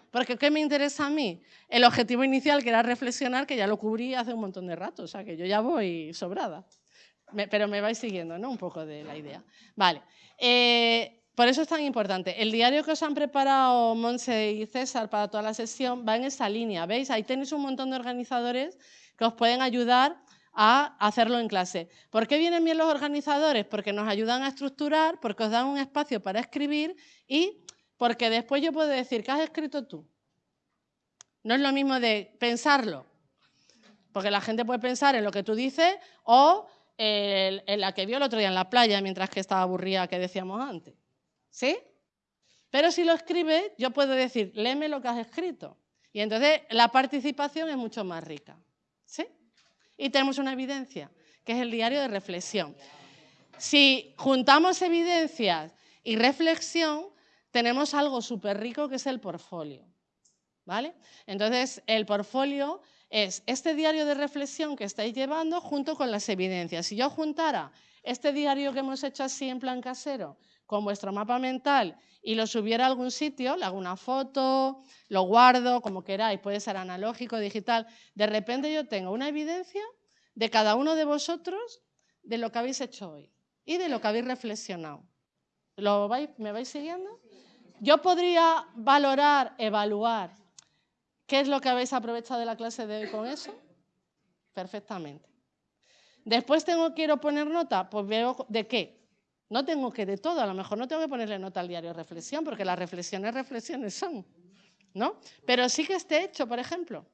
Porque ¿qué me interesa a mí? El objetivo inicial, que era reflexionar, que ya lo cubrí hace un montón de rato, o sea que yo ya voy sobrada. pero me vais siguiendo, ¿no? Un poco de la idea. Vale. Eh, por eso es tan importante. El diario que os han preparado Monse y César para toda la sesión va en esa línea. ¿Veis? Ahí tenéis un montón de organizadores que os pueden ayudar a hacerlo en clase. ¿Por qué vienen bien los organizadores? Porque nos ayudan a estructurar, porque os dan un espacio para escribir y porque después yo puedo decir, ¿qué has escrito tú? No es lo mismo de pensarlo, porque la gente puede pensar en lo que tú dices o en la que vio el otro día en la playa mientras que estaba aburrida que decíamos antes. ¿Sí? Pero si lo escribe, yo puedo decir, léeme lo que has escrito. Y entonces la participación es mucho más rica. Y tenemos una evidencia, que es el diario de reflexión. Si juntamos evidencias y reflexión, tenemos algo súper rico que es el portfolio. ¿vale? Entonces, el portfolio es este diario de reflexión que estáis llevando junto con las evidencias. Si yo juntara este diario que hemos hecho así en plan casero con vuestro mapa mental y lo subiera a algún sitio, le hago una foto, lo guardo, como queráis, puede ser analógico, digital, de repente yo tengo una evidencia de cada uno de vosotros de lo que habéis hecho hoy y de lo que habéis reflexionado. ¿Lo ¿Me vais siguiendo? Yo podría valorar, evaluar qué es lo que habéis aprovechado de la clase de hoy con eso. Perfectamente. Después tengo, quiero poner nota, pues veo de qué. No tengo que de todo, a lo mejor no tengo que ponerle nota al diario reflexión, porque las reflexiones, reflexiones son, ¿no? Pero sí que esté hecho, por ejemplo.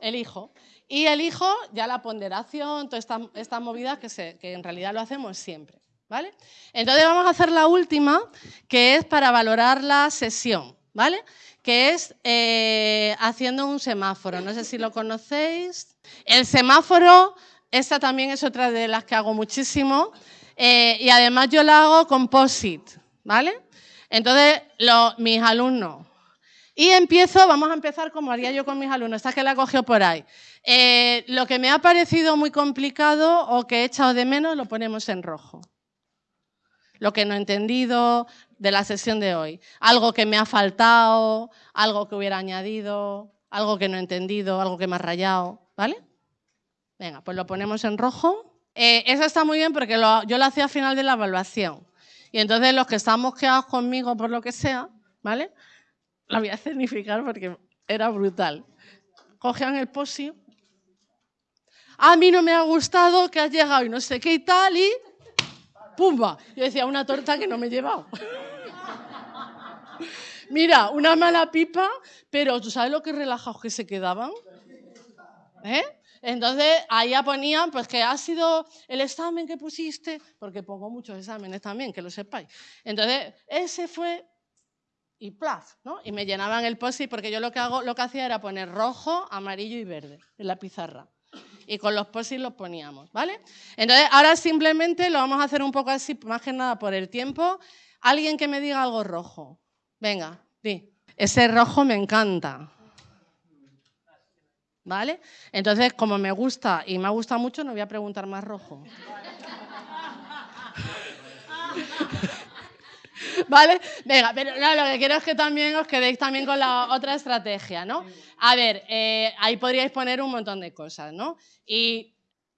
Elijo. Y elijo ya la ponderación, toda esta, esta movida que, que en realidad lo hacemos siempre. ¿Vale? Entonces vamos a hacer la última, que es para valorar la sesión, ¿vale? Que es eh, haciendo un semáforo. No sé si lo conocéis. El semáforo esta también es otra de las que hago muchísimo. Eh, y además yo la hago con POSIT, ¿vale? Entonces, mis alumnos. Y empiezo, vamos a empezar como haría yo con mis alumnos, esta que la cogió por ahí. Eh, lo que me ha parecido muy complicado o que he echado de menos lo ponemos en rojo. Lo que no he entendido de la sesión de hoy. Algo que me ha faltado, algo que hubiera añadido, algo que no he entendido, algo que me ha rayado, ¿vale? Venga, pues lo ponemos en rojo. Eh, eso está muy bien porque yo lo hacía al final de la evaluación. Y entonces los que estamos quedados conmigo por lo que sea, ¿vale? La voy a escenificar porque era brutal. Cogían el posi. A mí no me ha gustado que has llegado y no sé qué y tal y... ¡Pumba! Yo decía, una torta que no me he llevado. Mira, una mala pipa, pero ¿tú sabes lo que relajados que se quedaban? ¿Eh? Entonces, ahí ya ponían pues, que ha sido el examen que pusiste, porque pongo muchos exámenes también, que lo sepáis. Entonces, ese fue y plaf, ¿no? Y me llenaban el post porque yo lo que, hago, lo que hacía era poner rojo, amarillo y verde en la pizarra. Y con los post los poníamos, ¿vale? Entonces, ahora simplemente lo vamos a hacer un poco así, más que nada por el tiempo. Alguien que me diga algo rojo. Venga, di. Ese rojo me encanta. ¿Vale? Entonces, como me gusta y me ha gustado mucho, no voy a preguntar más rojo. ¿Vale? Venga, pero lo que quiero es que también os quedéis también con la otra estrategia, ¿no? A ver, eh, ahí podríais poner un montón de cosas, ¿no? Y,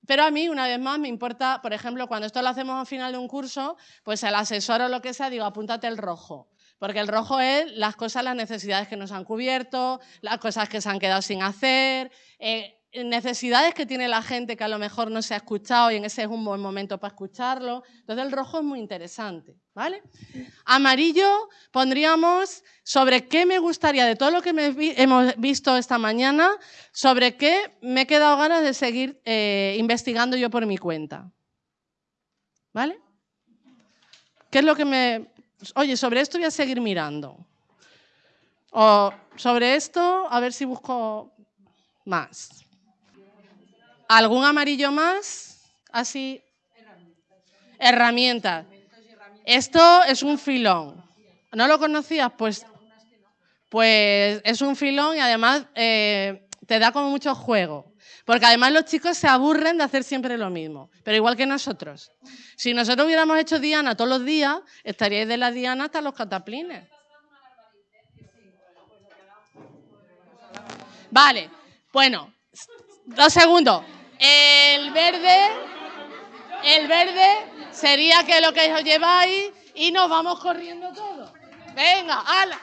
pero a mí, una vez más, me importa, por ejemplo, cuando esto lo hacemos al final de un curso, pues el asesor o lo que sea, digo, apúntate el rojo. Porque el rojo es las cosas, las necesidades que nos han cubierto, las cosas que se han quedado sin hacer, eh, necesidades que tiene la gente que a lo mejor no se ha escuchado y en ese es un buen momento para escucharlo. Entonces el rojo es muy interesante, ¿vale? Amarillo pondríamos sobre qué me gustaría, de todo lo que hemos visto esta mañana, sobre qué me he quedado ganas de seguir eh, investigando yo por mi cuenta. ¿Vale? ¿Qué es lo que me, oye, sobre esto voy a seguir mirando. O sobre esto, a ver si busco más. ¿Algún amarillo más? Así. Herramientas. Esto es un filón. ¿No lo conocías? Pues, pues es un filón y además eh, te da como mucho juego. Porque además los chicos se aburren de hacer siempre lo mismo, pero igual que nosotros. Si nosotros hubiéramos hecho Diana todos los días, estaríais de la Diana hasta los cataplines. Vale, bueno, dos segundos. El verde, el verde sería que lo que os lleváis y nos vamos corriendo todos. Venga, ala.